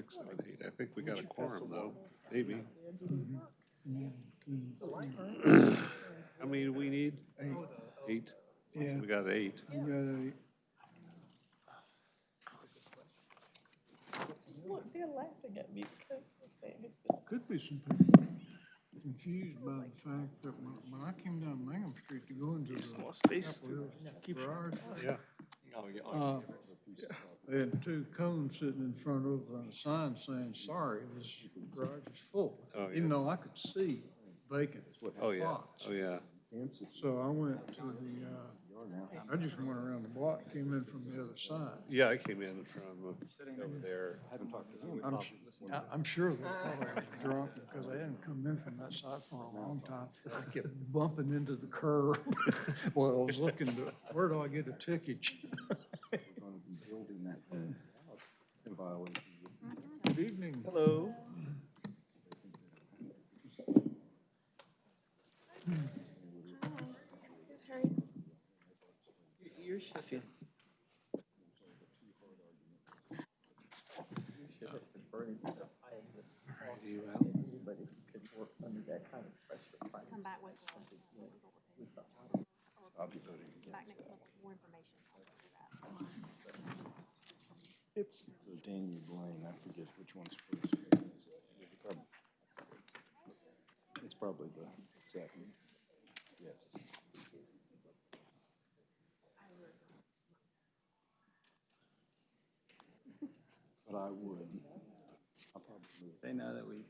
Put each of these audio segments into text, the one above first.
six, seven, eight. I think we got a quorum though, maybe. How many do we need? Eight. Yeah, We got eight. we got a, Look, they're laughing at me because they're saying it's been could be some people confused by the fact that when, when I came down Mangum Street to go into the Chapel Hill garage, Yeah. Uh, they had two cones sitting in front of a sign saying, sorry, this garage is full. Oh, yeah. Even though I could see vacant Oh, yeah. spots. Oh, yeah. So I went to the, uh, I just went around the block, came in from the other side. Yeah, I came in from uh, sitting over there. I'm, s- I- I'm sure they thought I was drunk because I hadn't come in from that side for a long time. I kept bumping into the curb while I was looking to, where do I get a ticket? Good evening. Hello. You're shifting. You out? come back with, I'll be voting back against that. month with more information. I'll go through that. It's the Daniel Blaine, I forget which one's first. It's prob- It's probably the second. Yes. But I would. I'll probably. They know that we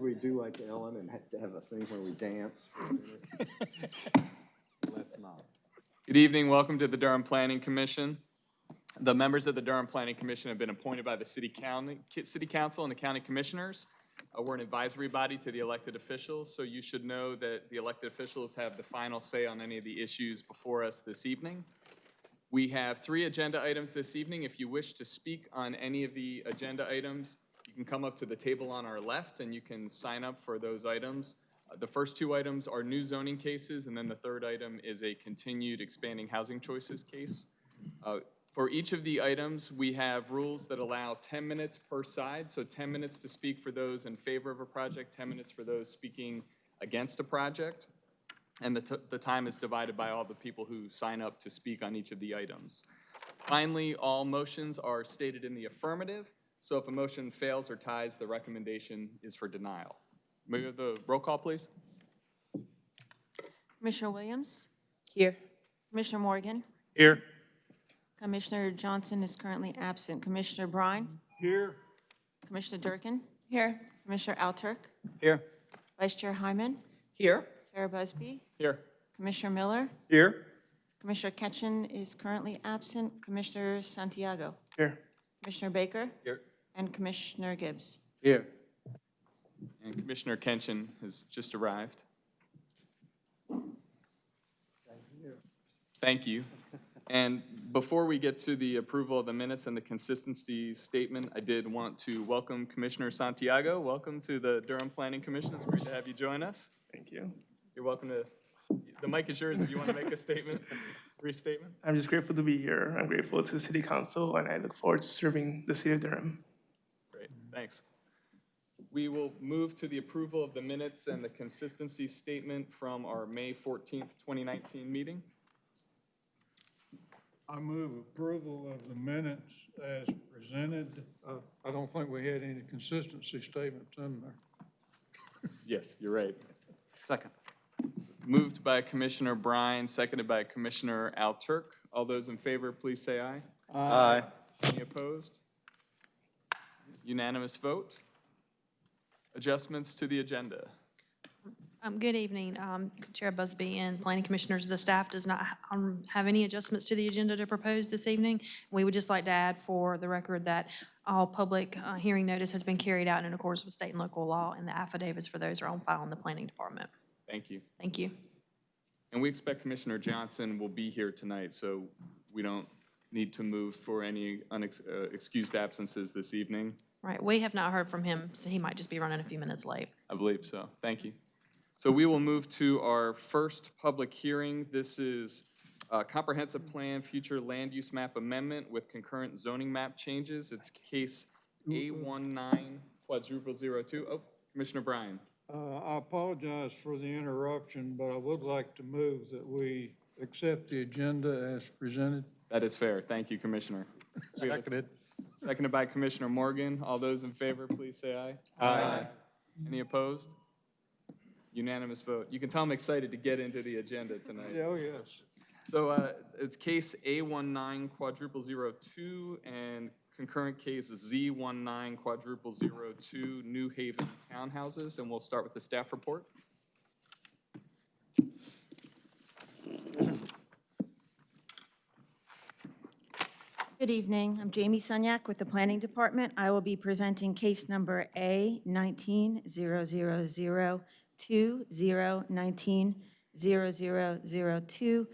Should we do like Ellen and have to have a thing where we dance? Let's not. Good evening, welcome to the Durham Planning Commission. The members of the Durham Planning Commission have been appointed by the city county, city council and the county commissioners. Uh, We're an advisory body to the elected officials, so you should know that the elected officials have the final say on any of the issues before us this evening. We have three agenda items this evening. If you wish to speak on any of the agenda items, you can come up to the table on our left and you can sign up for those items. Uh, The first two items are new zoning cases, and then the third item is a continued expanding housing choices case. Uh, For each of the items, we have rules that allow 10 minutes per side, so 10 minutes to speak for those in favor of a project, 10 minutes for those speaking against a project. And the, the time is divided by all the people who sign up to speak on each of the items. Finally, all motions are stated in the affirmative, so if a motion fails or ties, the recommendation is for denial. May we have the roll call, please? Commissioner Williams? Here. Commissioner Morgan? Here. Commissioner Johnson is currently absent. Commissioner Bryan? Here, Commissioner Durkin? Here. Commissioner Alturk? Here. Vice Chair Hyman? Here. Chair Busby? Here. Commissioner Miller? Here. Commissioner Ketchen is currently absent. Commissioner Santiago? Here. Commissioner Baker? Here. And Commissioner Gibbs? Here. And Commissioner Kenshin has just arrived. Thank you. And before we get to the approval of the minutes and the consistency statement, I did want to welcome Commissioner Santiago. Welcome to the Durham Planning Commission. It's great to have you join us. Thank you. You're welcome to, the mic is yours if you want to make a statement, brief statement. I'm just grateful to be here. I'm grateful to the City Council, and I look forward to serving the City of Durham. Great, thanks. We will move to the approval of the minutes and the consistency statement from our May 14th, 2019 meeting. I move approval of the minutes as presented. Uh, I don't think we had any consistency statements in there. Yes, you're right. Second. Moved by Commissioner Bryan, seconded by Commissioner Alturk. All those in favor, please say aye. Aye. Any opposed? Unanimous vote. Adjustments to the agenda. Um, Good evening, um, Chair Busby and Planning Commissioners. The staff does not um, have any adjustments to the agenda to propose this evening. We would just like to add for the record that all public uh, hearing notice has been carried out in accordance with state and local law, and the affidavits for those are on file in the Planning Department. Thank you. Thank you. And we expect Commissioner Johnson will be here tonight, so we don't need to move for any unexcused absences this evening. Right, we have not heard from him, so he might just be running a few minutes late. I believe so. Thank you. So we will move to our first public hearing. This is a comprehensive plan, future land use map amendment with concurrent zoning map changes. It's case A19 quadruple zero two. Oh, Commissioner Bryan. Uh, I apologize for the interruption, but I would like to move that we accept the agenda as presented. That is fair. Thank you, Commissioner. Seconded. Seconded by Commissioner Morgan. All those in favor, please say aye. Aye. Any opposed? Unanimous vote. You can tell I'm excited to get into the agenda tonight. Oh, yes. So uh, it's case A19 quadruple zero two and concurrent case Z19 quadruple zero two New Haven townhouses, and we'll start with the staff report. Good evening. I'm Jamie Sunyak with the Planning Department. I will be presenting case number A nineteen zero zero zero two zero nineteen zero zero zero two.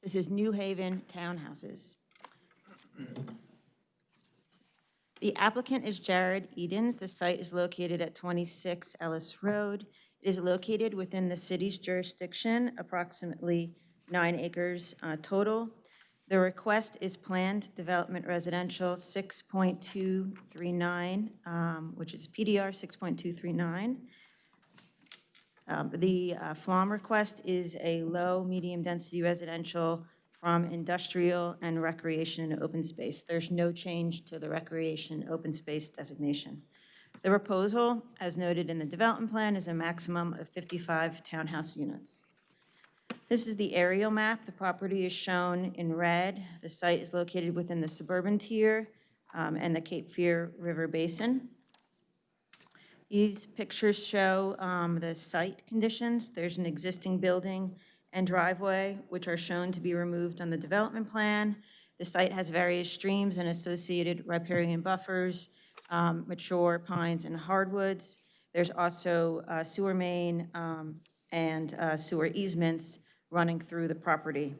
This is New Haven Townhouses. The applicant is Jared Edens. The site is located at 26 Ellis Road. It is located within the city's jurisdiction, approximately nine acres uh, total. The request is planned development residential 6.239, um, which is PDR 6.239. Um, The uh, FLUM request is a low, medium-density residential from industrial and recreation and open space. There's no change to the recreation open space designation. The proposal, as noted in the development plan, is a maximum of 55 townhouse units. This is the aerial map. The property is shown in red. The site is located within the suburban tier um, and the Cape Fear River Basin. These pictures show um, the site conditions. There's an existing building and driveway, which are shown to be removed on the development plan. The site has various streams and associated riparian buffers, um, mature pines and hardwoods. There's also uh, sewer main um, and uh, sewer easements running through the property.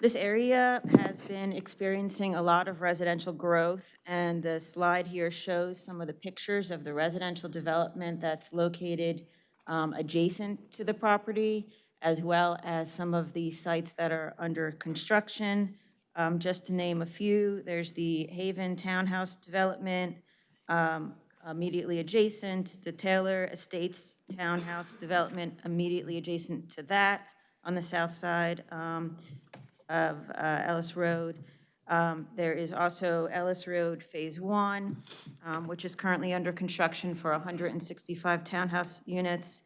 This area has been experiencing a lot of residential growth, and the slide here shows some of the pictures of the residential development that's located um, adjacent to the property, as well as some of the sites that are under construction. Um, Just to name a few, there's the Haven Townhouse Development um, immediately adjacent, the Taylor Estates Townhouse Development immediately adjacent to that on the south side um, of uh, Ellis Road. Um, There is also Ellis Road Phase One, um, which is currently under construction for 165 townhouse units.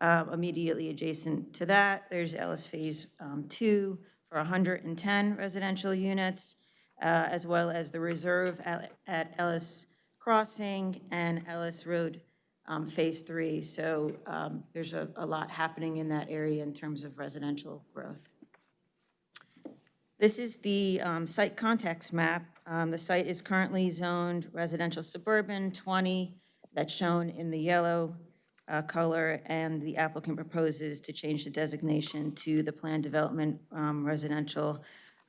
Uh, Immediately adjacent to that, there's Ellis Phase um, Two for 110 residential units, uh, as well as the reserve at at Ellis Crossing and Ellis Road um, Phase Three. So um, there's a a lot happening in that area in terms of residential growth. This is the um, site context map. Um, The site is currently zoned residential suburban 20, that's shown in the yellow uh, color, and the applicant proposes to change the designation to the planned development um, residential,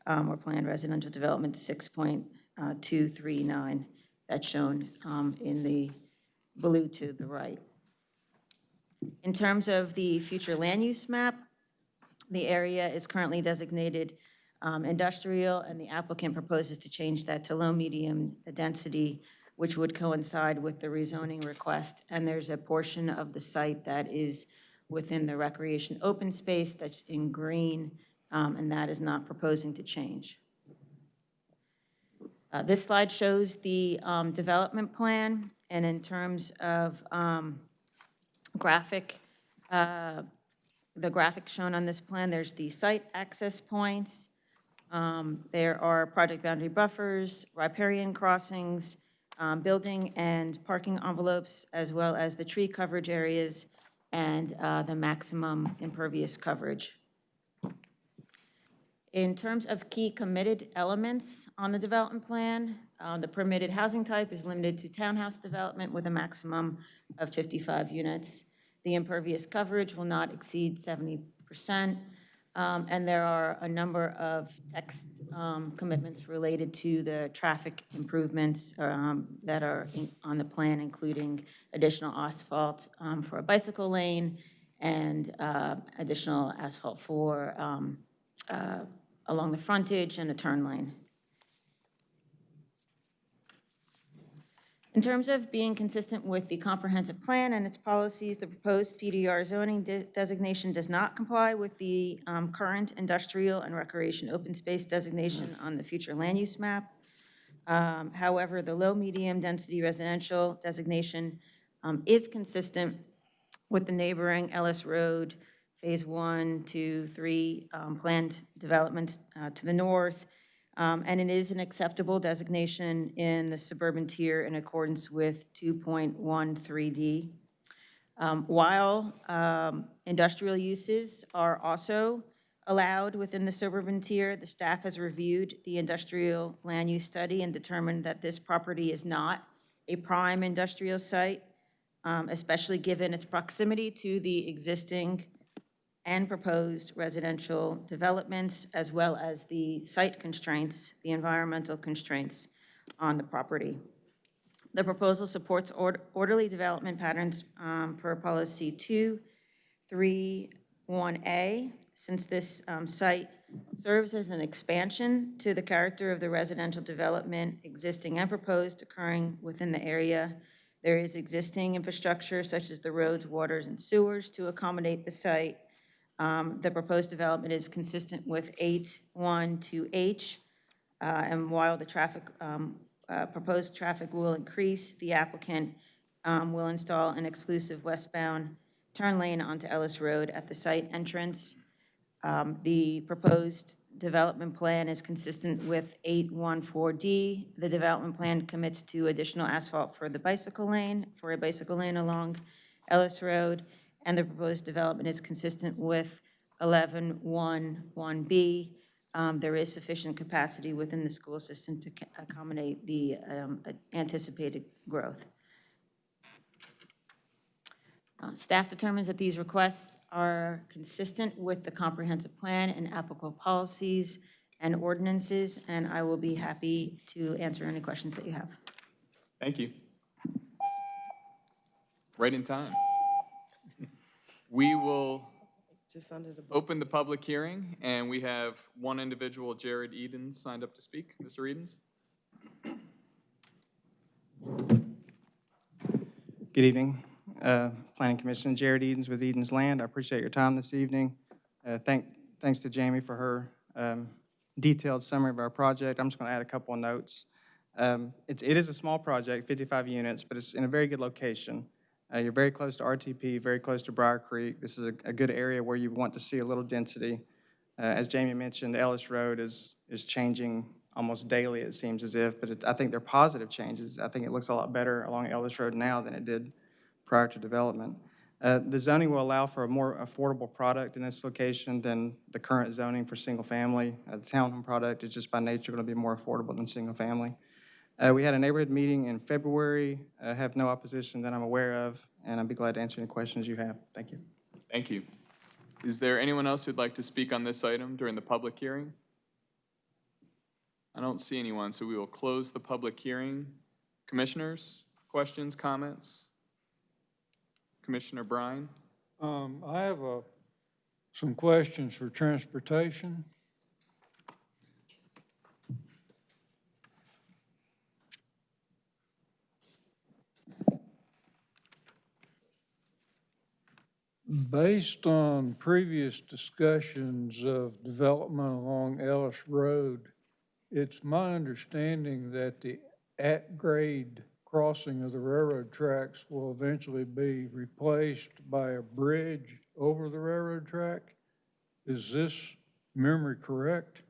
um, or planned residential development 6.239, that's shown um, in the blue to the right. In terms of the future land use map, the area is currently designated um, industrial, and the applicant proposes to change that to low-medium density, which would coincide with the rezoning request. And there's a portion of the site that is within the recreation open space that's in green, um, and that is not proposing to change. Uh, This slide shows the um, development plan, and in terms of um, graphic, uh, the graphic shown on this plan, there's the site access points, um, There are project boundary buffers, riparian crossings, um, building and parking envelopes, as well as the tree coverage areas and uh, the maximum impervious coverage. In terms of key committed elements on the development plan, uh, the permitted housing type is limited to townhouse development with a maximum of 55 units. The impervious coverage will not exceed 70%. um, And there are a number of text um, commitments related to the traffic improvements um, that are in- on the plan, including additional asphalt um, for a bicycle lane and uh, additional asphalt for um, uh, along the frontage and a turn lane. In terms of being consistent with the comprehensive plan and its policies, the proposed PDR zoning de- designation does not comply with the um, current industrial and recreation open space designation on the future land use map. Um, However, the low-medium density residential designation um, is consistent with the neighboring Ellis Road, Phase 1, 2, 3 um, planned developments uh, to the north, um, and it is an acceptable designation in the suburban tier in accordance with 2.13D. Um, While um, industrial uses are also allowed within the suburban tier, the staff has reviewed the industrial land use study and determined that this property is not a prime industrial site, um, especially given its proximity to the existing and proposed residential developments, as well as the site constraints, the environmental constraints on the property. The proposal supports ord- orderly development patterns um, per policy 231A, since this um, site serves as an expansion to the character of the residential development existing and proposed occurring within the area. There is existing infrastructure such as the roads, waters, and sewers to accommodate the site. Um, The proposed development is consistent with 812H, uh, and while the traffic, um, uh, proposed traffic will increase, the applicant um, will install an exclusive westbound turn lane onto Ellis Road at the site entrance. Um, The proposed development plan is consistent with 814D. The development plan commits to additional asphalt for the bicycle lane, for a bicycle lane along Ellis Road, and the proposed development is consistent with 1111B. Um, There is sufficient capacity within the school system to accommodate the um, anticipated growth. Uh, Staff determines that these requests are consistent with the comprehensive plan and applicable policies and ordinances, and I will be happy to answer any questions that you have. Thank you. Right in time. We will Just under the. open the public hearing, and we have one individual, Jared Edens, signed up to speak. Mr. Edens? Good evening, uh, Planning Commission, Jared Edens with Edens Land. I appreciate your time this evening. Uh, Thank, thanks to Jamie for her um, detailed summary of our project. I'm just going to add a couple of notes. Um, It's, it is a small project, 55 units, but it's in a very good location. Uh, You're very close to RTP, very close to Brier Creek. This is a, a good area where you want to see a little density. Uh, As Jamie mentioned, Ellis Road is, is changing almost daily, it seems as if, but it- I think they're positive changes. I think it looks a lot better along Ellis Road now than it did prior to development. Uh, The zoning will allow for a more affordable product in this location than the current zoning for single-family. Uh, The townhome product is just by nature going to be more affordable than single-family. Uh, We had a neighborhood meeting in February, I have no opposition that I'm aware of, and I'd be glad to answer any questions you have. Thank you. Thank you. Is there anyone else who'd like to speak on this item during the public hearing? I don't see anyone, so we will close the public hearing. Commissioners, questions, comments? Commissioner Bryan? Um, I have a, some questions for transportation. Based on previous discussions of development along Ellis Road, it's my understanding that the at-grade crossing of the railroad tracks will eventually be replaced by a bridge over the railroad track. Is this memory correct?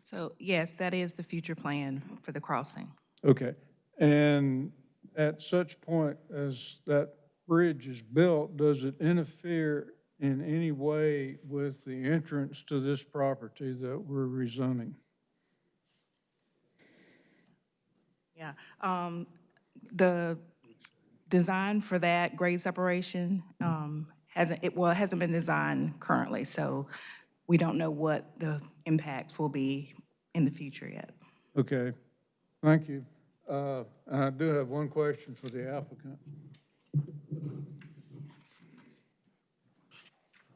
So yes, that is the future plan for the crossing. Okay, and at such point as that bridge is built, does it interfere in any way with the entrance to this property that we're rezoning? Yeah. Um, the design for that grade separation, um, hasn't, it, well, it hasn't been designed currently, so we don't know what the impacts will be in the future yet. Okay, thank you. Uh, I do have one question for the applicant.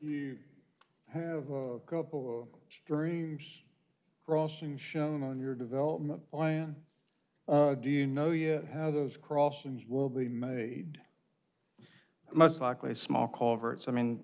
You have a couple of streams crossings shown on your development plan. Uh, do you know yet how those crossings will be made? Most likely small culverts. I mean,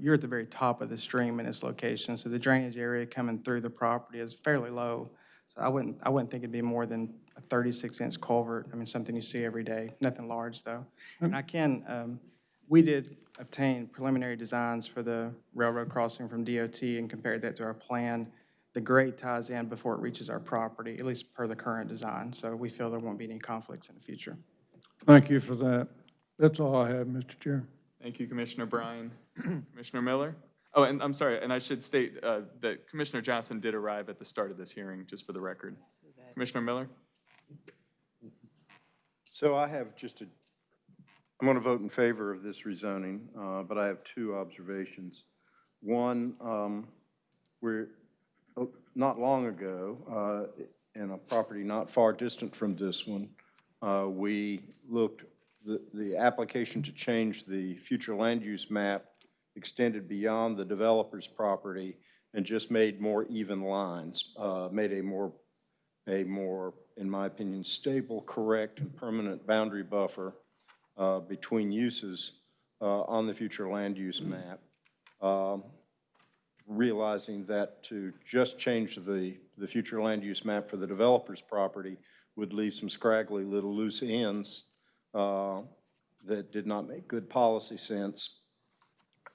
you're at the very top of the stream in its location, so the drainage area coming through the property is fairly low. So I wouldn't, I wouldn't think it'd be more than a 36-inch culvert. I mean, something you see every day, nothing large, though. And I can, um, we did obtain preliminary designs for the railroad crossing from DOT and compared that to our plan. The grade ties in before it reaches our property, at least per the current design, so we feel there won't be any conflicts in the future. Thank you for that. That's all I have, Mr. Chair. Thank you, Commissioner Bryan. Commissioner Miller? Oh, and I'm sorry, and I should state uh, that Commissioner Johnson did arrive at the start of this hearing, just for the record. Commissioner Miller? So I have just a, I'm going to vote in favor of this rezoning, uh, but I have two observations. One, um, we're, oh, not long ago, uh, in a property not far distant from this one, uh, we looked, the, the application to change the future land use map extended beyond the developer's property and just made more even lines, uh, made a more a more, in my opinion, stable, correct, and permanent boundary buffer uh, between uses uh, on the future land use map. Um, Realizing that to just change the, the future land use map for the developer's property would leave some scraggly little loose ends uh, that did not make good policy sense.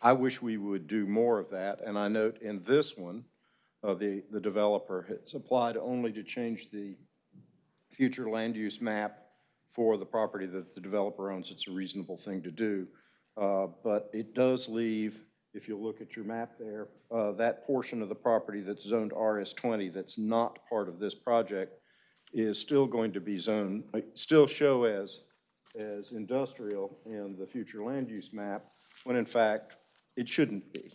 I wish we would do more of that, and I note in this one, uh, the, the developer has applied only to change the future land use map for the property that the developer owns. It's a reasonable thing to do. Uh, But it does leave, if you look at your map there, uh, that portion of the property that's zoned RS20 that's not part of this project is still going to be zoned, still show as, as industrial in the future land use map, when in fact, it shouldn't be.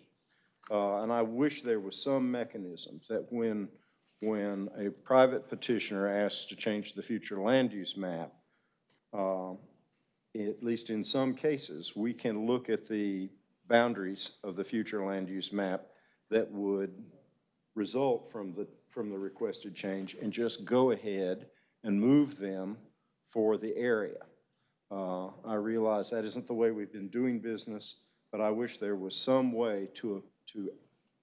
Uh, And I wish there was some mechanism that when, when a private petitioner asks to change the future land use map, uh, at least in some cases, we can look at the boundaries of the future land use map that would result from the, from the requested change and just go ahead and move them for the area. Uh, I realize that isn't the way we've been doing business, but I wish there was some way to, to,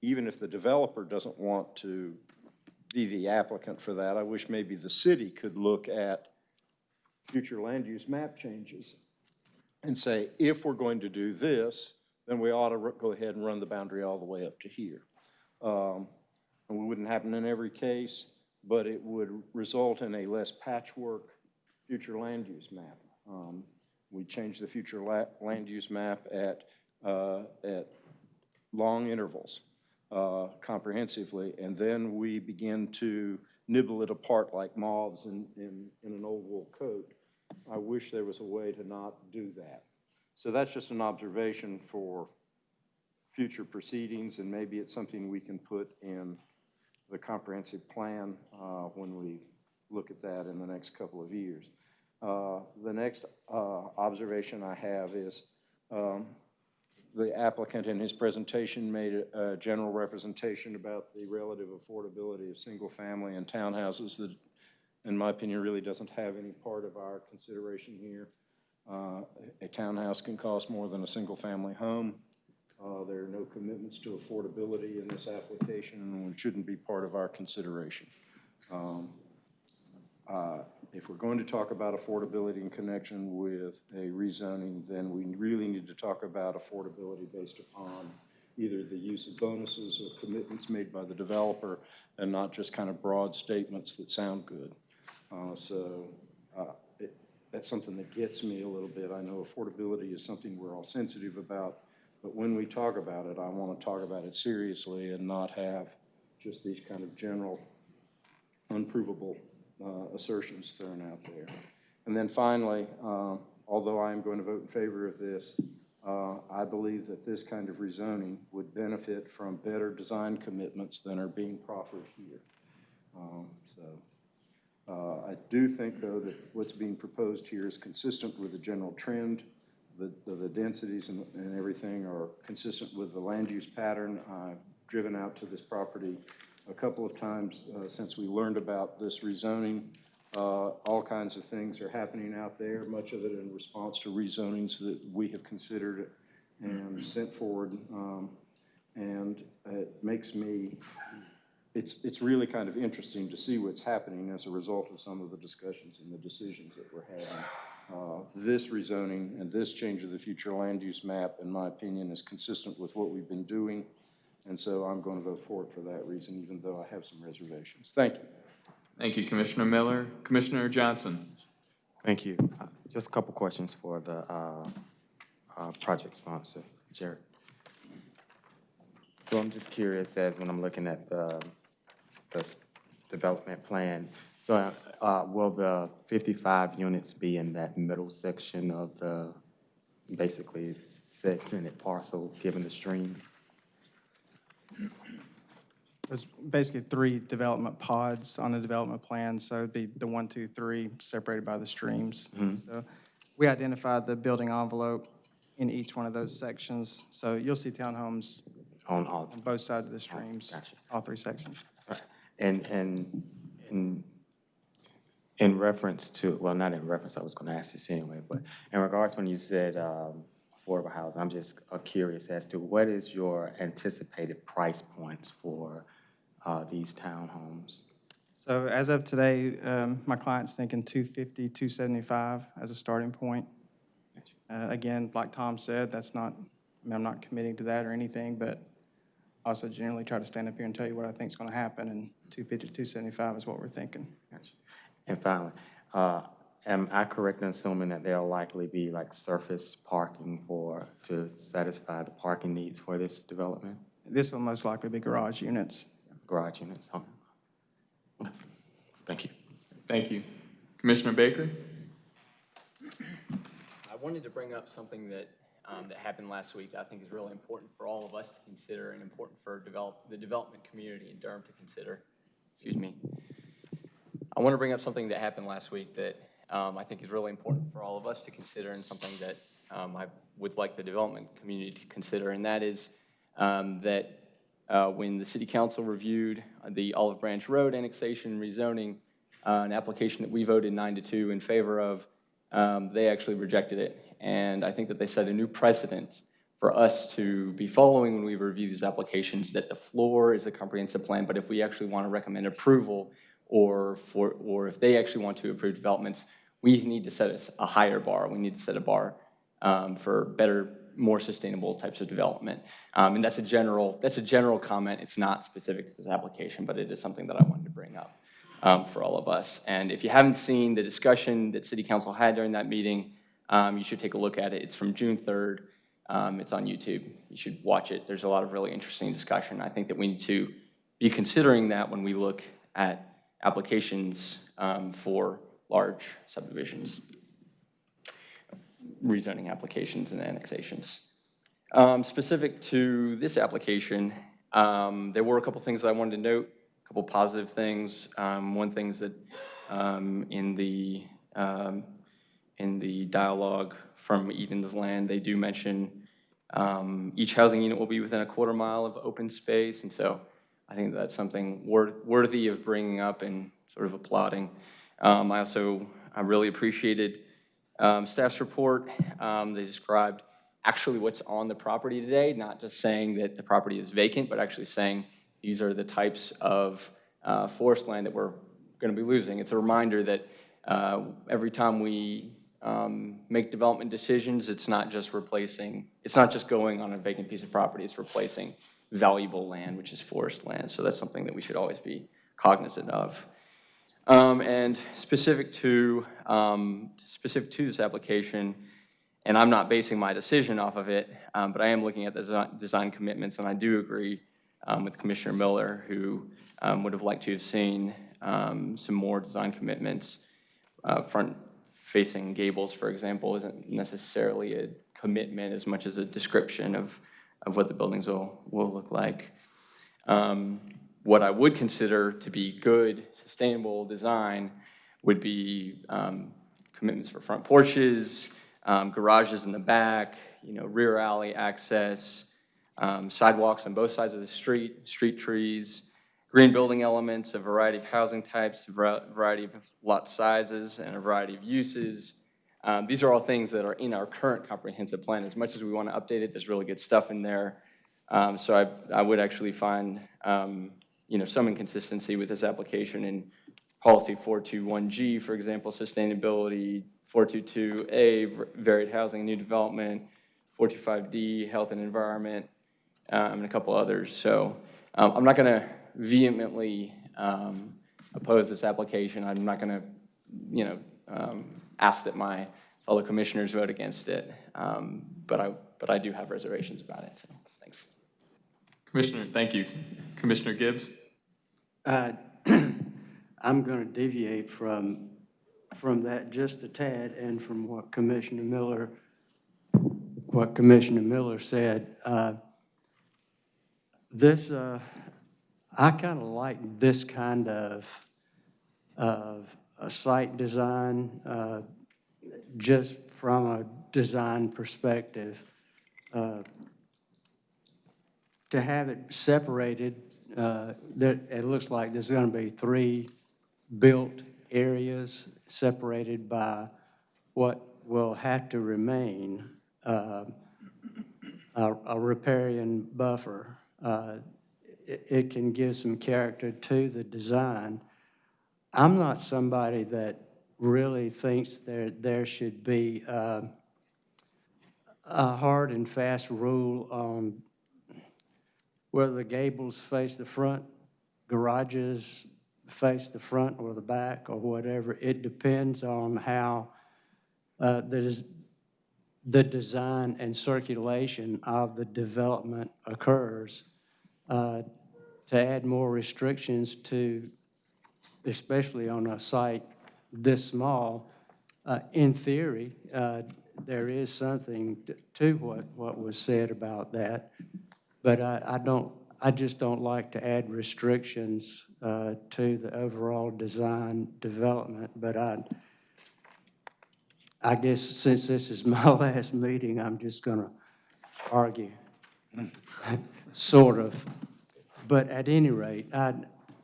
even if the developer doesn't want to be the applicant for that, I wish maybe the city could look at future land use map changes and say, if we're going to do this, then we ought to go ahead and run the boundary all the way up to here. Um, And we wouldn't happen in every case, but it would result in a less patchwork future land use map. Um, We change the future la- land use map at, uh, at long intervals uh, comprehensively, and then we begin to nibble it apart like moths in, in, in an old wool coat. I wish there was a way to not do that. So that's just an observation for future proceedings, and maybe it's something we can put in the comprehensive plan uh, when we look at that in the next couple of years. Uh, The next uh, observation I have is um, the applicant in his presentation made a, a general representation about the relative affordability of single-family and townhouses that, in my opinion, really doesn't have any part of our consideration here. Uh, A townhouse can cost more than a single-family home. Uh, There are no commitments to affordability in this application, and it shouldn't be part of our consideration. Um, uh, If we're going to talk about affordability in connection with a rezoning, then we really need to talk about affordability based upon either the use of bonuses or commitments made by the developer and not just kind of broad statements that sound good. Uh, So uh, it- that's something that gets me a little bit. I know affordability is something we're all sensitive about, but when we talk about it, I want to talk about it seriously and not have just these kind of general unprovable assertions thrown out there. And then finally, uh, although I am going to vote in favor of this, uh, I believe that this kind of rezoning would benefit from better design commitments than are being proffered here. Um, So uh, I do think, though, that what's being proposed here is consistent with the general trend. The, the densities and, and everything are consistent with the land use pattern. I've driven out to this property a couple of times uh, since we learned about this rezoning. Uh, All kinds of things are happening out there, much of it in response to rezonings that we have considered and sent forward. Um, And it makes me it's, it's really kind of interesting to see what's happening as a result of some of the discussions and the decisions that we're having. Uh, This rezoning and this change of the future land use map, in my opinion, is consistent with what we've been doing. And so I'm going to vote for it for that reason, even though I have some reservations. Thank you. Thank you, Commissioner Miller. Commissioner Johnson? Thank you. Uh, Just a couple questions for the uh, uh, project sponsor, Jared. So I'm just curious as when I'm looking at the, the development plan, so uh, will the 55 units be in that middle section of the, basically segmented parcel, given the streams? There's basically three development pods on the development plan, so it'd be the one, two, three, separated by the streams. So we identified the building envelope in each one of those sections, so you'll see townhomes On all, on both sides of the streams, gotcha. all three sections. Right. And, and, in in reference to, well, not in reference, I was gonna ask this anyway, but in regards when you said, um, affordable housing, I'm just uh, curious as to what is your anticipated price points for, uh, these townhomes? So as of today, um, my client's thinking 250, 275 as a starting point. Uh, Again, like Tom said, that's not, I mean, I'm not committing to that or anything, but also generally try to stand up here and tell you what I think is going to happen, and 250 to 275 is what we're thinking. Gotcha. And finally, uh, am I correct in assuming that there'll likely be like surface parking for, to satisfy the parking needs for this development? This will most likely be garage units. Garage units, huh? Okay. Thank you. Thank you. Commissioner Baker? I wanted to bring up something that, um, that happened last week that I think is really important for all of us to consider and important for develop, the development community in Durham to consider. Excuse me. I want to bring up something that happened last week that, um, I think is really important for all of us to consider and something that, um, I would like the development community to consider, and that is, um, that, uh, when the city council reviewed the Olive Branch Road annexation rezoning, uh, an application that we voted nine to two in favor of, um, they actually rejected it. And I think that they set a new precedent for us to be following when we review these applications, that the floor is a comprehensive plan, but if we actually want to recommend approval, or for, or if they actually want to approve developments, we need to set a- a higher bar. We need to set a bar um, for better, more sustainable types of development. Um, And that's a general, that's a general comment. It's not specific to this application, but it is something that I wanted to bring up um, for all of us. And if you haven't seen the discussion that City Council had during that meeting, um, you should take a look at it. It's from June 3rd. Um, It's on YouTube. You should watch it. There's a lot of really interesting discussion. I think that we need to be considering that when we look at applications um, for large subdivisions, rezoning applications and annexations. Um, Specific to this application, um, there were a couple things that I wanted to note, a couple positive things. Um, One thing's that um, in the, um, in the dialogue from Edens Land, they do mention um, each housing unit will be within a quarter mile of open space, and so I think that's something wor- worthy of bringing up and sort of applauding. Um, I also, I really appreciated um, staff's report. Um, They described actually what's on the property today, not just saying that the property is vacant, but actually saying these are the types of uh, forest land that we're going to be losing. It's a reminder that uh, every time we um, make development decisions, it's not just replacing, it's not just going on a vacant piece of property, it's replacing valuable land, which is forest land. So that's something that we should always be cognizant of. Um, And specific to, um, specific to this application, and I'm not basing my decision off of it, um, but I am looking at the design commitments, and I do agree um, with Commissioner Miller, who um, would have liked to have seen um, some more design commitments. Uh, Front-facing gables, for example, isn't necessarily a commitment as much as a description of, of what the buildings will, will look like. Um, What I would consider to be good, sustainable design would be um, commitments for front porches, um, garages in the back, you know, rear alley access, um, sidewalks on both sides of the street, street trees, green building elements, a variety of housing types, a variety of lot sizes, and a variety of uses. Um, These are all things that are in our current comprehensive plan. As much as we want to update it, there's really good stuff in there. Um, So I, I would actually find, um, you know, some inconsistency with this application in policy 421G, for example, sustainability, 422A, varied housing new development, 425D, health and environment, um, and a couple others. So um, I'm not going to vehemently um, oppose this application. I'm not going to, you know, um, ask that my fellow commissioners vote against it. Um, But I, but I do have reservations about it, so, thanks. Commissioner, thank you. Commissioner Gibbs? Uh, I'm going to deviate from, from that just a tad and from what Commissioner Miller, what Commissioner Miller said. Uh, This, uh, I kind of like this kind of, of a site design, uh, just from a design perspective. Uh, to have it separated, uh, there, it looks like there's going to be three built areas separated by what will have to remain uh, a a riparian buffer. Uh, It can give some character to the design. I'm not somebody that really thinks there, there should be uh, a hard and fast rule on whether the gables face the front, garages face the front or the back or whatever. It depends on how uh, the, the design and circulation of the development occurs. Uh, To add more restrictions to, especially on a site this small, uh, in theory, uh, there is something to what, what was said about that. But I, I don't, I just don't like to add restrictions uh, to the overall design development. But I, I guess since this is my last meeting, I'm just going to argue, sort of. But at any rate, I,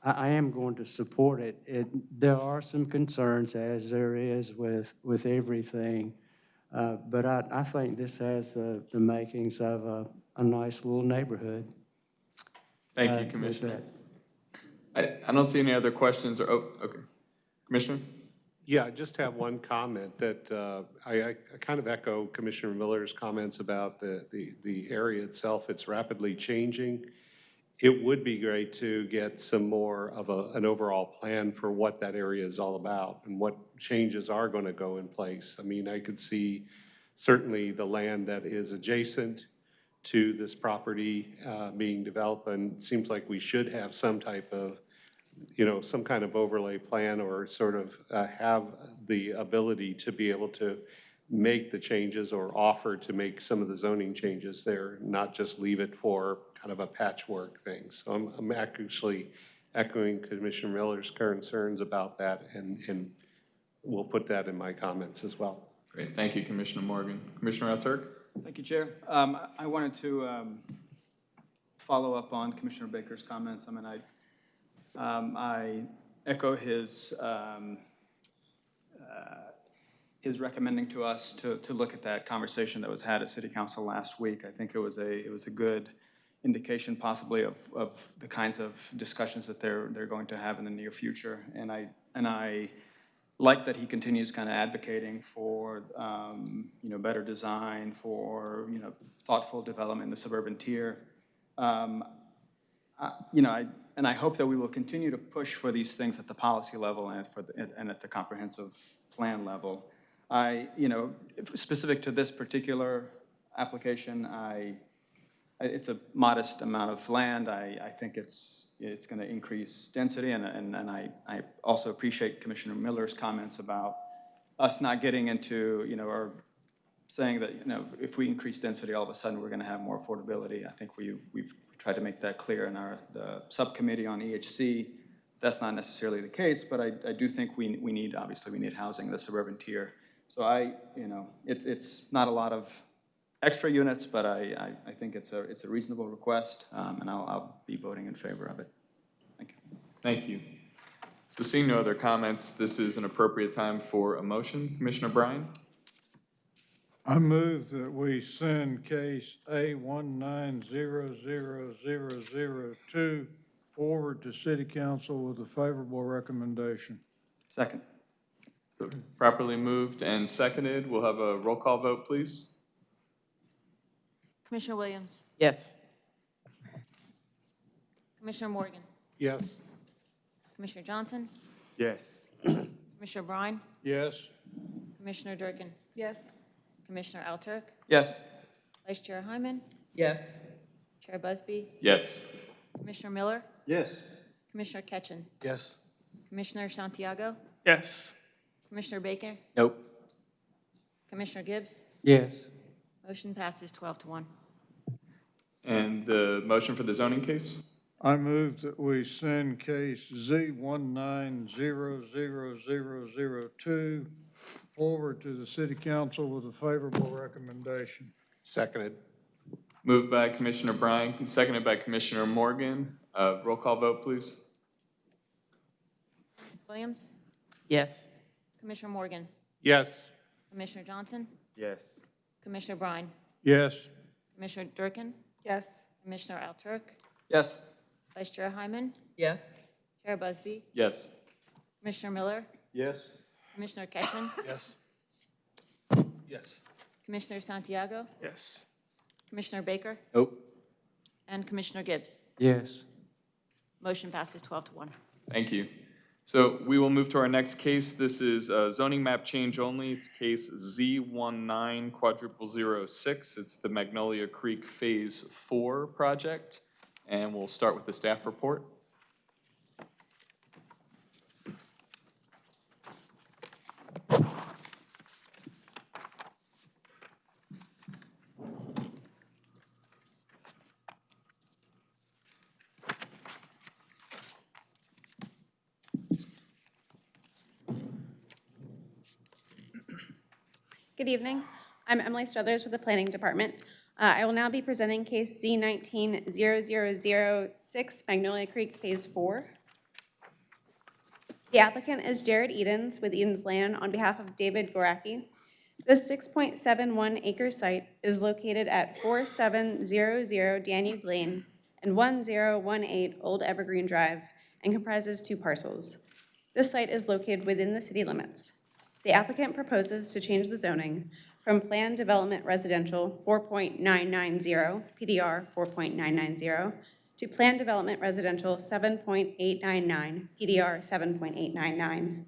I am going to support it. It, there are some concerns, as there is with, with everything. Uh, But I, I think this has the, the makings of a, a nice little neighborhood. Thank uh, you, Commissioner. I, I don't see any other questions or, oh, okay. Commissioner? Yeah, I just have one comment that uh, I, I kind of echo Commissioner Miller's comments about the, the, the area itself. It's rapidly changing. It would be great to get some more of a, an overall plan for what that area is all about and what changes are going to go in place. I mean, I could see certainly the land that is adjacent to this property uh, being developed, and it seems like we should have some type of you know, some kind of overlay plan or sort of uh, have the ability to be able to make the changes or offer to make some of the zoning changes there, not just leave it for kind of a patchwork thing. So I'm, I'm actually echoing Commissioner Miller's concerns about that, and, and we'll put that in my comments as well. Great, thank you, Commissioner Morgan. Commissioner Alturk? Thank you, Chair. Um, I- wanted to um, follow up on Commissioner Baker's comments. I mean, I, um, I echo his, um, uh, his recommending to us to, to look at that conversation that was had at City Council last week. I think it was a, it was a good indication possibly of, of the kinds of discussions that they're, they're going to have in the near future. And I, and I like that he continues kind of advocating for, um, you know, better design, for, you know, thoughtful development in the suburban tier. Um, I- You know, I, and I hope that we will continue to push for these things at the policy level and for, the- and at the comprehensive plan level. I, you know, specific to this particular application, I, I- it's a modest amount of land. I, I think it's, it's going to increase density, and, and and I, I also appreciate Commissioner Miller's comments about us not getting into, you know, or saying that, you know, if we increase density, all of a sudden, we're going to have more affordability. I think we, we've tried to make that clear in our, the subcommittee on EHC. That's not necessarily the case, but I, I do think we, we need, obviously, we need housing in the suburban tier. So I, you know, it's, it's not a lot of extra units, but I, I, I think it's a, it's a reasonable request, um, and I'll, I'll be voting in favor of it. Thank you. Thank you. So seeing no other comments, this is an appropriate time for a motion. Commissioner Bryan? I move that we send case A one nine zero zero zero zero two forward to city council with a favorable recommendation. Second. Properly moved and seconded. We'll have a roll call vote, please. Commissioner Williams, Yes. Commissioner Morgan, Yes. Commissioner Johnson, Yes. Commissioner Bryan, Yes? Commissioner Durkin, Yes. Commissioner Alturk, Yes. Vice Chair Hyman, Yes. Chair Busby, Yes. Commissioner Miller, Yes. Commissioner Ketchen, Yes. Commissioner Santiago, Yes. Commissioner Baker, Nope. Commissioner Gibbs, Yes. motion passes 12 to 1. And the motion for the zoning case? I move that we send case Z one nine zero zero zero zero two forward to the city council with a favorable recommendation. Seconded. Moved by Commissioner Bryan, and seconded by Commissioner Morgan. Uh, Roll call vote, please. Williams, Yes. Commissioner Morgan, Yes. Commissioner Johnson, Yes. Commissioner Bryan? Yes? Commissioner Durkin, Yes. Commissioner Alturk, Yes. Vice Chair Hyman, Yes. Chair Busby, Yes. Commissioner Miller, Yes. Commissioner Ketchen, Yes. Yes. Commissioner Santiago, Yes. Commissioner Baker, Nope. and Commissioner Gibbs. Yes. Motion passes 12 to 1. Thank you. So we will move to our next case. This is uh, zoning map change only. It's case Z19 quadruple zero six. It's the Magnolia Creek Phase Four project. And we'll start with the staff report. Good evening. I'm Emily Struthers with the Planning Department. Uh, I will now be presenting case Z nineteen zero zero zero six Magnolia Creek Phase Four. The applicant is Jared Edens with Edens Land on behalf of David Goraki. Seven one acre site is located at four seven zero zero Danube Lane and one zero one eight Old Evergreen Drive and comprises two parcels. This site is located within the city limits. The applicant proposes to change the zoning from Planned Development Residential 4.990, PDR 4.990, to Planned Development Residential 7.899, PDR 7.899.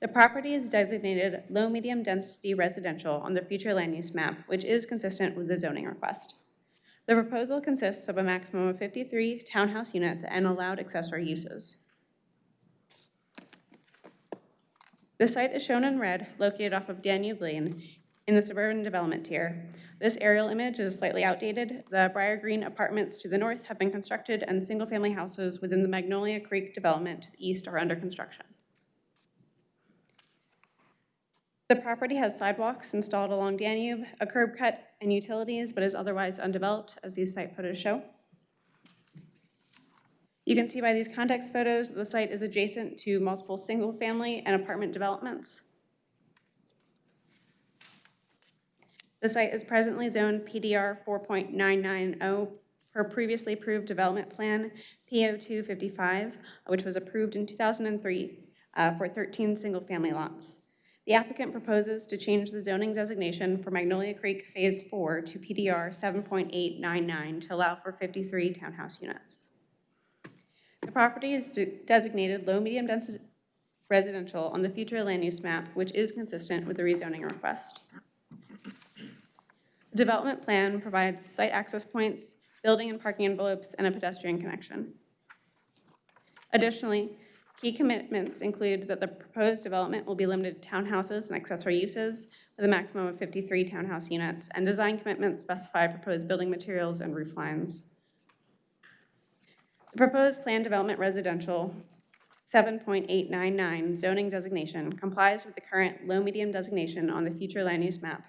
The property is designated low-medium density residential on the future land use map, which is consistent with the zoning request. The proposal consists of a maximum of 53 townhouse units and allowed accessory uses. The site is shown in red, located off of Danube Lane in the suburban development tier. This aerial image is slightly outdated. The Briar Green apartments to the north have been constructed and single-family houses within the Magnolia Creek development to the east are under construction. The property has sidewalks installed along Danube, a curb cut, and utilities, but is otherwise undeveloped, as these site photos show. You can see by these context photos, the site is adjacent to multiple single-family and apartment developments. The site is presently zoned PDR 4.990 per previously approved development plan, PO 255, which was approved in 2003, uh, for 13 single-family lots. The applicant proposes to change the zoning designation for Magnolia Creek Phase 4 to PDR 7.899 to allow for 53 townhouse units. The property is de- designated low-medium density residential on the future land use map, which is consistent with the rezoning request. The development plan provides site access points, building and parking envelopes, and a pedestrian connection. Additionally, key commitments include that the proposed development will be limited to townhouses and accessory uses with a maximum of 53 townhouse units, and design commitments specify proposed building materials and roof lines. The proposed planned development residential 7.899 zoning designation complies with the current low-medium designation on the future land use map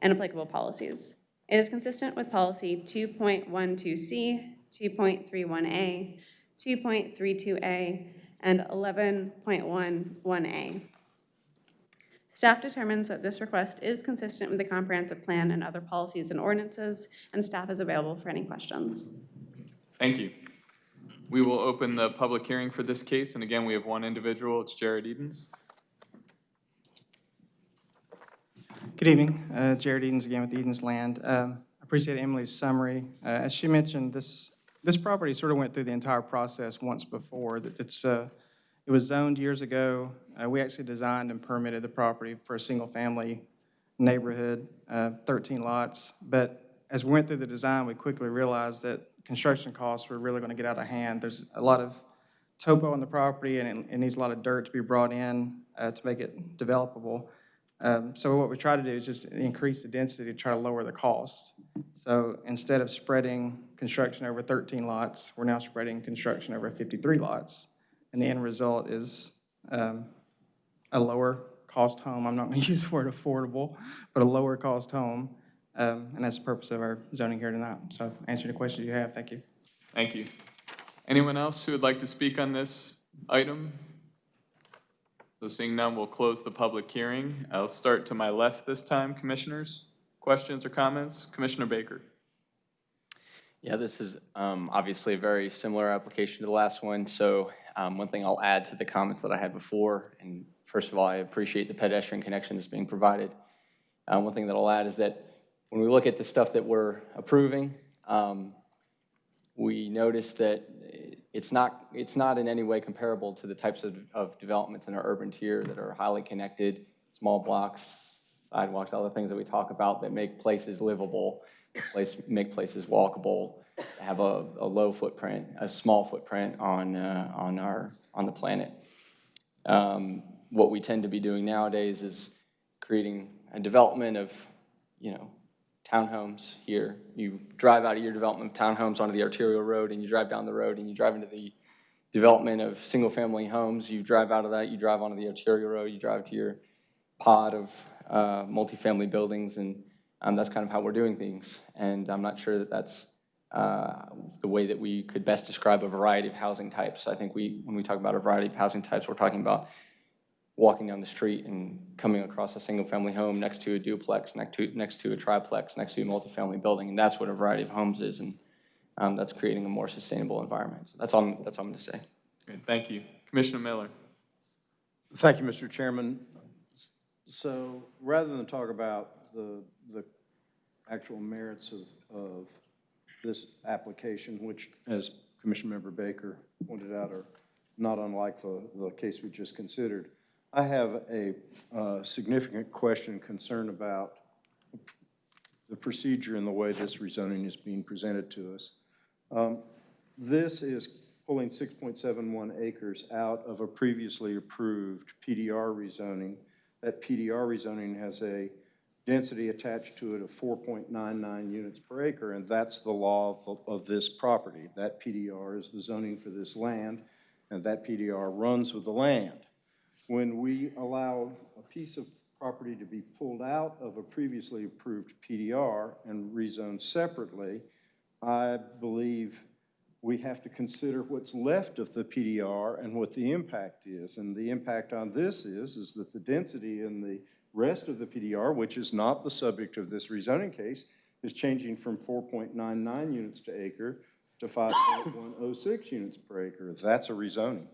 and applicable policies. It is consistent with policy 2.12C, 2.31A, 2.32A, and 11.11A. Staff determines that this request is consistent with the comprehensive plan and other policies and ordinances, and staff is available for any questions. Thank you. We will open the public hearing for this case, and again, we have one individual, it's Jared Edens. Good evening, Uh, Jared Edens again with Edens Land. Um, Appreciate Emily's summary. Uh, As she mentioned, this, this property sort of went through the entire process once before. It's, uh, it was zoned years ago. Uh, We actually designed and permitted the property for a single-family neighborhood, uh, 13 lots. But as we went through the design, we quickly realized that construction costs were really going to get out of hand. There's a lot of topo on the property, and it- it needs a lot of dirt to be brought in uh, to make it developable. Um, So what we try to do is just increase the density to try to lower the cost. So instead of spreading construction over 13 lots, we're now spreading construction over 53 lots. And the end result is um, a lower cost home. I'm not going to use the word affordable, but a lower cost home. Um, And that's the purpose of our zoning here tonight. So answer the questions you have. Thank you. Thank you. Anyone else who would like to speak on this item? So seeing none, we'll close the public hearing. I'll start to my left this time, commissioners. Questions or comments? Commissioner Baker. Yeah, this is um, obviously a very similar application to the last one. So um, one thing I'll add to the comments that I had before, and first of all, I appreciate the pedestrian connection that's being provided. Uh, One thing that I'll add is that when we look at the stuff that we're approving, um, we notice that it's not, it's not in any way comparable to the types of, of developments in our urban tier that are highly connected, small blocks, sidewalks, all the things that we talk about that make places livable, place, make places walkable, have a, a low footprint, a small footprint on, uh, on our, on the planet. Um, What we tend to be doing nowadays is creating a development of, you know, townhomes here. You drive out of your development of townhomes onto the arterial road, and you drive down the road, and you drive into the development of single-family homes. You drive out of that, you drive onto the arterial road, you drive to your pod of uh, multifamily buildings, and um, that's kind of how we're doing things. And I'm not sure that that's uh, the way that we could best describe a variety of housing types. I think we, when we talk about a variety of housing types, we're talking about walking down the street and coming across a single-family home next to a duplex, next to, next to a triplex, next to a multifamily building, and that's what a variety of homes is, and um, that's creating a more sustainable environment. So that's all, I'm- that's all I'm going to say. Great, thank you. Commissioner Miller. Thank you, Mr. Chairman. So rather than talk about the, the actual merits of, of this application, which, as Commissioner Member Baker pointed out, are not unlike the, the case we just considered, I have a uh, significant question, concern about the procedure and the way this rezoning is being presented to us. Um, This is pulling 6.71 acres out of a previously approved PDR rezoning. That PDR rezoning has a density attached to it of 4.99 units per acre, and that's the law of, of this property. That PDR is the zoning for this land, and that PDR runs with the land. When we allow a piece of property to be pulled out of a previously approved PDR and rezoned separately, I believe we have to consider what's left of the PDR and what the impact is. And the impact on this is, is that the density in the rest of the PDR, which is not the subject of this rezoning case, is changing from 4.99 units to acre to 5.106 units per acre. That's a rezoning.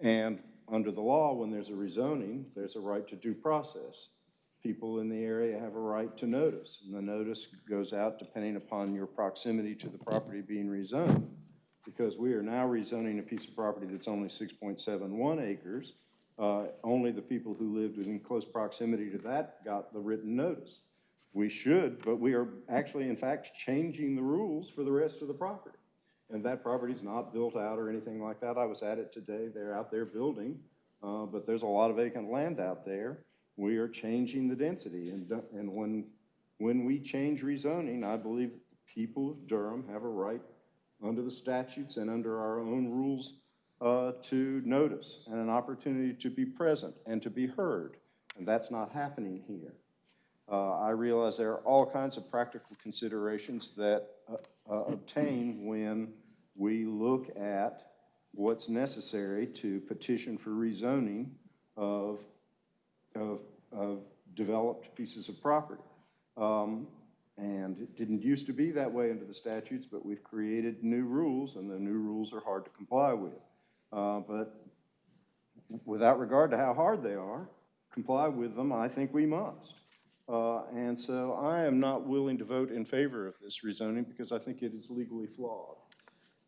And under the law, when there's a rezoning, there's a right to due process. People in the area have a right to notice, and the notice goes out depending upon your proximity to the property being rezoned. Because we are now rezoning a piece of property that's only six point seven one acres, uh, only the people who lived in close proximity to that got the written notice. We should, but we are actually, in fact, changing the rules for the rest of the property. And that property's not built out or anything like that. I was at it today. They're out there building, uh, but there's a lot of vacant land out there. We are changing the density, and, and when, when we change rezoning, I believe that the people of Durham have a right under the statutes and under our own rules uh, to notice and an opportunity to be present and to be heard. And that's not happening here. Uh, I realize there are all kinds of practical considerations that uh, uh, obtain when we look at what's necessary to petition for rezoning of, of, of developed pieces of property. Um, And it didn't used to be that way under the statutes, but we've created new rules, and the new rules are hard to comply with. Uh, But without regard to how hard they are, comply with them, I think we must. Uh, And so I am not willing to vote in favor of this rezoning because I think it is legally flawed.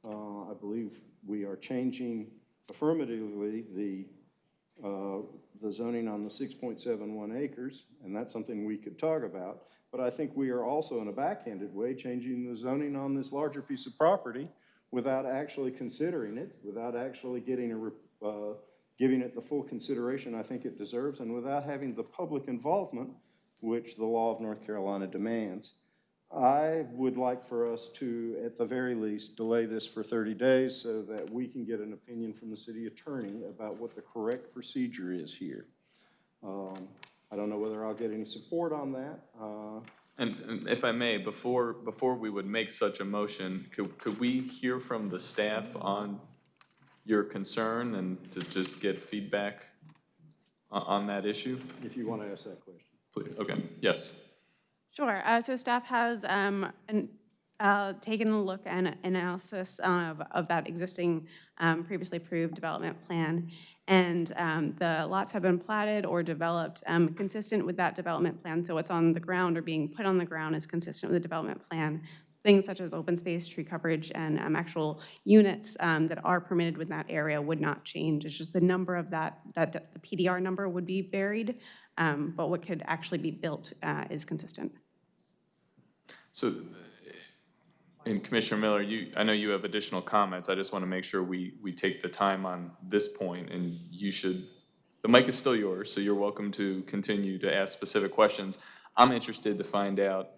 Uh, I believe we are changing affirmatively the, uh, the zoning on the 6.71 acres, and that's something we could talk about. But I think we are also in a backhanded way changing the zoning on this larger piece of property without actually considering it, without actually getting a, uh, giving it the full consideration I think it deserves, and without having the public involvement which the law of North Carolina demands. I would like for us to, at the very least, delay this for 30 days so that we can get an opinion from the city attorney about what the correct procedure is here. Um, I don't know whether I'll get any support on that. Uh, And, and if I may, before, before we would make such a motion, could, could we hear from the staff on your concern and to just get feedback on, on that issue? If you want to ask that question. Okay, yes. Sure, uh, so staff has, um, an, uh, taken a look and analysis of, of that existing, um, previously approved development plan. And, um, the lots have been platted or developed, um, consistent with that development plan. So what's on the ground or being put on the ground is consistent with the development plan. Things such as open space, tree coverage, and, um, actual units, um, that are permitted within that area would not change. It's just the number of that, that, the PDR number would be varied, um, but what could actually be built, uh, is consistent. So, and Commissioner Miller, you, I know you have additional comments. I just want to make sure we, we take the time on this point, and you should, the mic is still yours, so you're welcome to continue to ask specific questions. I'm interested to find out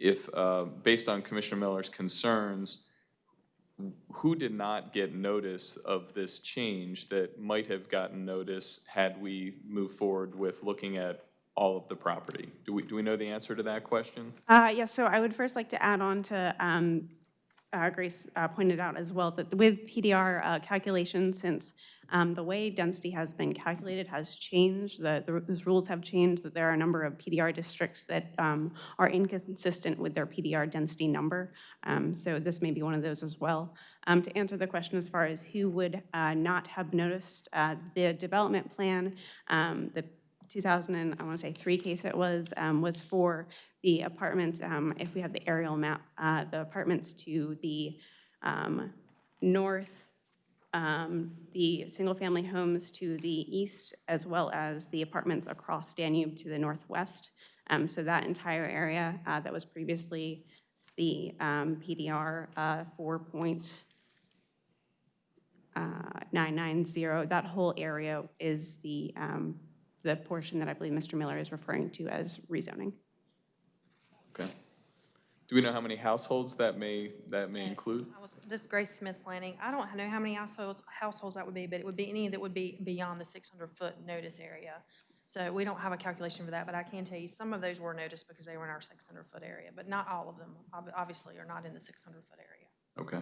if, uh, based on Commissioner Miller's concerns, who did not get notice of this change that might have gotten notice had we moved forward with looking at all of the property? Do we, do we know the answer to that question? Uh, Yes, so I would first like to add on to, um, uh, Grace uh, pointed out as well, that with PDR uh, calculations, since um, the way density has been calculated has changed, the, the- those rules have changed, that there are a number of PDR districts that um, are inconsistent with their PDR density number. Um, So this may be one of those as well. Um, To answer the question as far as who would uh, not have noticed, uh, the development plan, um, the 2000 and, I want to say three case it was, um, was for the apartments, if we have the aerial map, uh, the apartments to the north, um, the single-family homes to the east, as well as the apartments across Danube to the northwest. Um, So that entire area uh, that was previously the um, PDR uh, 4.990, that whole area is the um, the portion that I believe Mr. Miller is referring to as rezoning. Okay. Do we know how many households that may, that may include? I was, this is Grace Smith Planning. I don't know how many households, households that would be, but it would be any that would be beyond the 600-foot notice area. So we don't have a calculation for that, but I can tell you some of those were noticed because they were in our 600-foot area, but not all of them, ob- obviously, are not in the 600-foot area. Okay,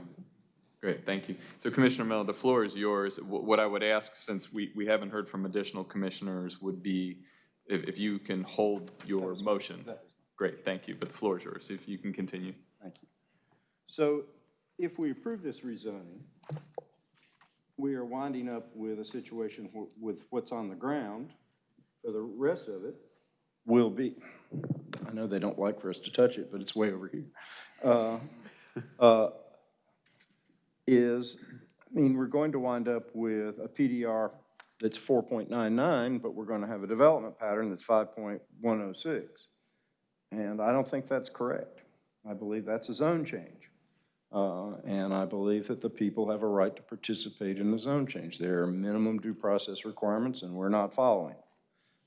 great, thank you. So Commissioner Miller, the floor is yours. Wh- What I would ask, since we, we haven't heard from additional commissioners, would be if, if you can hold your motion. Great, thank you, but the floor is yours, if you can continue. Thank you. So if we approve this rezoning, we are winding up with a situation with what's on the ground for the rest of it will be, I know they don't like for us to touch it, but it's way over here. Uh, uh, Is, I mean, we're going to wind up with a PDR that's 4.99, but we're going to have a development pattern that's 5.106. And I don't think that's correct. I believe that's a zone change. Uh, And I believe that the people have a right to participate in the zone change. There are minimum due process requirements, and we're not following.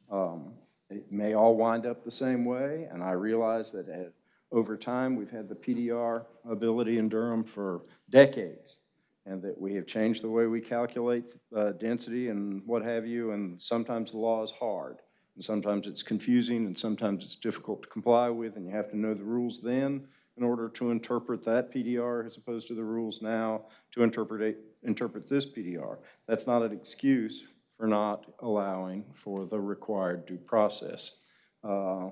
Um, It may all wind up the same way, and I realize that uh, over time, we've had the PDR ability in Durham for decades, and that we have changed the way we calculate uh, density and what have you, and sometimes the law is hard. And sometimes it's confusing, and sometimes it's difficult to comply with, and you have to know the rules then in order to interpret that PDR as opposed to the rules now to interpret, interpret this PDR. That's not an excuse for not allowing for the required due process. Uh,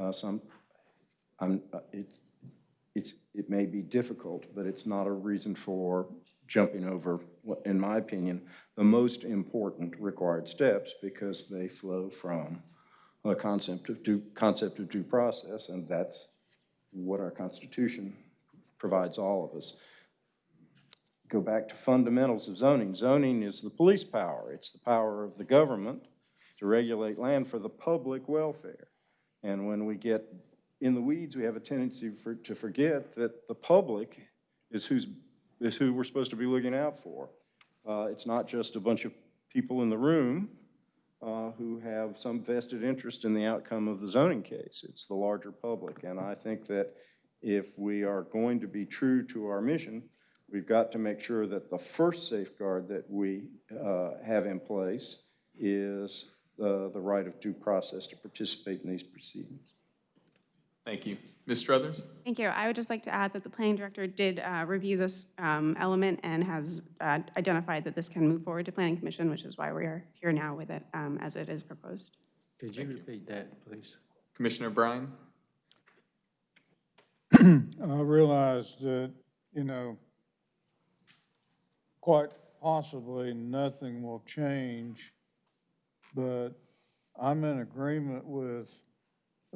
uh, Some, I'm, uh, it's, it's, it may be difficult, but it's not a reason for jumping over, in my opinion, the most important required steps because they flow from a concept of due, concept of due process, and that's what our Constitution provides all of us. Go back to fundamentals of zoning. Zoning is the police power. It's the power of the government to regulate land for the public welfare. And when we get in the weeds, we have a tendency for, to forget that the public is who's, is who we're supposed to be looking out for. Uh, it's not just a bunch of people in the room uh, who have some vested interest in the outcome of the zoning case. It's the larger public. And I think that if we are going to be true to our mission, we've got to make sure that the first safeguard that we uh, have in place is uh, the right of due process to participate in these proceedings. Thank you. Ms. Struthers? Thank you. I would just like to add that the planning director did uh, review this um, element and has uh, identified that this can move forward to planning commission, which is why we are here now with it um, as it is proposed. Could you repeat that, please? Commissioner Bryan? I realize that, you know, quite possibly nothing will change, but I'm in agreement with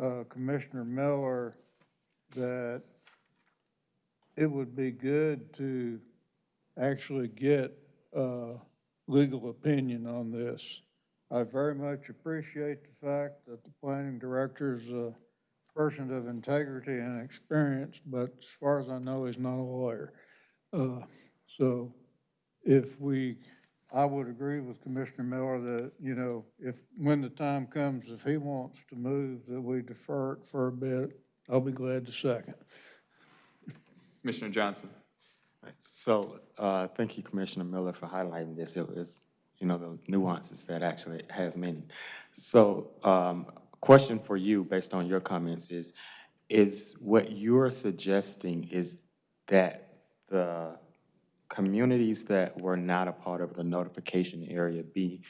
uh, Commissioner Miller that it would be good to actually get uh, legal opinion on this. I very much appreciate the fact that the planning director is a person of integrity and experience, but as far as I know, he's not a lawyer. Uh, So if we, I would agree with Commissioner Miller that, you know, if, when the time comes, if he wants to move, that we defer it for a bit, I'll be glad to second. Commissioner Johnson? So, uh, thank you, Commissioner Miller, for highlighting this. It was, you know, the nuances that actually has meaning. So, um, question for you, based on your comments, is, is what you're suggesting is that the communities that were not a part of the notification area be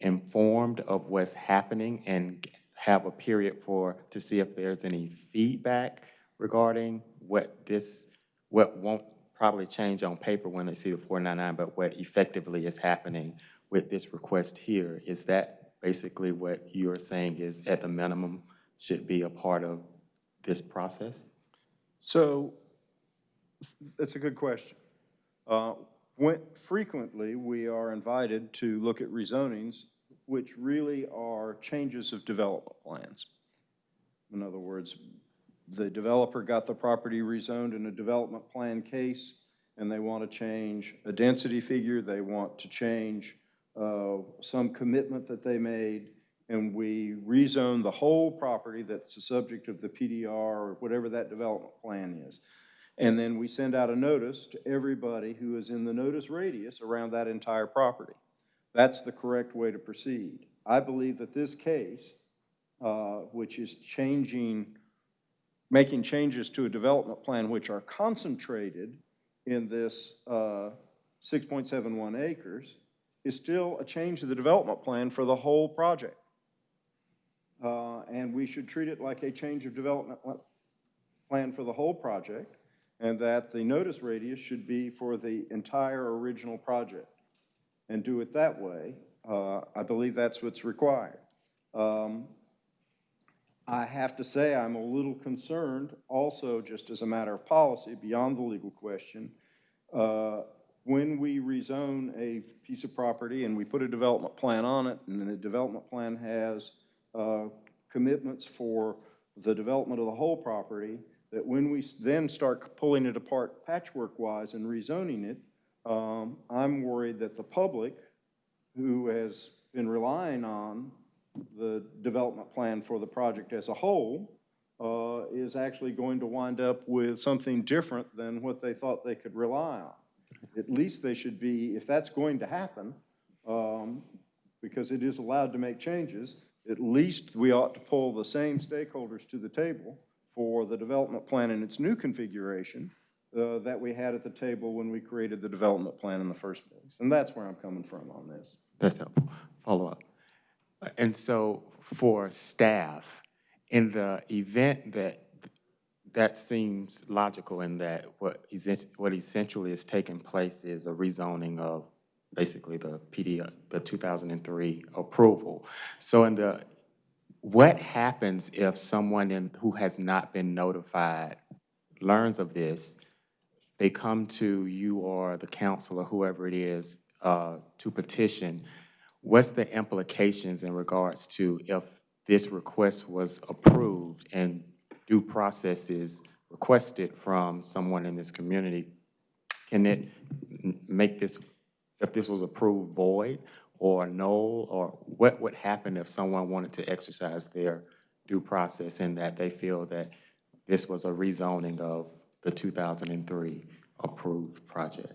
informed of what's happening and have a period for, to see if there's any feedback regarding what this, what won't probably change on paper when they see the 499, but what effectively is happening with this request here. Is that basically what you're saying is at the minimum should be a part of this process? So, that's a good question. Uh, When, frequently, we are invited to look at rezonings, which really are changes of development plans. In other words, the developer got the property rezoned in a development plan case, and they want to change a density figure, they want to change uh, some commitment that they made, and we rezone the whole property that's the subject of the PDR or whatever that development plan is. And then we send out a notice to everybody who is in the notice radius around that entire property. That's the correct way to proceed. I believe that this case, uh, which is changing, making changes to a development plan which are concentrated in this uh, 6.71 acres, is still a change to the development plan for the whole project. Uh, And we should treat it like a change of development plan for the whole project, and that the notice radius should be for the entire original project. and do it that way. Uh, I believe that's what's required. Um, I have to say, I'm a little concerned also, just as a matter of policy, beyond the legal question, uh, when we rezone a piece of property and we put a development plan on it, and the development plan has uh, commitments for the development of the whole property, that when we then start pulling it apart patchwork-wise and rezoning it, um, I'm worried that the public, who has been relying on the development plan for the project as a whole, uh, is actually going to wind up with something different than what they thought they could rely on. At least they should be, if that's going to happen, um, because it is allowed to make changes, at least we ought to pull the same stakeholders to the table for the development plan in its new configuration uh, that we had at the table when we created the development plan in the first place. And that's where I'm coming from on this. That's helpful. Follow up. And so for staff, in the event that, that seems logical in that what what essentially is taking place is a rezoning of basically the PD, the 2003 approval. So in the, what happens if someone in, who has not been notified learns of this, they come to you or the council or whoever it is uh, to petition, what's the implications in regards to if this request was approved and due process is requested from someone in this community? Can it make this, if this was approved, void or null? Or what would happen if someone wanted to exercise their due process in that they feel that this was a rezoning of the 2003 approved project?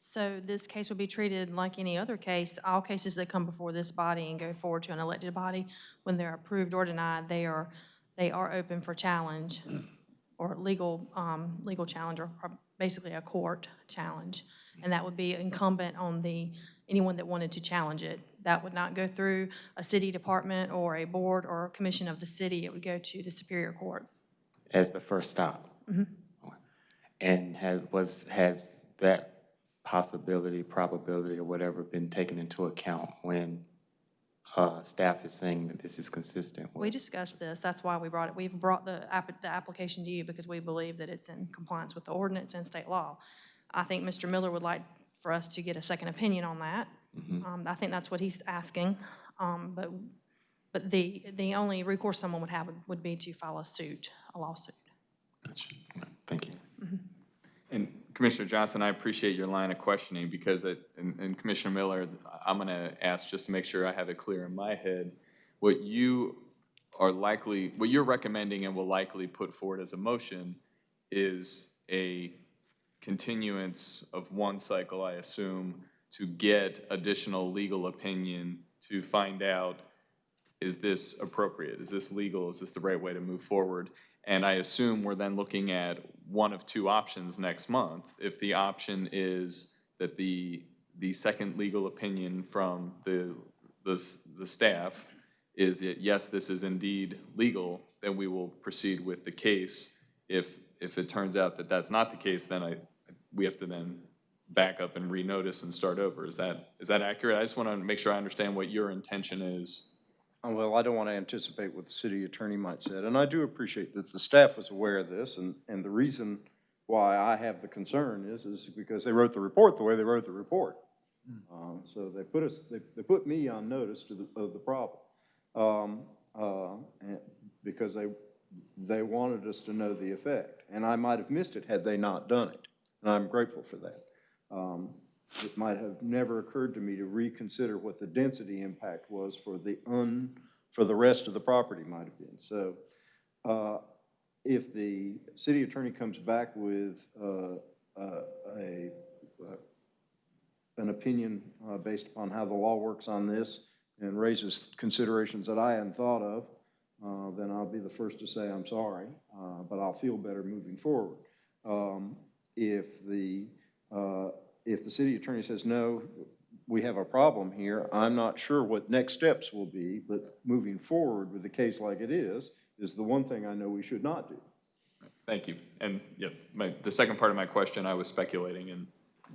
So this case would be treated like any other case. All cases that come before this body and go forward to an elected body, when they're approved or denied, they are, they are open for challenge or legal, um, legal challenge or or basically a court challenge. And that would be incumbent on the, anyone that wanted to challenge it. That would not go through a city department or a board or a commission of the city. It would go to the Superior Court. as the first stop? And has, was, has that possibility, probability, or whatever been taken into account when uh, staff is saying that this is consistent We discussed this, that's why we brought it, we've brought the app, the application to you because we believe that it's in compliance with the ordinance and state law. I think Mr. Miller would like for us to get a second opinion on that. Um, I think that's what he's asking, um, but, but the, the only recourse someone would have would- would be to file a suit, a lawsuit. Gotcha. Thank you. And Commissioner Johnson, I appreciate your line of questioning because it, and and Commissioner Miller, I'm going to ask just to make sure I have it clear in my head. What you are likely, what you're recommending and will likely put forward as a motion is a continuance of one cycle, I assume, to get additional legal opinion to find out, is this appropriate? Is this legal? Is this the right way to move forward? And I assume we're then looking at one of two options next month. If the option is that the, the second legal opinion from the, the, the staff is that, yes, this is indeed legal, then we will proceed with the case. If, if it turns out that that's not the case, then I, we have to then back up and renotice and start over. Is that, is that accurate? I just want to make sure I understand what your intention is. Uh, Well, I don't want to anticipate what the city attorney might say, and I do appreciate that the staff was aware of this, and, and the reason why I have the concern is, is because they wrote the report the way they wrote the report. Um, So they put us, they, they put me on notice to the, of the problem. Um, uh, and- Because they, they wanted us to know the effect, and I might have missed it had they not done it, and I'm grateful for that. Um, It might have never occurred to me to reconsider what the density impact was for the un, for the rest of the property might have been. So uh, if the city attorney comes back with uh, uh, a, an opinion uh, based upon how the law works on this and raises considerations that I hadn't thought of, uh, then I'll be the first to say I'm sorry, uh, but I'll feel better moving forward. Um, If the, uh, if the city attorney says, no, we have a problem here, I'm not sure what next steps will be, but moving forward with a case like it is, is the one thing I know we should not do. Thank you. And, yeah, my, the second part of my question, I was speculating, and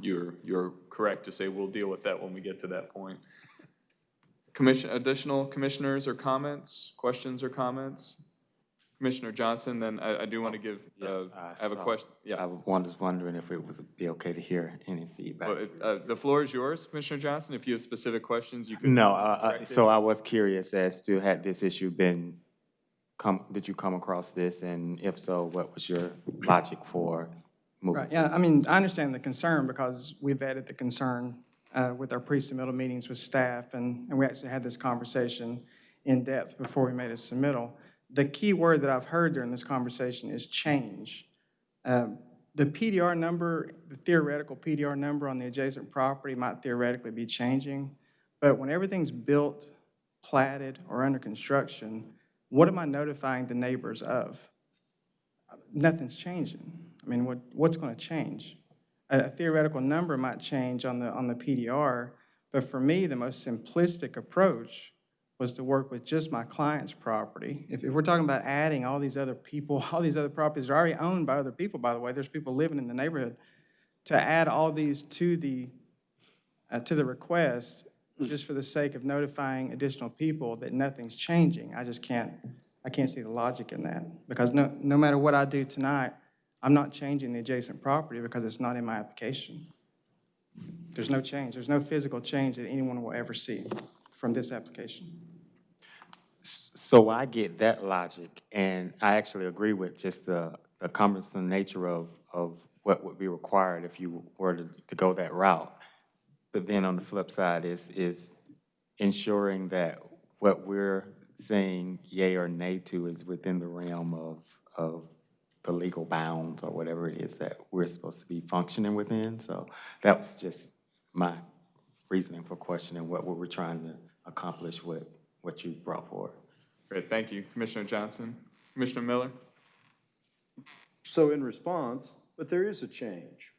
you're, you're correct to say we'll deal with that when we get to that point. Commission, additional commissioners or comments, questions or comments? Commissioner Johnson, then I, I do want to give, uh, I have a so question. I Yeah. was wondering if it would be okay to hear any feedback. Well, it- uh, The floor is yours, Commissioner Johnson. If you have specific questions, you can. No, uh, uh, so I was curious as to had this issue been, come, did you come across this? And if so, what was your logic for moving? Right, yeah, I mean, I understand the concern because we've added the concern uh, with our pre-submittal meetings with staff, and, and we actually had this conversation in depth before we made a submittal. The key word that I've heard during this conversation is change. Uh, The PDR number, the theoretical PDR number on the adjacent property might theoretically be changing, but when everything's built, platted, or under construction, what am I notifying the neighbors of? nothing's changing. I mean, what, what's going to change? A a theoretical number might change on the, on the PDR, but for me, the most simplistic approach was to work with just my client's property. If, if we're talking about adding all these other people, all these other properties are already owned by other people, by the way, there's people living in the neighborhood, to add all these to the, uh, to the request, just for the sake of notifying additional people that nothing's changing, I just can't, I can't see the logic in that. Because no, no matter what I do tonight, I'm not changing the adjacent property because it's not in my application. There's no change, there's no physical change that anyone will ever see from this application. So I get that logic, and I actually agree with just the, the cumbersome nature of, of what would be required if you were to, to go that route. But then on the flip side is, is ensuring that what we're saying yay or nay to is within the realm of, of the legal bounds or whatever it is that we're supposed to be functioning within. So that was just my reasoning for questioning what we were trying to accomplish with what you brought forward. Great, thank you. Commissioner Johnson. Commissioner Miller? So in response, but there is a change.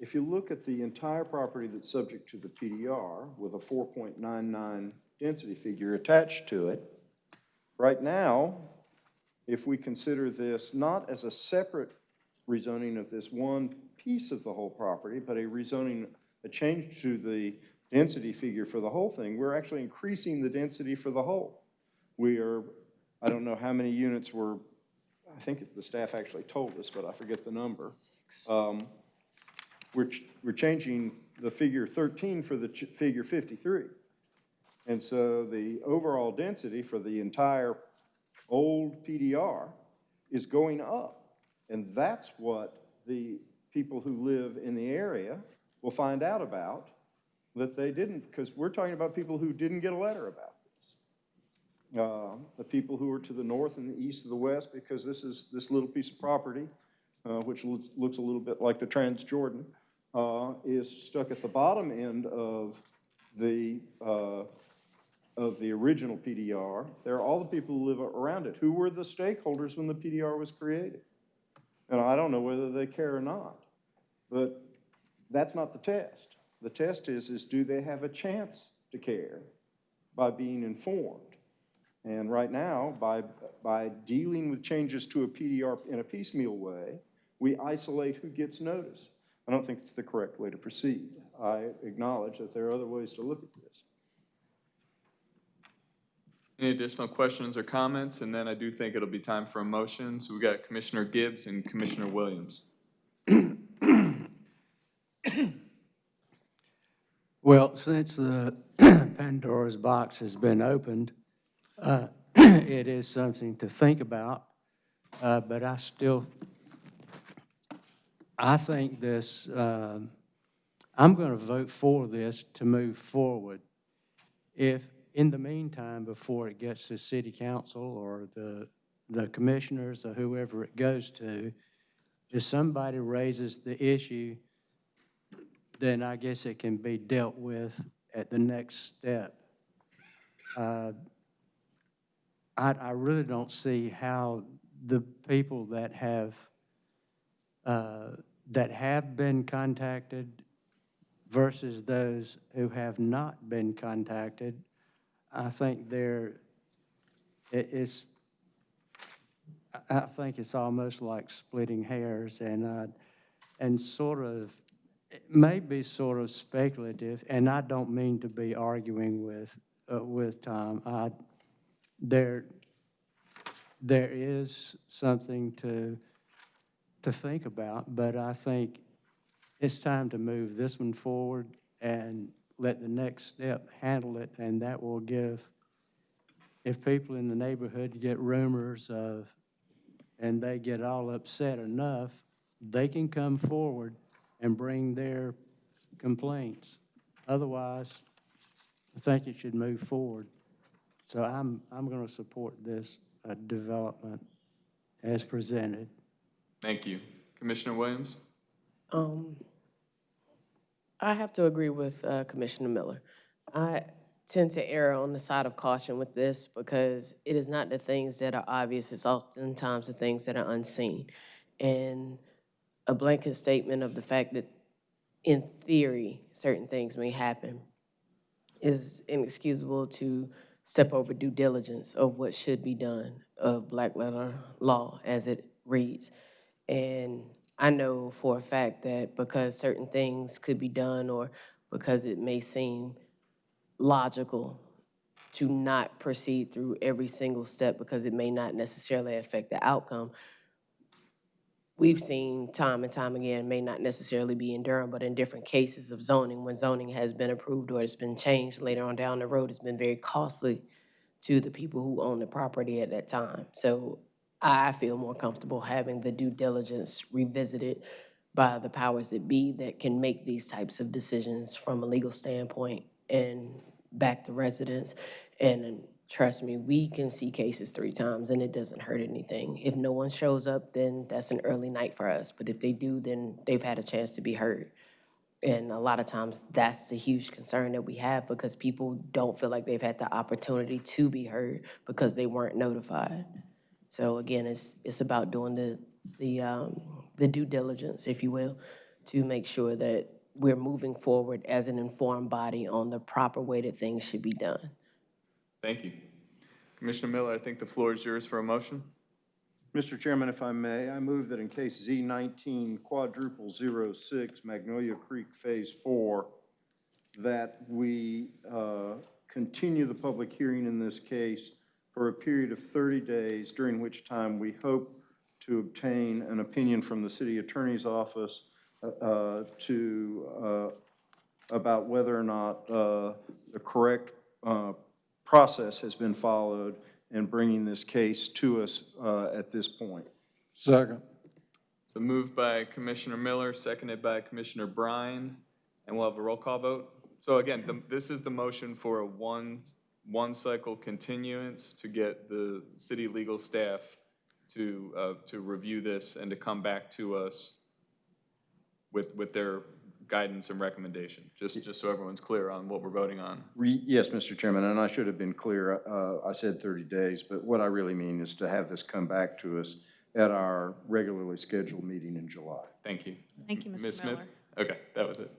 If you look at the entire property that's subject to the PDR with a 4.99 density figure attached to it, right now, if we consider this not as a separate rezoning of this one piece of the whole property, but a rezoning, a change to the density figure for the whole thing, we're actually increasing the density for the whole. We are, I don't know how many units were, I think it's the staff actually told us, but I forget the number. Um, We're, ch- we're changing the figure 13 for the figure 53. And so the overall density for the entire old PDR is going up. And that's what the people who live in the area will find out about, that they didn't, because we're talking about people who didn't get a letter about. Uh, The people who are to the north and the east of the west, because this is, this little piece of property, uh, which looks, looks a little bit like the Transjordan, uh, is stuck at the bottom end of the, uh, of the original PDR. There are all the people who live around it. Who were the stakeholders when the PDR was created? And I don't know whether they care or not. But that's not the test. The test is, is do they have a chance to care by being informed? And right now, by, by dealing with changes to a PDR in a piecemeal way, we isolate who gets notice. I don't think it's the correct way to proceed. I acknowledge that there are other ways to look at this. Any additional questions or comments? And then I do think it'll be time for a motion. So we got Commissioner Gibbs and Commissioner Williams. Well, since the Pandora's box has been opened, uh, it is something to think about, uh, but I still, I think this, um, I'm going to vote for this to move forward. If, in the meantime, before it gets to city council or the, the commissioners or whoever it goes to, if somebody raises the issue then I guess it can be dealt with at the next step. Uh, I, I really don't see how the people that have, uh, that have been contacted versus those who have not been contacted, I think they're, it- it's, I- I think it's almost like splitting hairs and, uh, and sort of it may be sort of speculative, and I don't mean to be arguing with, uh, with Tom. I, there, there is something to, to think about, but I think it's time to move this one forward and let the next step handle it, and that will give, if people in the neighborhood get rumors of, and they get all upset enough, they can come forward and bring their complaints. Otherwise, I think it should move forward. So I'm, I'm going to support this uh, development as presented. Thank you. Commissioner Williams? Um, I have to agree with uh, Commissioner Miller. I tend to err on the side of caution with this because it is not the things that are obvious, it's oftentimes the things that are unseen. And a blanket statement of the fact that in theory, certain things may happen is inexcusable to step over due diligence of what should be done of black letter law as it reads. And I know for a fact that because certain things could be done or because it may seem logical to not proceed through every single step because it may not necessarily affect the outcome, we've seen time and time again, may not necessarily be in Durham, but in different cases of zoning, when zoning has been approved or it's been changed later on down the road, it's been very costly to the people who own the property at that time. So I feel more comfortable having the due diligence revisited by the powers that be that can make these types of decisions from a legal standpoint and back to residents. And trust me, we can see cases three times and it doesn't hurt anything. If no one shows up, then that's an early night for us. But if they do, then they've had a chance to be heard. And a lot of times, that's the huge concern that we have because people don't feel like they've had the opportunity to be heard because they weren't notified. So again, it's, it's about doing the, the, um, the due diligence, if you will, to make sure that we're moving forward as an informed body on the proper way that things should be done. Thank you. Commissioner Miller, I think the floor is yours for a motion. Mr. Chairman, if I may, I move that in case Z nineteen quadruple zero six Magnolia Creek Phase Four, that we uh, continue the public hearing in this case for a period of thirty days, during which time we hope to obtain an opinion from the city attorney's office uh, uh, to, uh, about whether or not uh, the correct uh, process has been followed in bringing this case to us uh, at this point. Second. So moved by Commissioner Miller, seconded by Commissioner Bryan, and we'll have a roll call vote. So again, the- this is the motion for a one, one-cycle continuance to get the city legal staff to, uh, to review this and to come back to us with, with their guidance and recommendation, just, just so everyone's clear on what we're voting on. Re- Yes, Mr. Chairman, and I should have been clear. uh, I said 30 days, but what I really mean is to have this come back to us at our regularly scheduled meeting in July. Thank you. Thank you, Ms. Mr. Smith? Miller. Okay, that was it.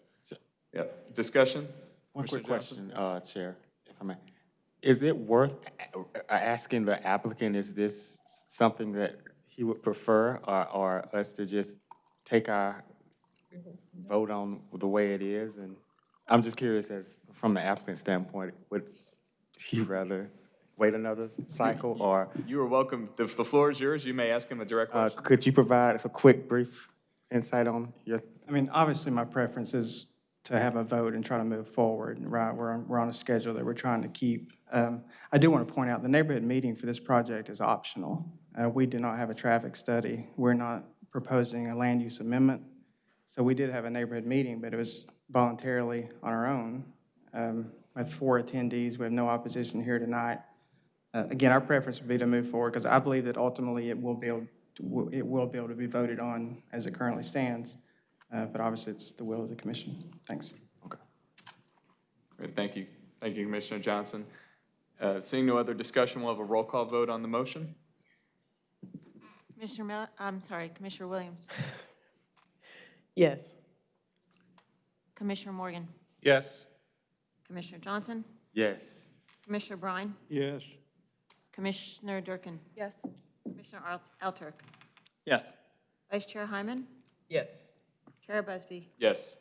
Yep. Discussion? One quick question, uh, Chair, if I may. Is it worth a- a- asking the applicant, is this something that he would prefer, or, or us to just take our vote on the way it is? And I'm just curious, as, from the applicant standpoint, would he rather wait another cycle, or You are welcome. The, the floor is yours. You may ask him a direct uh, question. could you provide us a quick, brief insight on your I mean, obviously, my preference is to have a vote and try to move forward, right? We're on, we're on a schedule that we're trying to keep. Um, I do want to point out, the neighborhood meeting for this project is optional. Uh, We do not have a traffic study. We're not proposing a land use amendment. So we did have a neighborhood meeting, but it was voluntarily on our own. Um, With four attendees, we have no opposition here tonight. Uh, Again, our preference would be to move forward, because I believe that ultimately it will be, able to- it will be able to be voted on as it currently stands. Uh, But obviously, it's the will of the commission. Thanks. Okay. Great, Thank you. Thank you, Commissioner Johnson. Uh, Seeing no other discussion, we'll have a roll call vote on the motion. Commissioner Miller, I'm sorry, Commissioner Williams, Yes. Commissioner Morgan, Yes. Commissioner Johnson, Yes. Commissioner Bryan, Yes. Commissioner Durkin, Yes. Commissioner Alt- Alturk, Yes. Vice Chair Hyman, Yes. Chair Busby. Yes.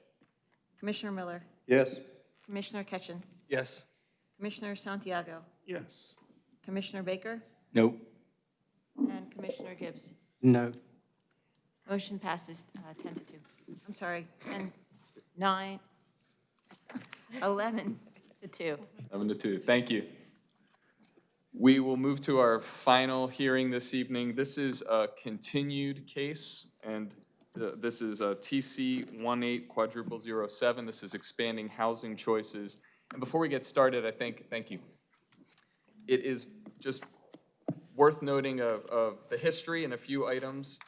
Commissioner Miller, Yes. Commissioner Ketchen, Yes. Commissioner Santiago, Yes. Commissioner Baker, Nope. and Commissioner Gibbs. No. Motion passes uh, 10 to 2. I'm sorry, 10, 9, 11 to 2. 11 to two, thank you. We will move to our final hearing this evening. This is a continued case, and uh, this is a TC 18 quadruple zero seven. This is expanding housing choices. And before we get started, I think, thank you. It is just worth noting of, of the history and a few items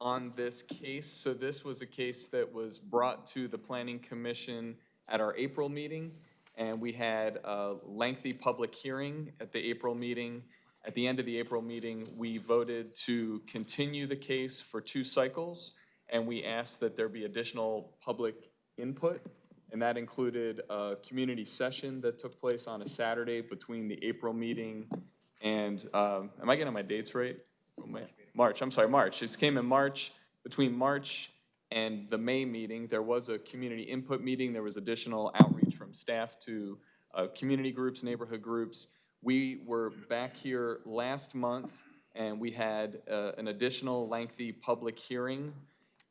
on this case. So this was a case that was brought to the Planning Commission at our April meeting, and we had a lengthy public hearing at the April meeting. At the end of the April meeting, we voted to continue the case for two cycles, and we asked that there be additional public input. And that included a community session that took place on a Saturday between the April meeting and, um, am I getting my dates right? March, I'm sorry, March. It came in March, between March and the May meeting, there was a community input meeting. There was additional outreach from staff to uh, community groups, neighborhood groups. We were back here last month, and we had uh, an additional lengthy public hearing,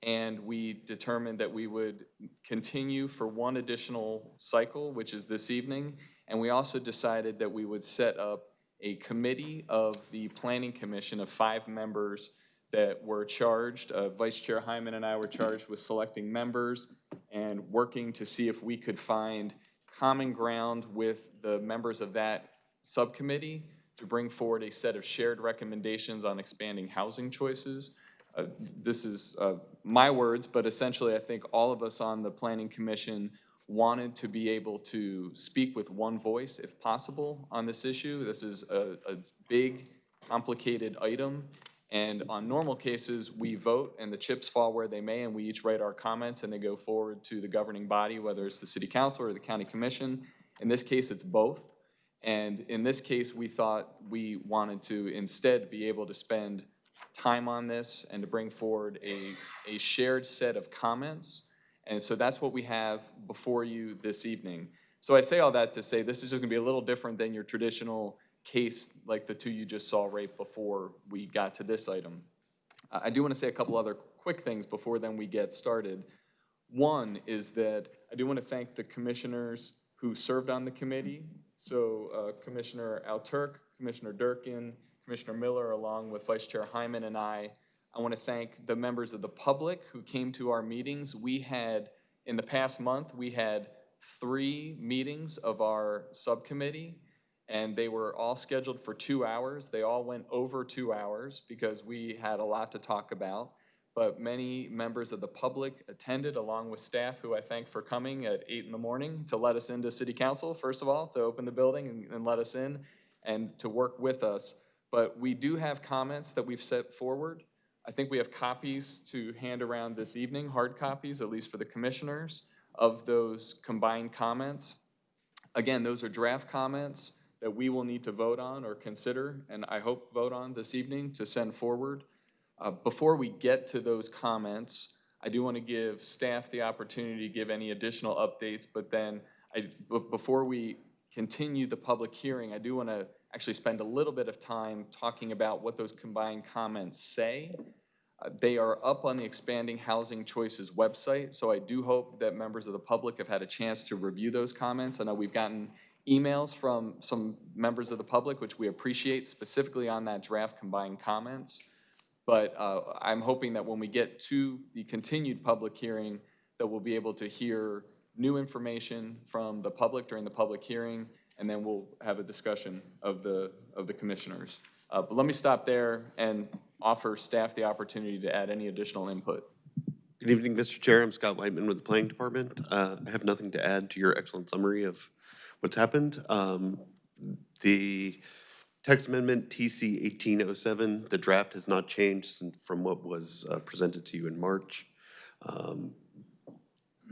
and we determined that we would continue for one additional cycle, which is this evening. And we also decided that we would set up a committee of the Planning Commission of five members that were charged, uh, Vice Chair Hyman and I were charged with selecting members and working to see if we could find common ground with the members of that subcommittee to bring forward a set of shared recommendations on expanding housing choices. Uh, This is uh, my words, but essentially, I think all of us on the Planning Commission wanted to be able to speak with one voice, if possible, on this issue. This is a, a big, complicated item, and on normal cases, we vote, and the chips fall where they may, and we each write our comments, and they go forward to the governing body, whether it's the city council or the county commission. In this case, it's both. And in this case, we thought we wanted to instead be able to spend time on this and to bring forward a, a shared set of comments. And so that's what we have before you this evening. So I say all that to say this is just gonna be a little different than your traditional case like the two you just saw right before we got to this item. I I do want to say a couple other quick things before then we get started. One is that I do want to thank the commissioners who served on the committee. So uh, Commissioner Alturk, Commissioner Durkin, Commissioner Miller, along with Vice Chair Hyman and I. I want to thank the members of the public who came to our meetings. We had, in the past month, we had three meetings of our subcommittee, and they were all scheduled for two hours. They all went over two hours because we had a lot to talk about. But many members of the public attended along with staff who I thank for coming at eight in the morning to let us into city council, first of all, to open the building and, and let us in and to work with us. But we do have comments that we've set forward. I think we have copies to hand around this evening, hard copies, at least for the commissioners, of those combined comments. Again, those are draft comments that we will need to vote on or consider, and I hope vote on this evening to send forward. Uh, Before we get to those comments, I do want to give staff the opportunity to give any additional updates, but then I, before we continue the public hearing, I do want to actually spend a little bit of time talking about what those combined comments say. Uh, They are up on the Expanding Housing Choices website, so I do hope that members of the public have had a chance to review those comments. I know we've gotten emails from some members of the public, which we appreciate, specifically on that draft combined comments. But uh, I'm hoping that when we get to the continued public hearing, that we'll be able to hear new information from the public during the public hearing, and then we'll have a discussion of the, of the commissioners. Uh, But let me stop there and offer staff the opportunity to add any additional input. Good evening, Mr. Chair. I'm Scott Whiteman with the Planning Department. Uh, I have nothing to add to your excellent summary of what's happened. Um, The text amendment TC 1807, the draft has not changed from what was uh, presented to you in March. Um,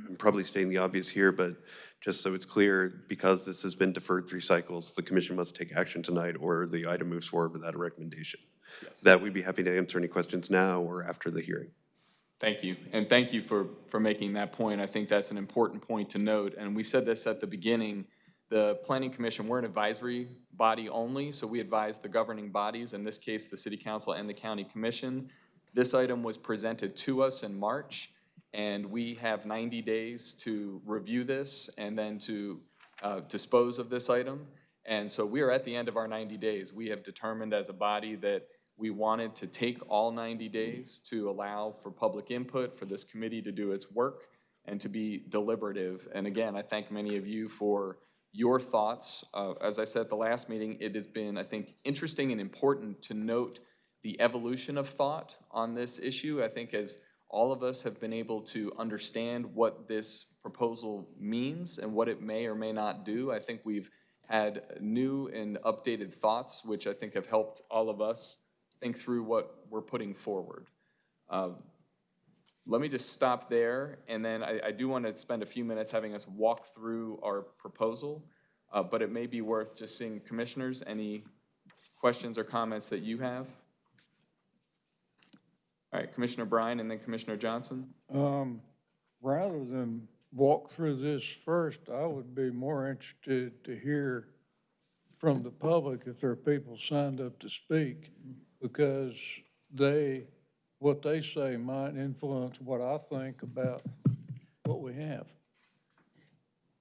I'm probably stating the obvious here, but just so it's clear, because this has been deferred three cycles, the commission must take action tonight or the item moves forward without a recommendation. That we'd be happy to answer any questions now or after the hearing. Thank you, and thank you for, for making that point. I think that's an important point to note, and we said this at the beginning. The Planning Commission, we're an advisory body only, so we advise the governing bodies, in this case, the City Council and the County Commission. This item was presented to us in March, and we have 90 days to review this and then to uh, dispose of this item. And so we are at the end of our 90 days. We have determined as a body that we wanted to take all 90 days to allow for public input, for this committee to do its work, and to be deliberative. And again, I thank many of you for your thoughts. Uh, As I said at the last meeting, it has been, I think, interesting and important to note the evolution of thought on this issue. I think as all of us have been able to understand what this proposal means and what it may or may not do, I think we've had new and updated thoughts, which I think have helped all of us think through what we're putting forward. Uh, Let me just stop there, and then I, I do want to spend a few minutes having us walk through our proposal, uh, but it may be worth just seeing commissioners, any questions or comments that you have? All right, Commissioner Bryan and then Commissioner Johnson. Um, rather than walk through this first, I would be more interested to hear from the public if there are people signed up to speak, because they, what they say might influence what I think about what we have.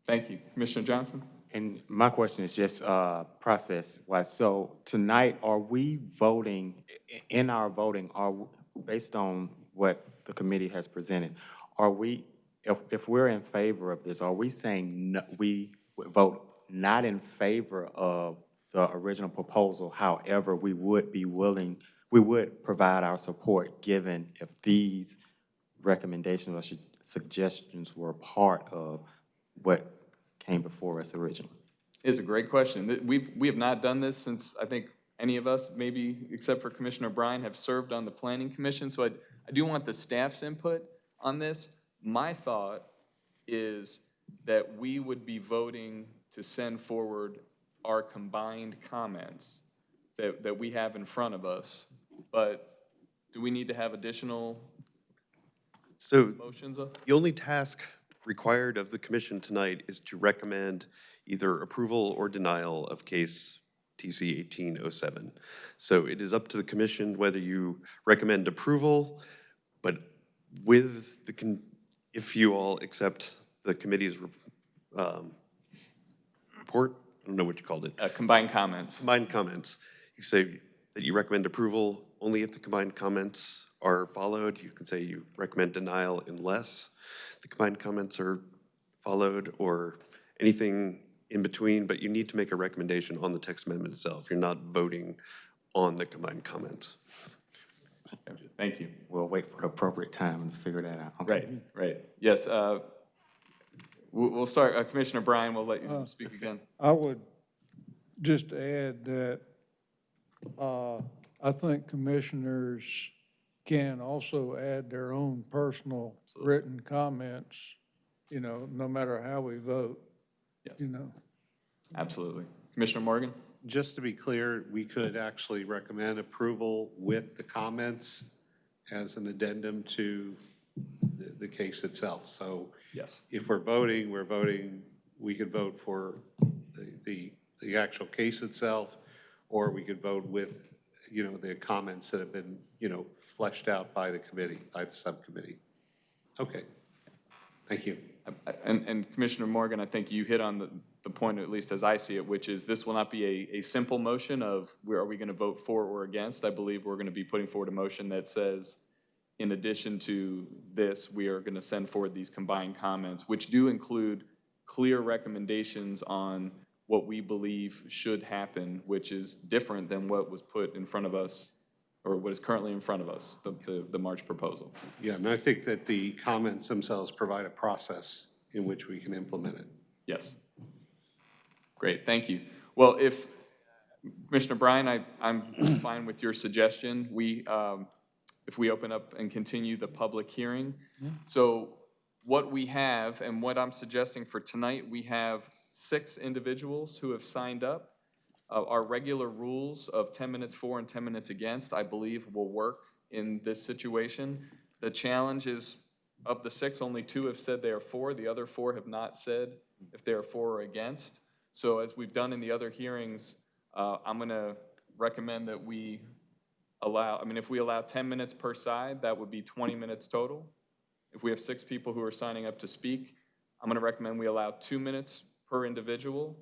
Thank you. Commissioner Johnson? And my question is just uh, process-wise. So tonight, are we voting, in our voting, are, based on what the committee has presented, are we, if, if we're in favor of this, are we saying no- we would vote not in favor of the original proposal? However, we would be willing, we would provide our support given if these recommendations or suggestions were part of what came before us originally? It's a great question. We've, we have not done this since, I think, any of us, maybe except for Commissioner Bryan, have served on the Planning Commission, so I, I do want the staff's input on this. My thought is that we would be voting to send forward our combined comments that, that we have in front of us, but do we need to have additional So motions? of- the only task required of the commission tonight is to recommend either approval or denial of case TC 1807. So it is up to the commission whether you recommend approval, but with the, con- if you all accept the committee's um, report, I don't know what you called it. Uh, Combined comments. Combined comments. You say that you recommend approval only if the combined comments are followed. You can say you recommend denial unless the combined comments are followed or anything in between, but you need to make a recommendation on the text amendment itself. You're not voting on the combined comments. Thank you. We'll wait for the appropriate time to figure that out. Okay. Right, right. Yes, uh, we'll, we'll start, uh, Commissioner Bryan, we'll let you Uh, speak again. I would just add that uh, I think commissioners can also add their own personal written comments, you know, no matter how we vote. Yes. You know, Absolutely. Commissioner Morgan? Just to be clear, we could actually recommend approval with the comments as an addendum to the, the case itself. So Yes. if we're voting, we're voting, we could vote for the, the, the actual case itself, or we could vote with, you know, the comments that have been, you know, fleshed out by the committee, by the subcommittee. Okay. Thank you. Um, and, and Commissioner Morgan, I think you hit on the, the point, at least as I see it, which is this will not be a, a simple motion of where are we going to vote for or against. I believe we're going to be putting forward a motion that says, in addition to this, we are going to send forward these combined comments, which do include clear recommendations on what we believe should happen, which is different than what was put in front of us, or what is currently in front of us, the, the, the March proposal. Yeah, and I think that the comments themselves provide a process in which we can implement it. Yes. Great, thank you. Well, if, Commissioner Bryan, I, I'm fine with your suggestion. We, um, if we open up and continue the public hearing. So what we have, and what I'm suggesting for tonight, we have six individuals who have signed up. Uh, Our regular rules of 10 minutes for and 10 minutes against, I believe, will work in this situation. The challenge is, of the six, only two have said they are for, the other four have not said if they are for or against. So as we've done in the other hearings, uh, I'm gonna recommend that we allow, I mean, if we allow ten minutes per side, that would be twenty minutes total. If we have six people who are signing up to speak, I'm gonna recommend we allow two minutes per individual,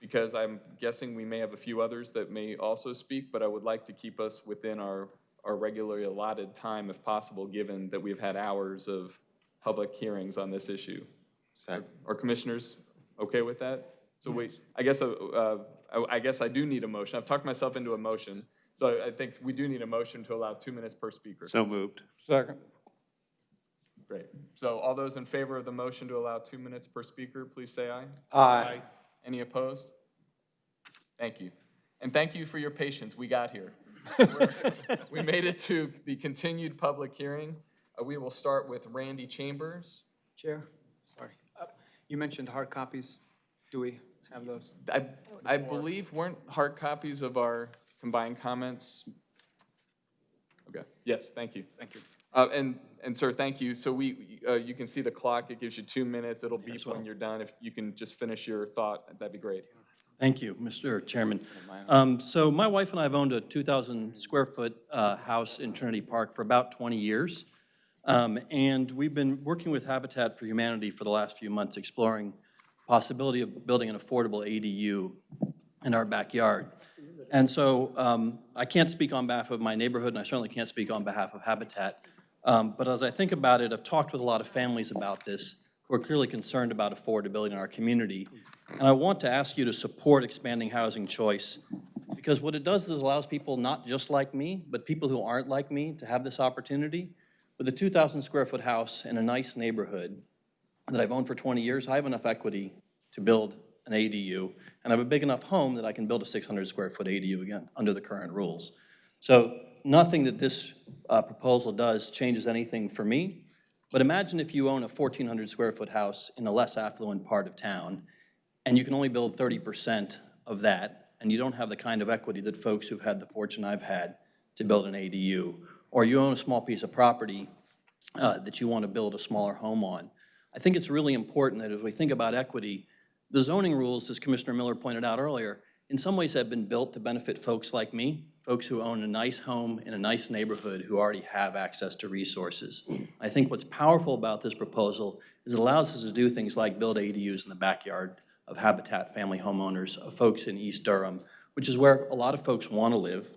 because I'm guessing we may have a few others that may also speak, but I would like to keep us within our, our regularly allotted time if possible, given that we've had hours of public hearings on this issue. Are commissioners okay with that? So wait, I guess, uh, uh, I I guess I do need a motion. I've talked myself into a motion, so I- I think we do need a motion to allow two minutes per speaker. So moved. Second. Great. So all those in favor of the motion to allow two minutes per speaker, please say aye. Aye. Any opposed? Thank you. And thank you for your patience. We got here. We made it to the continued public hearing. Uh, We will start with Randy Chambers. Chair, sorry. Uh, You mentioned hard copies. Do we have those? I, I believe weren't hard copies of our combined comments? Okay, yes, thank you. Thank you. Uh, and, and sir, thank you. So we, uh, you can see the clock. It gives you two minutes. It'll beep when you're done. If you can just finish your thought, that'd be great. Thank you, Mr. Chairman. Um, So my wife and I have owned a 2,000 square foot uh, house in Trinity Park for about 20 years. Um, And we've been working with Habitat for Humanity for the last few months, exploring possibility of building an affordable ADU in our backyard. And so um, I can't speak on behalf of my neighborhood, and I certainly can't speak on behalf of Habitat. Um, But as I think about it, I've talked with a lot of families about this who are clearly concerned about affordability in our community. And I want to ask you to support expanding housing choice, because what it does is allows people not just like me, but people who aren't like me to have this opportunity. With a 2,000 square foot house in a nice neighborhood that I've owned for 20 years, I have enough equity to build an ADU, and I have a big enough home that I can build a 600 square foot ADU again, under the current rules. So nothing that this uh, proposal does changes anything for me, but imagine if you own a 1,400 square foot house in a less affluent part of town, and you can only build 30% of that, and you don't have the kind of equity that folks who've had the fortune I've had to build an ADU, or you own a small piece of property uh, that you want to build a smaller home on. I think it's really important that as we think about equity, the zoning rules, as Commissioner Miller pointed out earlier, in some ways have been built to benefit folks like me, folks who own a nice home in a nice neighborhood who already have access to resources. I think what's powerful about this proposal is it allows us to do things like build ADUs in the backyard of Habitat family homeowners, of folks in East Durham, which is where a lot of folks want to live.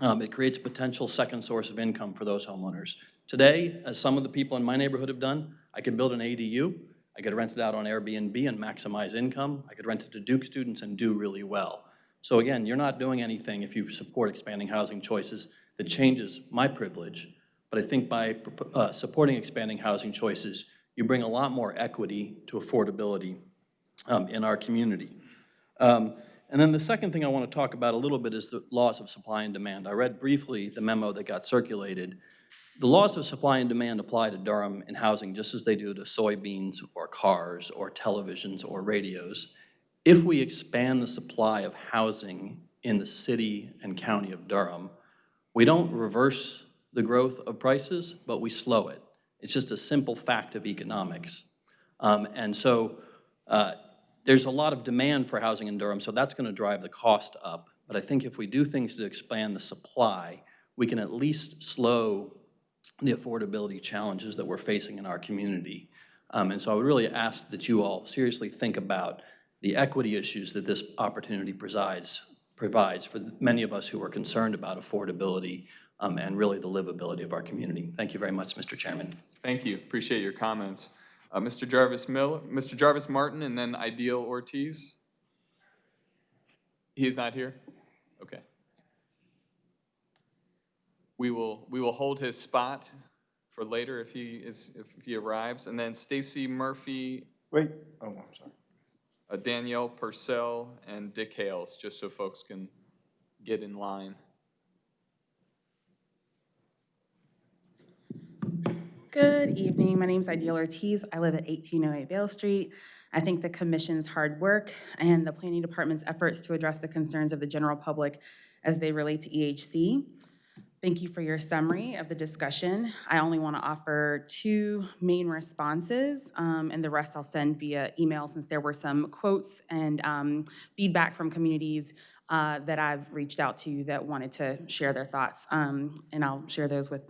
Um, It creates a potential second source of income for those homeowners. Today, as some of the people in my neighborhood have done, I could build an ADU, I could rent it out on Airbnb and maximize income, I could rent it to Duke students and do really well. So again, you're not doing anything if you support expanding housing choices that changes my privilege, but I think by uh, supporting expanding housing choices, you bring a lot more equity to affordability um, in our community. Um, And then the second thing I want to talk about a little bit is the laws of supply and demand. I read briefly the memo that got circulated. The laws of supply and demand apply to Durham in housing just as they do to soybeans or cars or televisions or radios. If we expand the supply of housing in the city and county of Durham, we don't reverse the growth of prices, but we slow it. It's just a simple fact of economics. Um, And so uh, there's a lot of demand for housing in Durham, so that's going to drive the cost up. But I think if we do things to expand the supply, we can at least slow the affordability challenges that we're facing in our community. Um, And so I would really ask that you all seriously think about the equity issues that this opportunity presides, provides for many of us who are concerned about affordability um, and really the livability of our community. Thank you very much, Mr. Chairman. Thank you. Appreciate your comments. Uh, Mr. Jarvis Mill, Mr. Jarvis Martin, and then Aidil Ortiz. He's not here? Okay. We will, we will hold his spot for later if he is, if he arrives. And then Stacy Murphy, Wait, oh, I'm sorry. uh, Danielle Purcell, and Dick Hales, just so folks can get in line. Good evening. My name is Aidil Ortiz. I live at 1808 Vale Street. I think the commission's hard work and the planning department's efforts to address the concerns of the general public as they relate to EHC. Thank you for your summary of the discussion. I only want to offer two main responses, um, and the rest I'll send via email since there were some quotes and um, feedback from communities uh, that I've reached out to that wanted to share their thoughts, um, and I'll share those with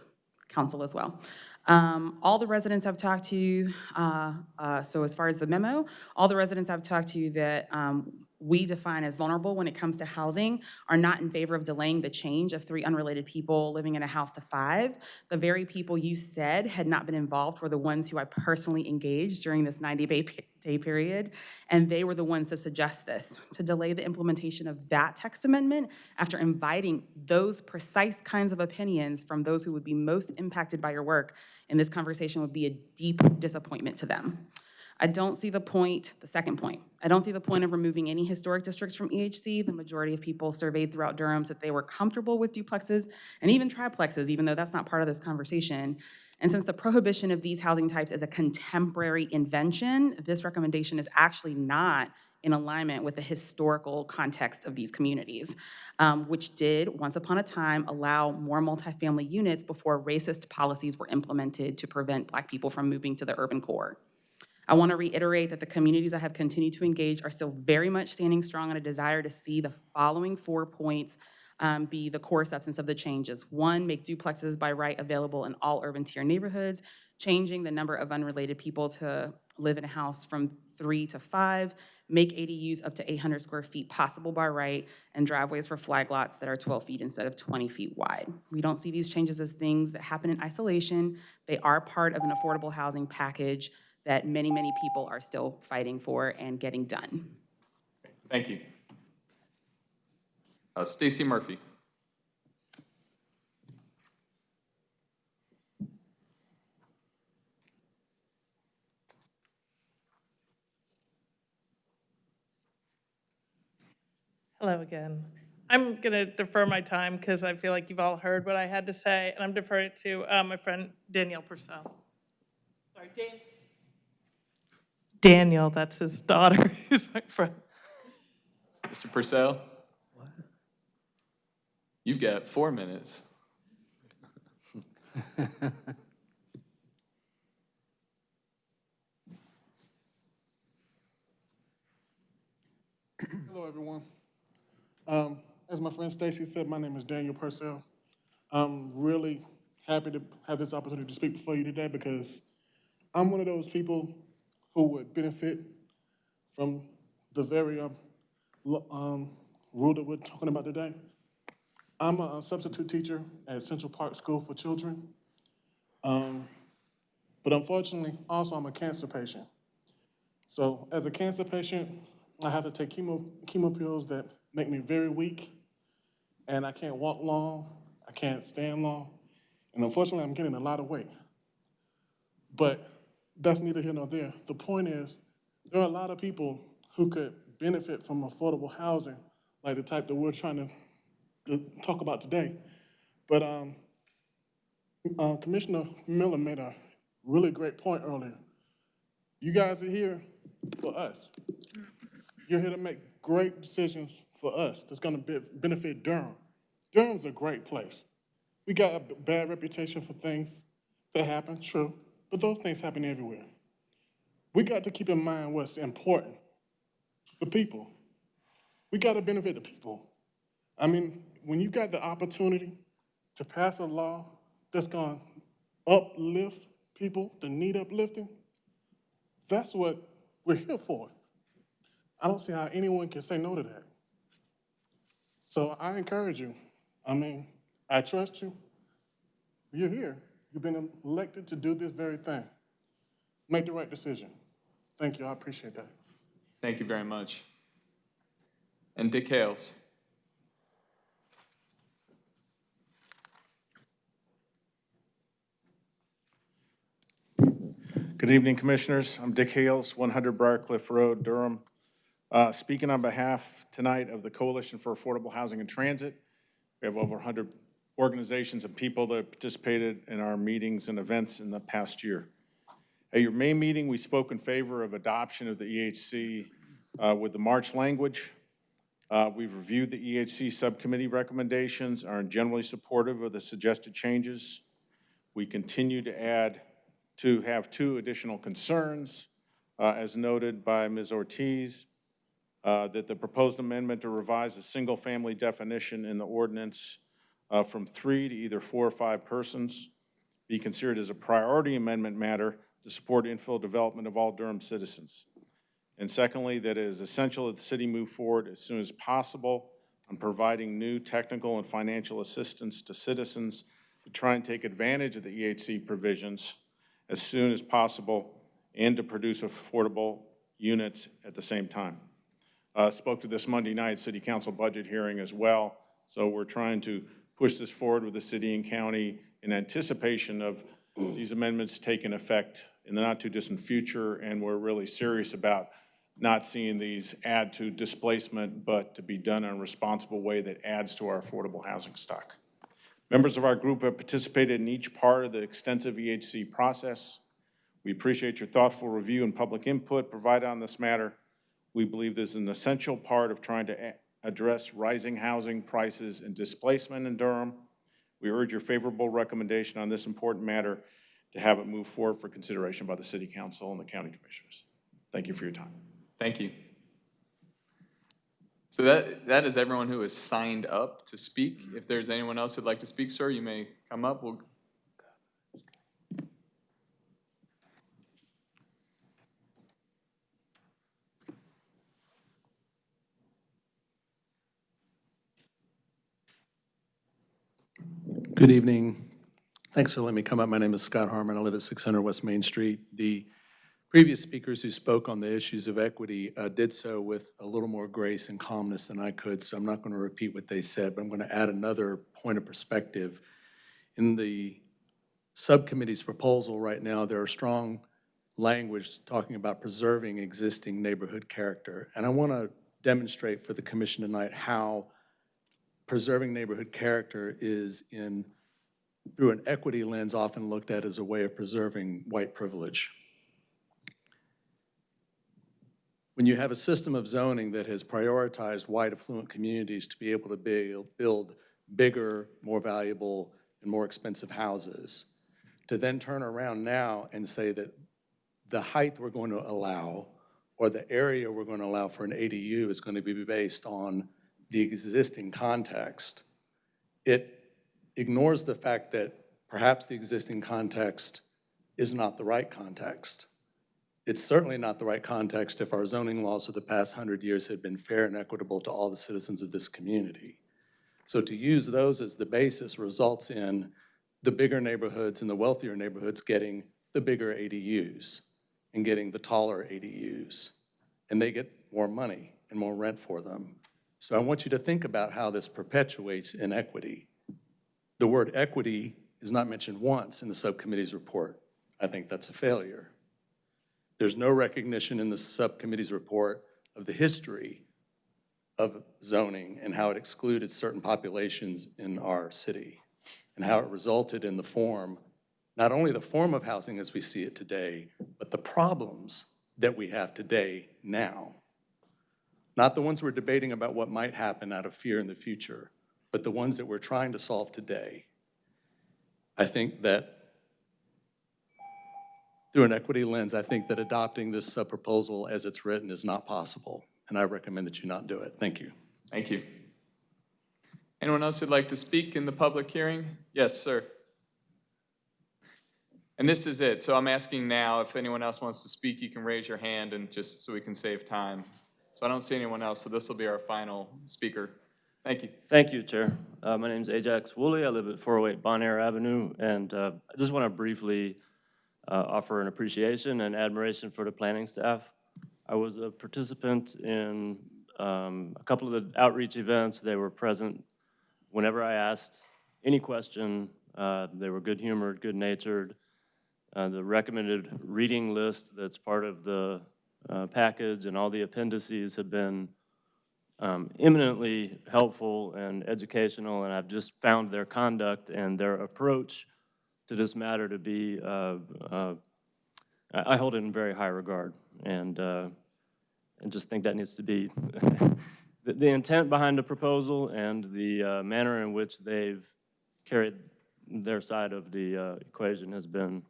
council as well. Um, All the residents I've talked to, uh, uh, so as far as the memo, all the residents I've talked to that um, we define as vulnerable when it comes to housing are not in favor of delaying the change of three unrelated people living in a house to five. The very people you said had not been involved were the ones who I personally engaged during this 90-day period, and they were the ones to suggest this, to delay the implementation of that text amendment after inviting those precise kinds of opinions from those who would be most impacted by your work, and this conversation would be a deep disappointment to them. I don't see the point, the second point, I don't see the point of removing any historic districts from EHC. The majority of people surveyed throughout Durham said they were comfortable with duplexes and even triplexes, even though that's not part of this conversation. And since the prohibition of these housing types is a contemporary invention, this recommendation is actually not in alignment with the historical context of these communities, um, which did, once upon a time, allow more multifamily units before racist policies were implemented to prevent Black people from moving to the urban core. I want to reiterate that the communities I have continued to engage are still very much standing strong on a desire to see the following four points um, be the core substance of the changes. One, make duplexes by right available in all urban tier neighborhoods, changing the number of unrelated people to live in a house from three to five, make ADUs up to 800 square feet possible by right, and driveways for flag lots that are 12 feet instead of 20 feet wide. We don't see these changes as things that happen in isolation. They are part of an affordable housing package that many, many people are still fighting for and getting done. Thank you. Uh, Stacy Murphy. Hello again. I'm going to defer my time because I feel like you've all heard what I had to say, and I'm deferring it to uh, my friend Danielle Purcell. Sorry, Dan. Daniel, that's his daughter, who's my friend. Mr. Purcell? You've got four minutes. Hello, everyone. Um, as my friend Stacy said, my name is Daniel Purcell. I'm really happy to have this opportunity to speak before you today because I'm one of those people who would benefit from the very um, um, rule that we're talking about today. I'm a substitute teacher at Central Park School for Children. Um, but unfortunately, also I'm a cancer patient. So as a cancer patient, I have to take chemo, chemo pills that make me very weak, and I can't walk long, I can't stand long, and unfortunately, I'm getting a lot of weight. But that's neither here nor there. The point is, there are a lot of people who could benefit from affordable housing, like the type that we're trying to, to talk about today. But um, uh, Commissioner Miller made a really great point earlier. You guys are here for us. You're here to make great decisions for us that's gonna be, benefit Durham. Durham's a great place. We got a bad reputation for things that happen, true, but those things happen everywhere. We got to keep in mind what's important, the people. We got to benefit the people. I mean, when you got the opportunity to pass a law that's going to uplift people that need uplifting, that's what we're here for. I don't see how anyone can say no to that. So I encourage you. I mean, I trust you. You're here. You've been elected to do this very thing. Make the right decision. Thank you. I appreciate that. Thank you very much. And Dick Hales. Good evening, Commissioners. I'm Dick Hales, 100 Briarcliff Road, Durham. Uh, Speaking on behalf tonight of the Coalition for Affordable Housing and Transit. We have over 100 organizations and people that participated in our meetings and events in the past year. At your May meeting, we spoke in favor of adoption of the EHC uh, with the March language. Uh, We've reviewed the EHC subcommittee recommendations, are generally supportive of the suggested changes. We continue to add, to have two additional concerns, uh, as noted by Ms. Ortiz, uh, that the proposed amendment to revise a single-family definition in the ordinance uh, from three to either four or five persons be considered as a priority amendment matter to support infill development of all Durham citizens. And secondly, that it is essential that the city move forward as soon as possible on providing new technical and financial assistance to citizens to try and take advantage of the EHC provisions as soon as possible and to produce affordable units at the same time. Uh, Spoke to this Monday night city council budget hearing as well, so we're trying to push this forward with the city and county in anticipation of these amendments taking effect in the not-too-distant future, and we're really serious about not seeing these add to displacement, but to be done in a responsible way that adds to our affordable housing stock. Members of our group have participated in each part of the extensive EHC process. We appreciate your thoughtful review and public input provided on this matter. We believe this is an essential part of trying to address rising housing prices and displacement in Durham. We urge your favorable recommendation on this important matter to have it move forward for consideration by the city council and the county commissioners. Thank you for your time. Thank you. So that, that is everyone who has signed up to speak. If there's anyone else who'd like to speak, sir, you may come up. We'll Good evening. Thanks for letting me come up. My name is Scott Harmon. I live at 600 West Main Street. The previous speakers who spoke on the issues of equity uh, did so with a little more grace and calmness than I could, so I'm not going to repeat what they said, but I'm going to add another point of perspective. In the subcommittee's proposal right now, there are strong language talking about preserving existing neighborhood character. And I want to demonstrate for the commission tonight how preserving neighborhood character is in, through an equity lens, often looked at as a way of preserving white privilege. When you have a system of zoning that has prioritized white affluent communities to be able to build, build bigger, more valuable, and more expensive houses, to then turn around now and say that the height we're going to allow or the area we're going to allow for an ADU is going to be based on the existing context, it ignores the fact that perhaps the existing context is not the right context. It's certainly not the right context if our zoning laws of the past hundred years had been fair and equitable to all the citizens of this community. So to use those as the basis results in the bigger neighborhoods and the wealthier neighborhoods getting the bigger ADUs and getting the taller ADUs. And they get more money and more rent for them. So I want you to think about how this perpetuates inequity. The word equity is not mentioned once in the subcommittee's report. I think that's a failure. There's no recognition in the subcommittee's report of the history of zoning and how it excluded certain populations in our city and how it resulted in the form, not only the form of housing as we see it today, but the problems that we have today now. Not the ones we're debating about what might happen out of fear in the future, but the ones that we're trying to solve today. I think that through an equity lens, I think that adopting this uh, proposal as it's written is not possible, and I recommend that you not do it. Thank you. Thank you. Anyone else who'd like to speak in the public hearing? Yes, sir. And this is it. So I'm asking now, if anyone else wants to speak, you can raise your hand and just so we can save time. So I don't see anyone else, so this will be our final speaker. Thank you. Thank you, Chair. Uh, My name is Ajax Woolley. I live at 408 Bon Air Avenue, and uh, I just want to briefly uh, offer an appreciation and admiration for the planning staff. I was a participant in um, a couple of the outreach events. They were present whenever I asked any question. Uh, They were good-humored, good-natured. Uh, The recommended reading list that's part of the uh, package and all the appendices have been um, eminently helpful and educational, and I've just found their conduct and their approach to this matter to be, uh, uh, I hold it in very high regard, and, uh, and just think that needs to be, the, the intent behind the proposal and the uh, manner in which they've carried their side of the uh, equation has been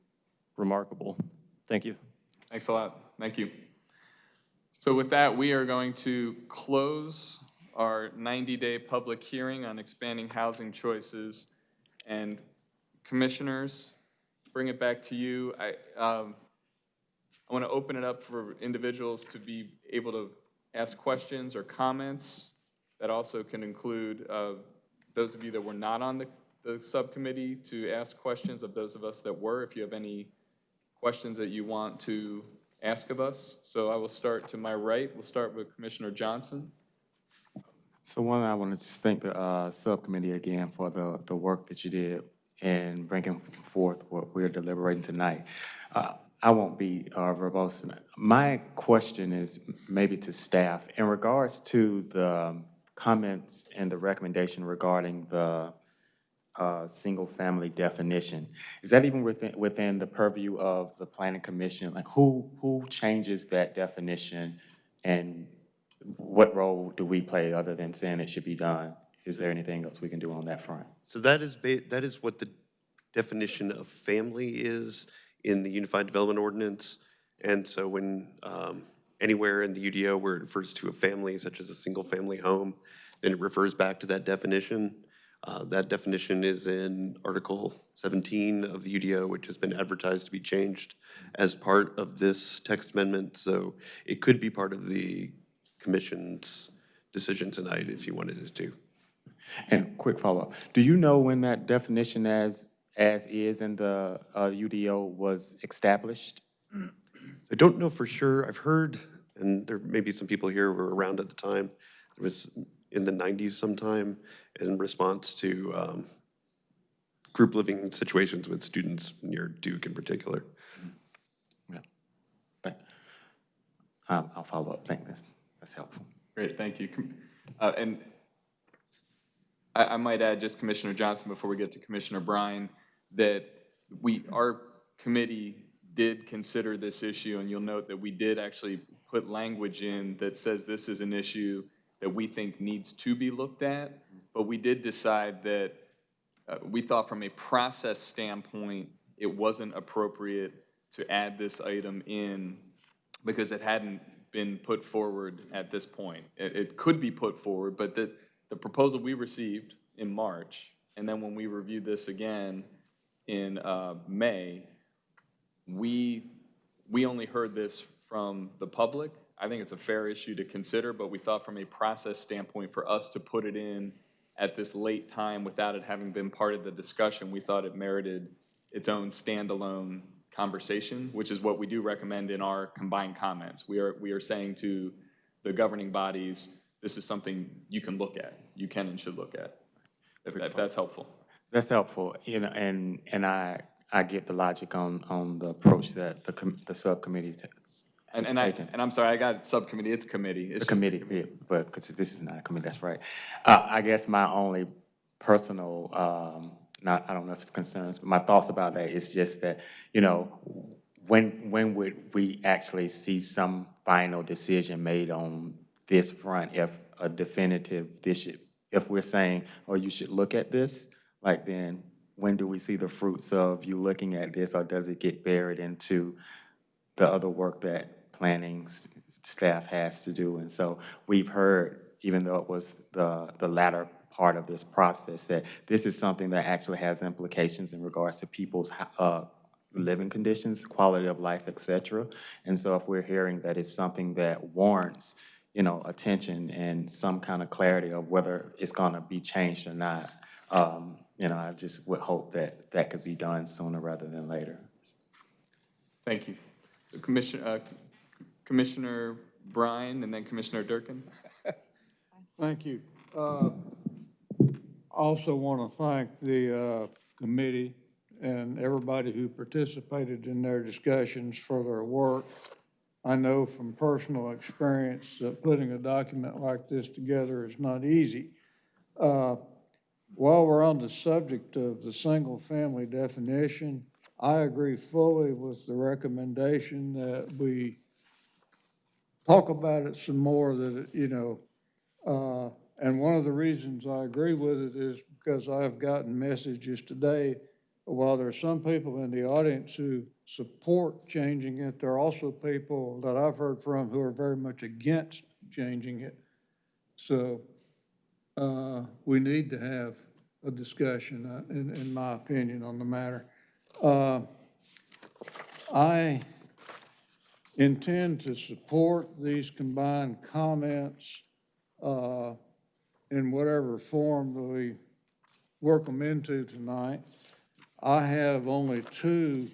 remarkable. Thank you. Thanks a lot. Thank you. So with that, we are going to close our 90-day public hearing on expanding housing choices. And commissioners, bring it back to you. I, um, I want to open it up for individuals to be able to ask questions or comments. That also can include uh, those of you that were not on the, the subcommittee to ask questions of those of us that were, if you have any questions that you want to ask of us. So I will start to my right. We'll start with Commissioner Johnson. So one, I want to just thank the uh, subcommittee again for the, the work that you did in bringing forth what we're deliberating tonight. Uh, I won't be uh, verbose. My question is maybe to staff in regards to the comments and the recommendation regarding the uh, single-family definition. Is that even within, within the purview of the planning commission? Like who, who changes that definition and what role do we play other than saying it should be done? Is there anything else we can do on that front? So that is, that is what the definition of family is in the Unified Development Ordinance. And so when, um, anywhere in the UDO where it refers to a family, such as a single-family home, then it refers back to that definition. Uh, That definition is in Article 17 of the UDO, which has been advertised to be changed as part of this text amendment. So it could be part of the commission's decision tonight if you wanted it to. And quick follow-up, do you know when that definition as, as is in the uh, UDO was established? I don't know for sure. I've heard, and there may be some people here who were around at the time, it was in the 90s sometime in response to um, group living situations with students near Duke in particular. Yeah, Um, I'll follow up, thank this, that's helpful. Great, thank you. Uh, And I, I might add, just Commissioner Johnson, before we get to Commissioner Bryan, that we, our committee did consider this issue, and you'll note that we did actually put language in that says this is an issue that we think needs to be looked at, but we did decide that uh, we thought from a process standpoint, it wasn't appropriate to add this item in because it hadn't been put forward at this point. It, it could be put forward, but the, the proposal we received in March, and then when we reviewed this again in uh, May, we, we only heard this from the public. I think it's a fair issue to consider, but we thought from a process standpoint, for us to put it in at this late time without it having been part of the discussion, we thought it merited its own standalone conversation, which is what we do recommend in our combined comments. We are, we are saying to the governing bodies, this is something you can look at, you can and should look at, if if that's helpful. That's helpful, you know, and, and I, I get the logic on, on the approach that the, the subcommittee And, and I, and I'm sorry, I got subcommittee, it's committee. It's The committee, yeah, but, because this is not a committee, that's right. Uh, I guess my only personal, um, not, I don't know if it's concerns, but my thoughts about that is just that, you know, when, when would we actually see some final decision made on this front if a definitive, this should, if we're saying, oh, you should look at this, like then, when do we see the fruits of you looking at this, or does it get buried into the other work that planning staff has to do. And so we've heard, even though it was the, the latter part of this process, that this is something that actually has implications in regards to people's uh, living conditions, quality of life, et cetera. And so if we're hearing that it's something that warrants, you know, attention and some kind of clarity of whether it's gonna be changed or not, um, you know, I just would hope that that could be done sooner rather than later. Thank you. So Commissioner, uh, Commissioner Bryan and then Commissioner Durkin. Thank you. Uh, Also want to thank the uh, committee and everybody who participated in their discussions for their work. I know from personal experience that putting a document like this together is not easy. Uh, While we're on the subject of the single-family definition, I agree fully with the recommendation that we talk about it some more, that, you know, Uh, And one of the reasons I agree with it is because I've gotten messages today, while there are some people in the audience who support changing it, there are also people that I've heard from who are very much against changing it. So uh, we need to have a discussion, uh, in, in my opinion, on the matter. Uh, I intend to support these combined comments uh, in whatever form that we work them into tonight. I have only two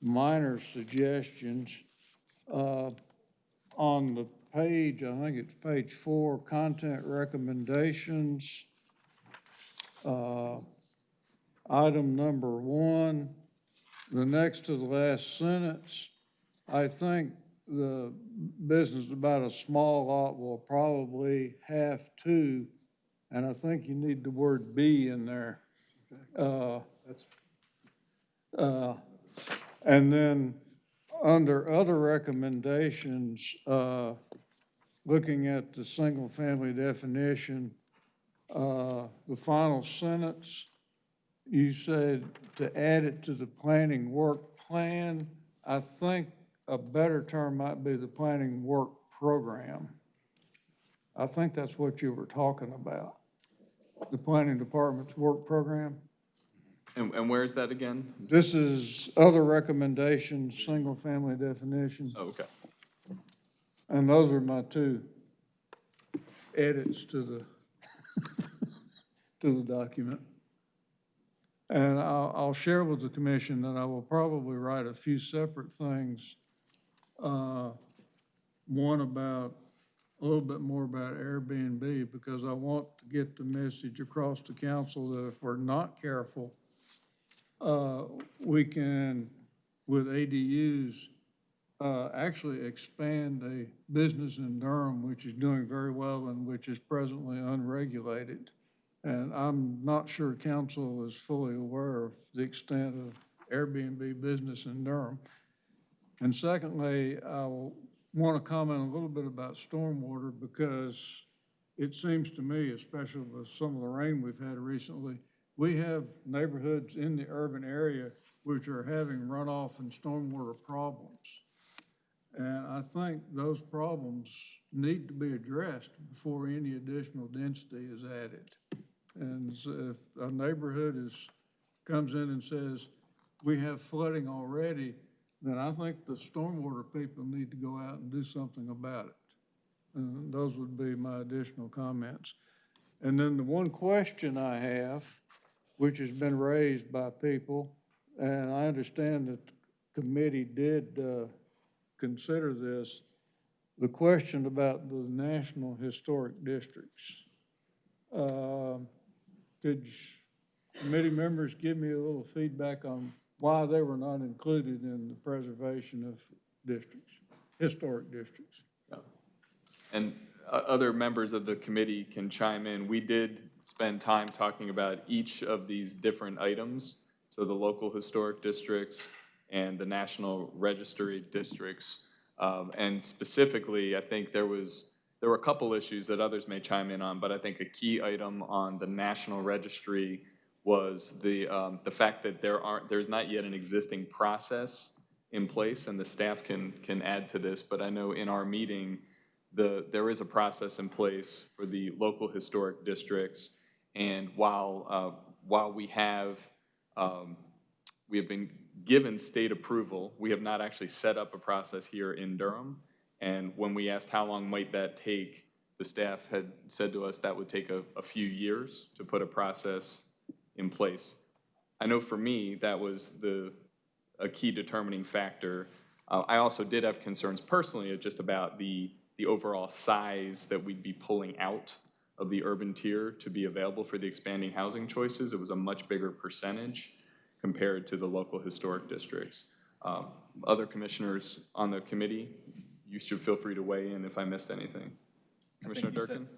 minor suggestions. Uh, On the page, I think it's page four, content recommendations. uh, Item number one, the next to the last sentence, I think the business about a small lot will probably have to, and I think you need the word "be" in there. Uh, uh, And then, under other recommendations, uh, looking at the single-family definition, uh, the final sentence, you said to add it to the planning work plan. I think a better term might be the planning work program. I think that's what you were talking about, the planning department's work program. And, and where is that again? This is other recommendations, single-family definition, Oh, okay. and those are my two edits to the, to the document. And I'll, I'll share with the commission that I will probably write a few separate things. Uh, One about, a little bit more about Airbnb, because I want to get the message across to council that if we're not careful, uh, we can, with ADUs, uh, actually expand a business in Durham, which is doing very well and which is presently unregulated. And I'm not sure council is fully aware of the extent of Airbnb business in Durham. And secondly, I want to comment a little bit about stormwater because it seems to me, especially with some of the rain we've had recently, we have neighborhoods in the urban area which are having runoff and stormwater problems. And I think those problems need to be addressed before any additional density is added. And so if a neighborhood is, comes in and says, we have flooding already, then I think the stormwater people need to go out and do something about it. And those would be my additional comments. And then the one question I have, which has been raised by people, and I understand that the committee did uh, consider this, the question about the national historic districts. Uh, Could committee members give me a little feedback on why they were not included in the preservation of districts, historic districts? And uh, other members of the committee can chime in. We did spend time talking about each of these different items, so the local historic districts and the national registry districts. Um, And specifically, I think there was, there were a couple issues that others may chime in on, but I think a key item on the national registry was the, um, the fact that there aren't, there's not yet an existing process in place, and the staff can, can add to this, but I know in our meeting, the, there is a process in place for the local historic districts. And while, uh, while we have, um, we have been given state approval, we have not actually set up a process here in Durham. And when we asked how long might that take, the staff had said to us that would take a, a few years to put a process in place. I know for me, that was the, a key determining factor. Uh, I also did have concerns personally just about the, the overall size that we'd be pulling out of the urban tier to be available for the expanding housing choices. It was a much bigger percentage compared to the local historic districts. Um, Other commissioners on the committee, you should feel free to weigh in if I missed anything. Commissioner Durkin?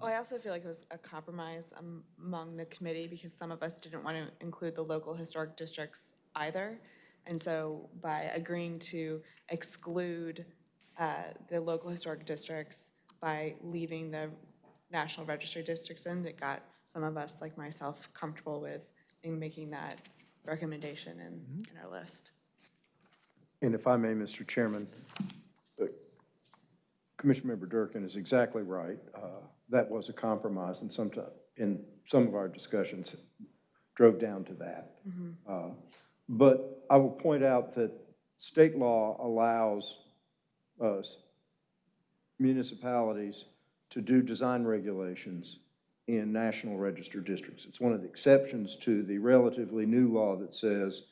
Sorry. Oh, I also feel like it was a compromise among the committee because some of us didn't want to include the local historic districts either. And so by agreeing to exclude uh, the local historic districts, by leaving the National Register districts in that got some of us, like myself, comfortable with in making that recommendation in, in our list. And if I may, Mr. Chairman, uh, Commissioner Member Durkin is exactly right. Uh, That was a compromise, and sometime, in some of our discussions, drove down to that. Uh, But I will point out that state law allows us municipalities to do design regulations in National Register districts. It's one of the exceptions to the relatively new law that says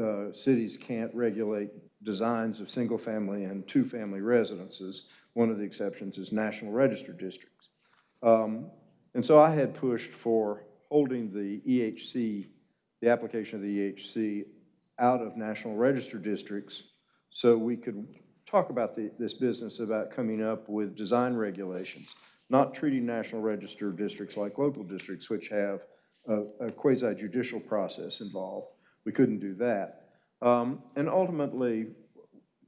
uh, cities can't regulate designs of single-family and two-family residences. One of the exceptions is National Register districts. Um, And so I had pushed for holding the EHC, the application of the EHC out of National Register districts so we could talk about the, this business about coming up with design regulations, not treating National Register districts like local districts, which have a, a quasi judicial process involved. We couldn't do that. Um, and ultimately,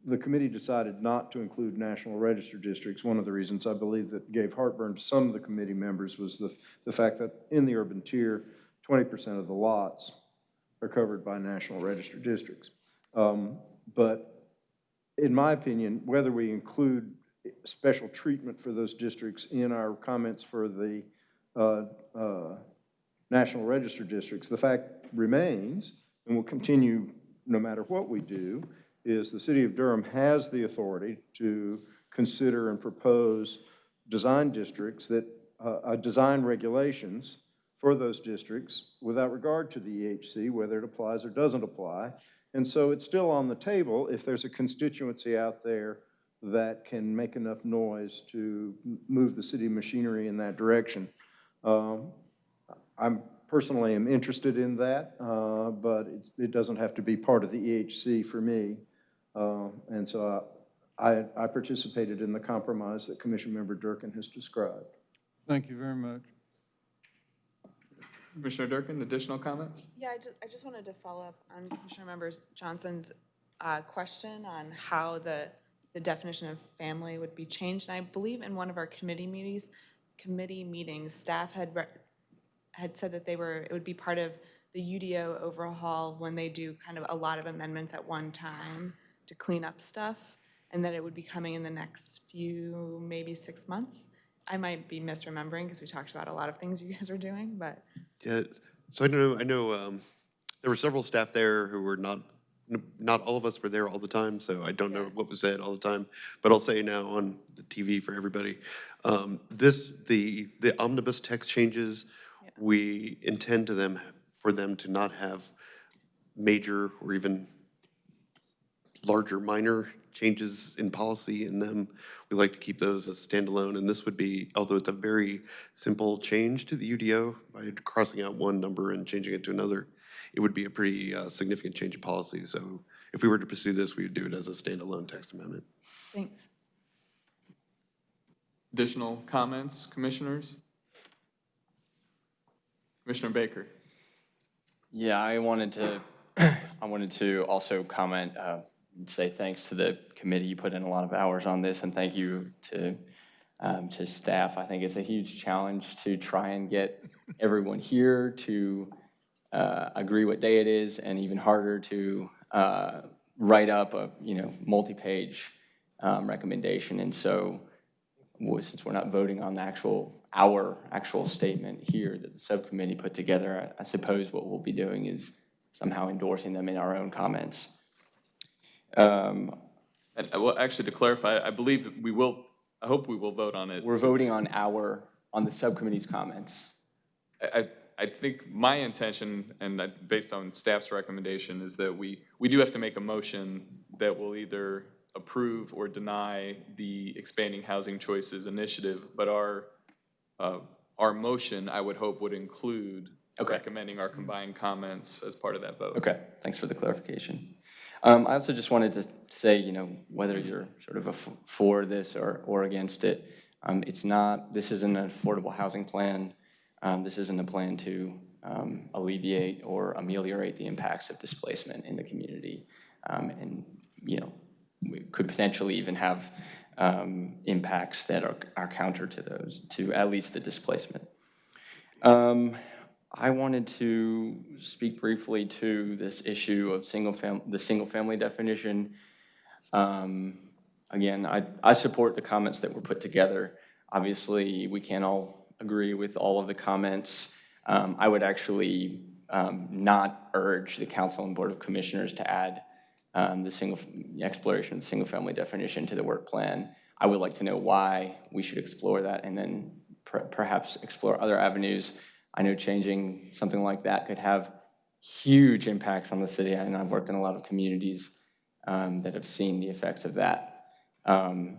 the committee decided not to include National Register districts. One of the reasons I believe that gave heartburn to some of the committee members was the, the fact that in the urban tier, 20% of the lots are covered by National Register districts. Um, But in my opinion, whether we include special treatment for those districts in our comments for the uh, uh, National Register districts, the fact remains, and will continue no matter what we do, is the city of Durham has the authority to consider and propose design districts that, uh, uh, design regulations for those districts without regard to the EHC, whether it applies or doesn't apply. And so it's still on the table if there's a constituency out there that can make enough noise to move the city machinery in that direction. Um, I'm personally am interested in that, uh, but it's- it doesn't have to be part of the EHC for me. Uh, And so I, I participated in the compromise that Commission Member Durkin has described. Thank you very much. Commissioner Durkin, additional comments? Yeah, I just, I just wanted to follow up on Commissioner Member Johnson's uh, question on how the, the definition of family would be changed. And I believe in one of our committee meetings, committee meetings, staff had, re- had said that they were, it would be part of the UDO overhaul when they do kind of a lot of amendments at one time to clean up stuff, and that it would be coming in the next few, maybe six months. I might be misremembering because we talked about a lot of things you guys are doing, but Yeah, so I know, I know, um, there were several staff there who were not, not all of us were there all the time, so I don't know what was said all the time. But I'll say now on the TV for everybody, um, this, the, the omnibus text changes, we intend to them, for them to not have major or even larger minor changes in policy in them. We like to keep those as standalone, and this would be, although it's a very simple change to the UDO by crossing out one number and changing it to another, it would be a pretty uh, significant change in policy. So if we were to pursue this, we would do it as a standalone text amendment. thanks. Additional comments, commissioners? Commissioner Baker? Yeah, I wanted to, I wanted to also comment, uh, say thanks to the committee. You put in a lot of hours on this, and thank you to, um, to staff. I think it's a huge challenge to try and get everyone here to uh, agree what day it is, and even harder to uh, write up a, you know, multi-page um, recommendation. And so, well, since we're not voting on the actual, our actual statement here that the subcommittee put together, I I suppose what we'll be doing is somehow endorsing them in our own comments. Um, And, uh, well, actually, to clarify, I believe we will, I hope we will vote on it. We're voting on our, on the subcommittee's comments. I, I- I think my intention, and I- based on staff's recommendation, is that we, we do have to make a motion that will either approve or deny the expanding housing choices initiative, but our, uh, our motion, I would hope, would include recommending our combined comments as part of that vote. Okay, thanks for the clarification. Um, I also just wanted to say, you know, whether you're sort of for this or, or against it, um, it's not, this isn't an affordable housing plan. Um, this isn't a plan to um, alleviate or ameliorate the impacts of displacement in the community. Um, and, you know, we could potentially even have um, impacts that are, are counter to those, to at least the displacement. I wanted to speak briefly to this issue of single fam, the single-family definition. Um, Again, I, I support the comments that were put together. Obviously, we can't all agree with all of the comments. Um, I would actually um, not urge the council and board of commissioners to add um, the single, exploration of the single-family definition to the work plan. I would like to know why we should explore that and then per- perhaps explore other avenues. I know changing something like that could have huge impacts on the city, and I've worked in a lot of communities um, that have seen the effects of that. Um,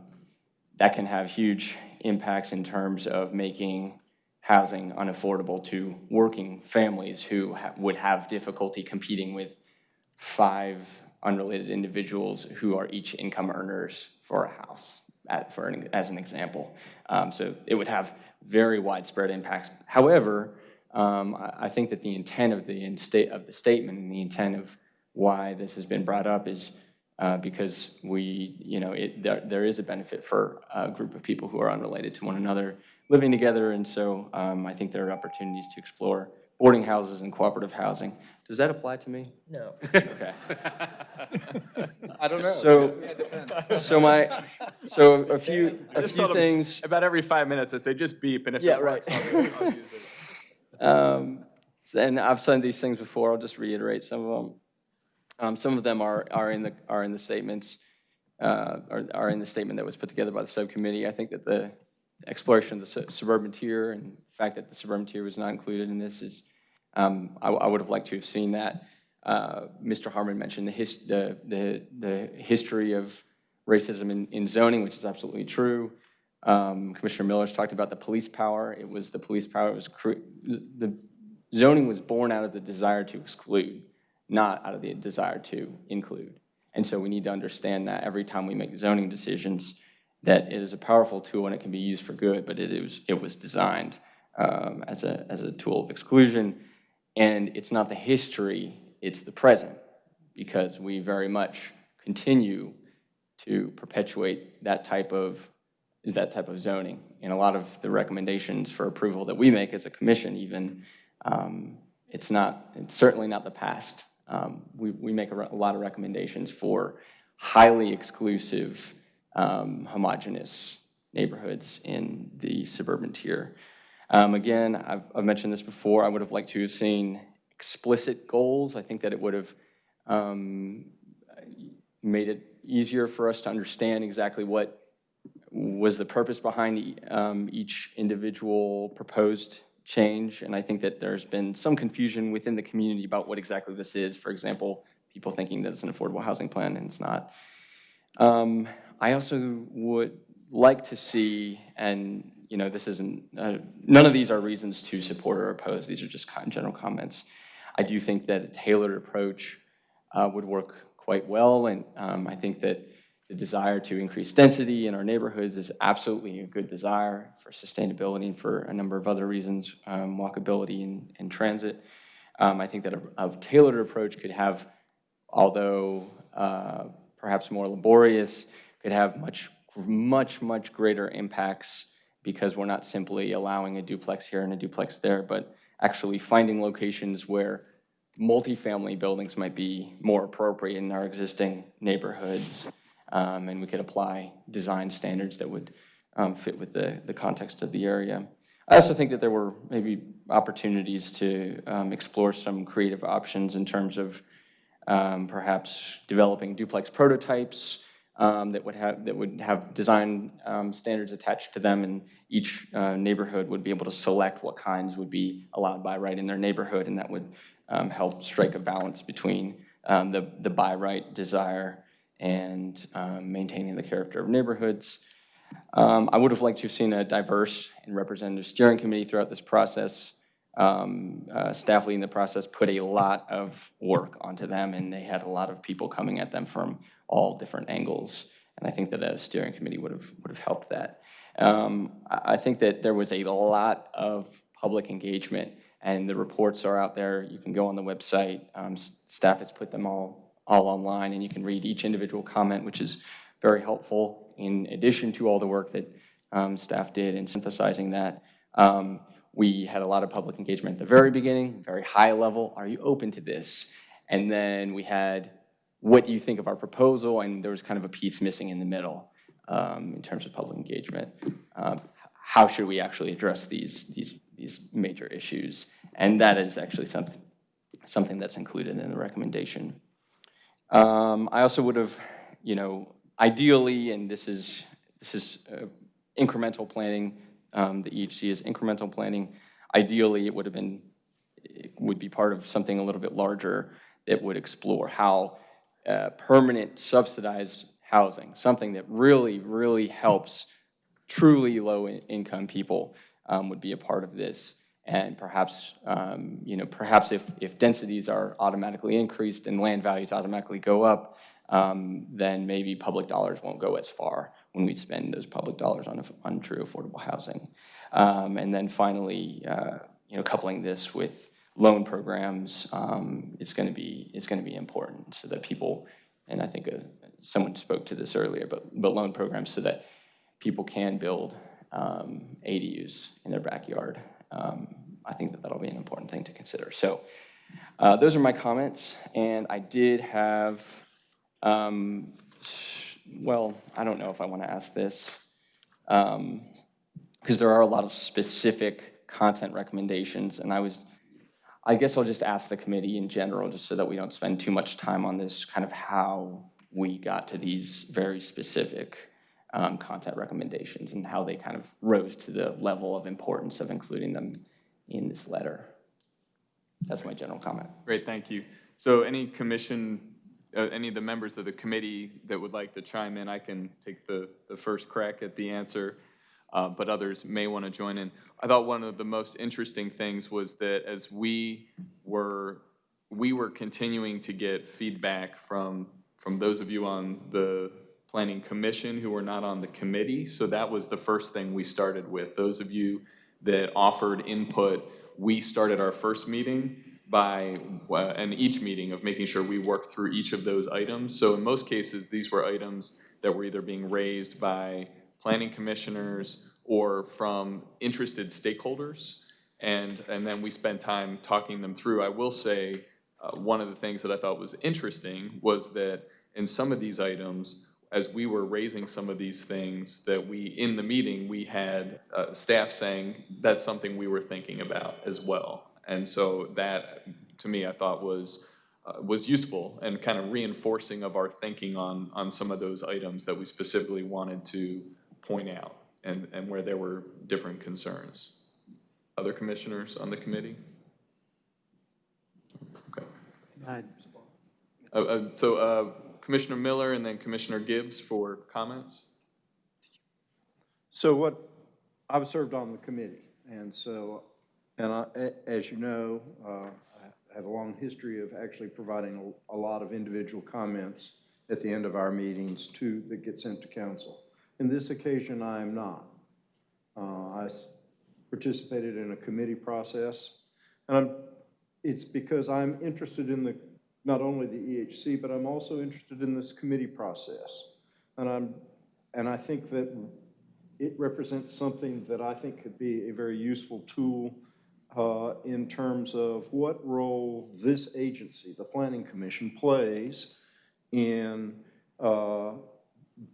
That can have huge impacts in terms of making housing unaffordable to working families who ha- would have difficulty competing with five unrelated individuals who are each income earners for a house, at, for, an- as an example. Um, So it would have very widespread impacts. However, um, I, I think that the intent of the, in state, of the statement and the intent of why this has been brought up is uh, because we, you know, it, there, there is a benefit for a group of people who are unrelated to one another living together, and so um, I think there are opportunities to explore boarding houses and cooperative housing. Does that apply to me? No. Okay. I don't know. So, It depends. so my, so a few, I a just few things. About every five minutes, I say, just beep, and if Yeah, it works, right. I'll I'll use it. Um, And I've said these things before, I'll just reiterate some of them. Um, Some of them are, are in the, are in the statements, uh, are, are in the statement that was put together by the subcommittee. I think that the exploration of the su- suburban tier and the fact that the suburban tier was not included in this is, um, I, I would have liked to have seen that. Uh, Mr. Harmon mentioned the his, the, the, the history of racism in, in zoning, which is absolutely true. Um, Commissioner Miller's talked about the police power. It was the police power, it was, the zoning was born out of the desire to exclude, not out of the desire to include. And so we need to understand that every time we make zoning decisions, that it is a powerful tool and it can be used for good, but it is, it was designed um, as a, as a tool of exclusion. And it's not the history, it's the present, because we very much continue to perpetuate that type of, is that type of zoning. And a lot of the recommendations for approval that we make as a commission even, um, it's not, it's certainly not the past. Um, We, we make a a lot of recommendations for highly exclusive, um, homogeneous neighborhoods in the suburban tier. Um, Again, I've, I've mentioned this before, I would have liked to have seen explicit goals. I think that it would have um, made it easier for us to understand exactly what was the purpose behind um, each individual proposed change. And I think that there's been some confusion within the community about what exactly this is. For example, people thinking that it's an affordable housing plan and it's not. Um, I also would like to see, and, you know, this isn't, uh, none of these are reasons to support or oppose. These are just general comments. I do think that a tailored approach uh, would work quite well, and um, I think that the desire to increase density in our neighborhoods is absolutely a good desire for sustainability and for a number of other reasons, um, walkability and, and transit. Um, I think that a, a tailored approach could have, although uh, perhaps more laborious, could have much, much, much greater impacts because we're not simply allowing a duplex here and a duplex there, but actually finding locations where multifamily buildings might be more appropriate in our existing neighborhoods. Um, and we could apply design standards that would um, fit with the, the context of the area. I also think that there were maybe opportunities to um, explore some creative options in terms of um, perhaps developing duplex prototypes um, that would have, that would have design um, standards attached to them, and each uh, neighborhood would be able to select what kinds would be allowed by right in their neighborhood, and that would help strike a balance between the, the by right desire and um, maintaining the character of neighborhoods. Um, I would have liked to have seen a diverse and representative steering committee throughout this process. Um, uh, Staff leading the process put a lot of work onto them, and they had a lot of people coming at them from all different angles. And I think that a steering committee would have, would have helped that. Um, I think that there was a lot of public engagement, and the reports are out there. You can go on the website. Um, Staff has put them all all online, and you can read each individual comment, which is very helpful in addition to all the work that um, staff did in synthesizing that. Um, We had a lot of public engagement at the very beginning, very high level, are you open to this? And then we had, what do you think of our proposal? And there was kind of a piece missing in the middle um, in terms of public engagement. Um, How should we actually address these, these, these major issues? And that is actually something, something that's included in the recommendation. Um, I also would have, you know, ideally, and this is, this is uh, incremental planning, um, the EHC is incremental planning. Ideally, it would have been, it would be part of something a little bit larger that would explore how uh, permanent subsidized housing, something that really, really helps truly low-income people um, would be a part of this. And perhaps, um, you know, perhaps if, if densities are automatically increased and land values automatically go up, um, then maybe public dollars won't go as far when we spend those public dollars on, on true affordable housing. Um, and then finally, uh, you know, coupling this with loan programs um, is going to be is going to be important so that people, and I think uh, someone spoke to this earlier, but but loan programs so that people can build um, ADUs in their backyard. Um, I think that that'll be an important thing to consider. So uh, those are my comments, and I did have, um, well, I don't know if I want to ask this, because there are a lot of specific content recommendations, and I was, I guess I'll just ask the committee in general, just so that we don't spend too much time on this, kind of how we got to these very specific um, content recommendations and how they kind of rose to the level of importance of including them in this letter. That's my general comment. Great, thank you. So any commission, uh, any of the members of the committee that would like to chime in, I can take the, the first crack at the answer, uh, but others may want to join in. I thought one of the most interesting things was that as we were, we were continuing to get feedback from, from those of you on the Planning Commission who were not on the committee. So that was the first thing we started with. Those of you that offered input, we started our first meeting by, uh, and each meeting of making sure we worked through each of those items. So in most cases, these were items that were either being raised by planning commissioners or from interested stakeholders. And, and then we spent time talking them through. I will say, uh, one of the things that I thought was interesting was that in some of these items, as we were raising some of these things that we, in the meeting, we had uh, staff saying, that's something we were thinking about as well. And so that, to me, I thought was, uh, was useful and kind of reinforcing of our thinking on, on some of those items that we specifically wanted to point out and, and where there were different concerns. Other commissioners on the committee? Okay. Uh, uh, So uh, Commissioner Miller and then Commissioner Gibbs for comments? So what, I've served on the committee, and so, and I, as you know, uh, I have a long history of actually providing a a lot of individual comments at the end of our meetings to, that get sent to council. In this occasion, I am not. Uh, I participated in a committee process, and I'm, it's because I'm interested in the, not only the EHC, but I'm also interested in this committee process. And I'm, and I think that it represents something that I think could be a very useful tool uh, in terms of what role this agency, the Planning Commission, plays in uh,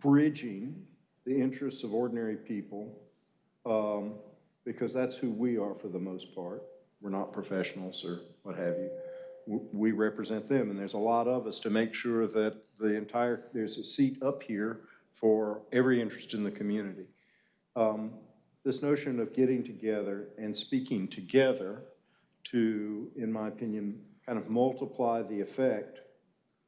bridging the interests of ordinary people, um, because that's who we are for the most part. We're not professionals or what have you. We represent them, and there's a lot of us to make sure that the entire, there's a seat up here for every interest in the community. Um, This notion of getting together and speaking together to, in my opinion, kind of multiply the effect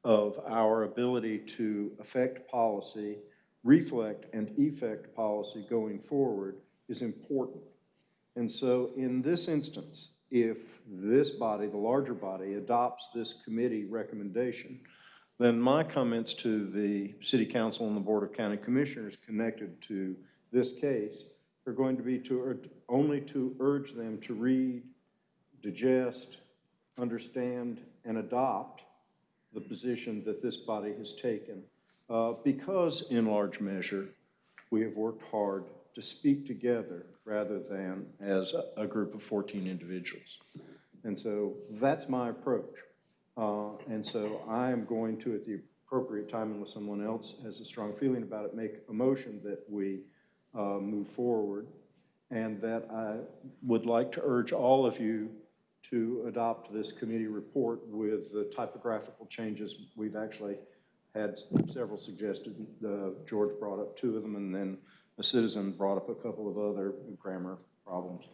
of our ability to affect policy, reflect and effect policy going forward is important. And so in this instance, if this body, the larger body, adopts this committee recommendation, then my comments to the city council and the board of county commissioners connected to this case are going to be to, only to urge them to read, digest, understand, and adopt the position that this body has taken, uh, because in large measure, we have worked hard to speak together rather than as a- group of 14 individuals. And so that's my approach. Uh, And so I am going to, at the appropriate time, unless someone else has a strong feeling about it, make a motion that we uh, move forward, and that I would like to urge all of you to adopt this committee report with the typographical changes. We've actually had several suggested. Uh, George brought up two of them, and then a citizen brought up a couple of other grammar problems.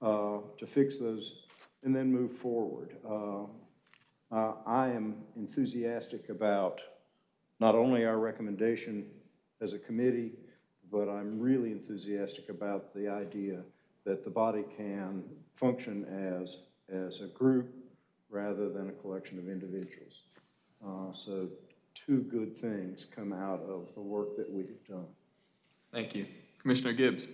uh, To fix those and then move forward. Uh, uh, I am enthusiastic about not only our recommendation as a committee, but I'm really enthusiastic about the idea that the body can function as, as a group rather than a collection of individuals. Uh, So two good things come out of the work that we have done. Thank you. Commissioner Gibbs.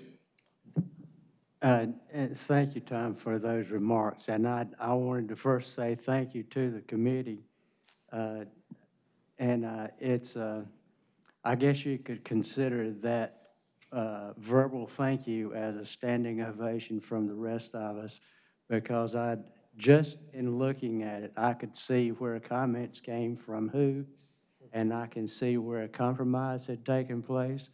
Uh, Thank you, Tom, for those remarks. And I, I wanted to first say thank you to the committee. Uh, And uh, it's, uh, I guess you could consider that uh, verbal thank you as a standing ovation from the rest of us, because I, just in looking at it, I could see where comments came from who, and I can see where a compromise had taken place,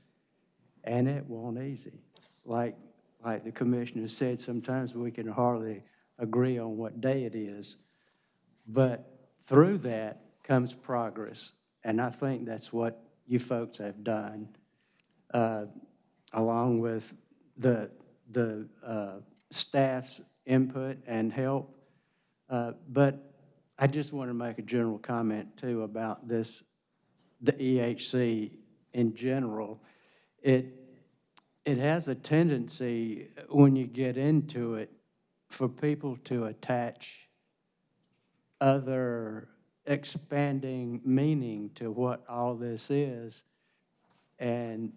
and it wasn't easy. Like, like the commissioner said, sometimes we can hardly agree on what day it is. But through that comes progress, and I think that's what you folks have done, uh, along with the, the uh, staff's input and help. Uh, But I just want to make a general comment, too, about this, the EHC in general. It, it has a tendency, when you get into it, for people to attach other expanding meaning to what all this is. And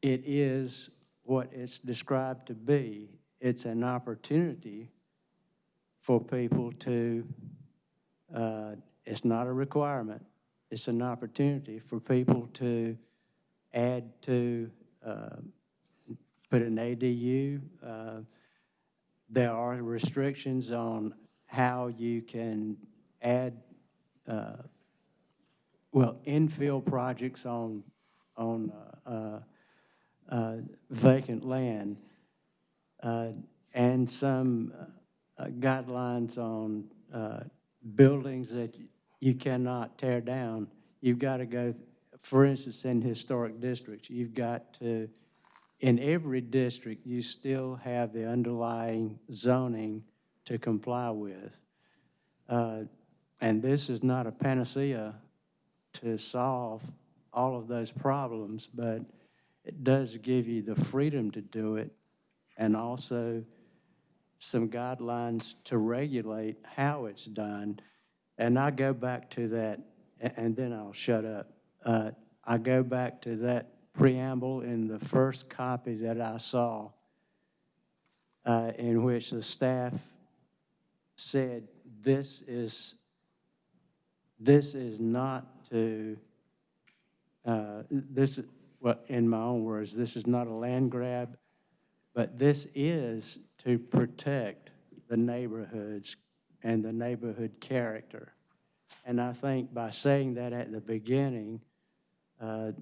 it is what it's described to be. It's an opportunity for people to, uh, it's not a requirement, it's an opportunity for people to add to, uh, put an ADU. Uh, There are restrictions on how you can add, uh, well, infill projects on, on vacant land, and some guidelines on buildings that you cannot tear down. You've got to go, for instance, in historic districts, you've got to, in every district, you still have the underlying zoning to comply with. Uh, And this is not a panacea to solve all of those problems, but it does give you the freedom to do it and also some guidelines to regulate how it's done. And I go back to that, and then I'll shut up. Uh, I go back to that preamble in the first copy that I saw, uh, in which the staff said, this is, this is not to, uh, this, well, in my own words, this is not a land grab, but this is to protect the neighborhoods and the neighborhood character. And I think by saying that at the beginning, uh,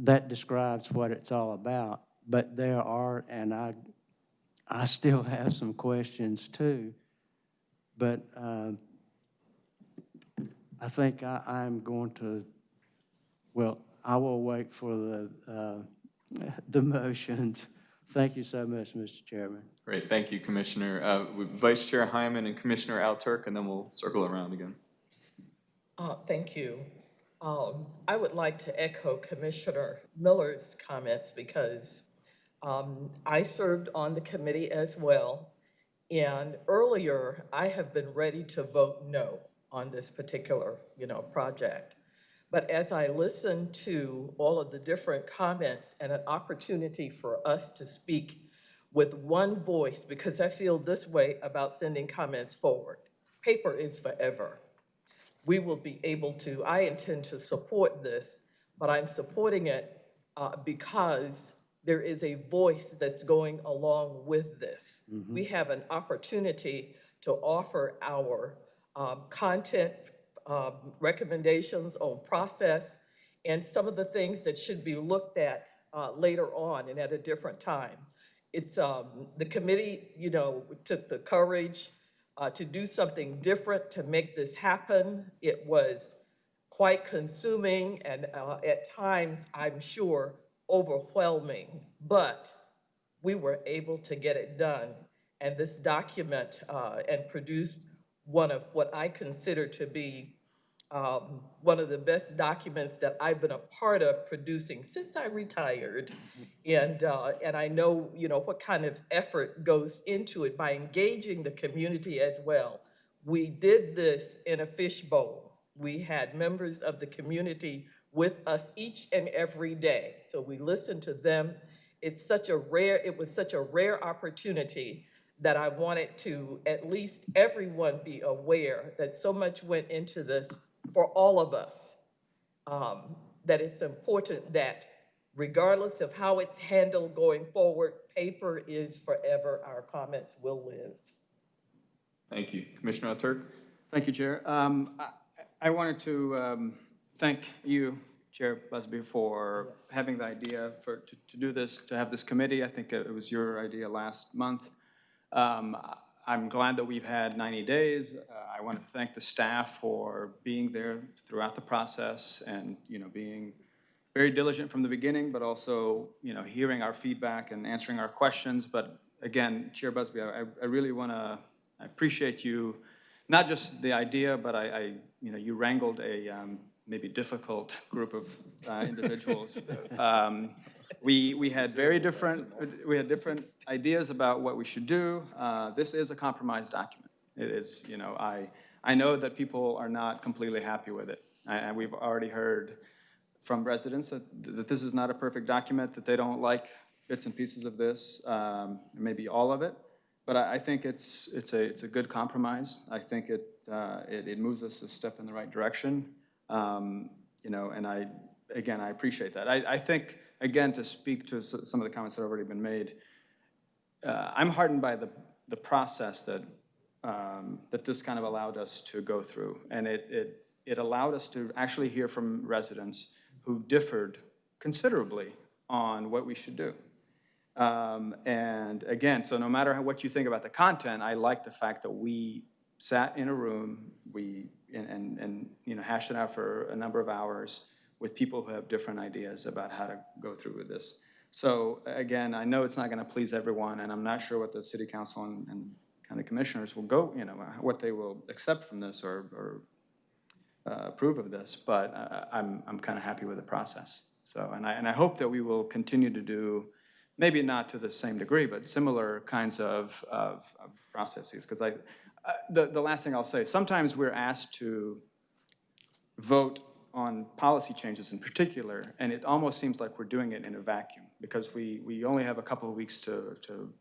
that describes what it's all about. But there are, and I, I still have some questions too, but uh, I think I, I'm going to, well, I will wait for the, uh, the motions. Thank you so much, Mr. Chairman. Great, thank you, Commissioner. Uh, Vice Chair Hyman and Commissioner Alturk, and then we'll circle around again. Uh, Thank you. Um, I would like to echo Commissioner Miller's comments because um, I served on the committee as well. And earlier, I have been ready to vote no on this particular, you know, project. But as I listened to all of the different comments and an opportunity for us to speak with one voice, because I feel this way about sending comments forward. Paper is forever. We will be able to, I intend to support this, but I'm supporting it uh, because there is a voice that's going along with this. We have an opportunity to offer our um, content um, recommendations on process and some of the things that should be looked at uh, later on and at a different time. It's, um, the committee, you know, took the courage uh, to do something different to make this happen. It was quite consuming and uh, at times, I'm sure, overwhelming, but we were able to get it done. And this document uh, and produced one of what I consider to be um, one of the best documents that I've been a part of producing since I retired. And, uh, and I know, you know, what kind of effort goes into it by engaging the community as well. We did this in a fishbowl. We had members of the community with us each and every day. So we listened to them. It's such a rare, it was such a rare opportunity that I wanted to at least everyone be aware that so much went into this for all of us. Um, that it's important that regardless of how it's handled going forward, paper is forever. Our comments will live. Thank you. Commissioner Turk? Thank you, Chair. Um, I- I wanted to um, thank you, Chair Busby, for having the idea for, to to do this, to have this committee. I think it was your idea last month. Um, I- I'm glad that we've had 90 days. Uh, I want to thank the staff for being there throughout the process and, you know, being very diligent from the beginning, but also, you know, hearing our feedback and answering our questions. But again, Chair Busby, I, I really want to, I appreciate you, not just the idea, but I, I you know, you wrangled a um, maybe difficult group of uh, individuals. Um, We, we had very different, we had different ideas about what we should do. Uh, This is a compromise document. It is, you know, I, I know that people are not completely happy with it. And we've already heard from residents that, that this is not a perfect document, that they don't like bits and pieces of this, um, maybe all of it. But I, I think it's, it's a, it's a good compromise. I think it, uh, it, it moves us a step in the right direction. Um, You know, and I, again, I appreciate that. I, I think, again, to speak to some of the comments that have already been made, uh, I'm heartened by the, the process that, um, that this kind of allowed us to go through. And it, it, it allowed us to actually hear from residents who differed considerably on what we should do. Um, And again, so no matter how- what you think about the content, I like the fact that we sat in a room, we, and, and, and, you know, hashed it out for a number of hours with people who have different ideas about how to go through with this. So again, I know it's not going to please everyone, and I'm not sure what the city council and, and county commissioners will go, you know, what they will accept from this or, or uh, approve of this, but uh, I'm, I'm kind of happy with the process. So, and I, and I hope that we will continue to do, maybe not to the same degree, but similar kinds of, of, of processes. Because I, uh, the, the last thing I'll say, sometimes we're asked to vote on policy changes in particular, and it almost seems like we're doing it in a vacuum, because we, we only have a couple of weeks to, to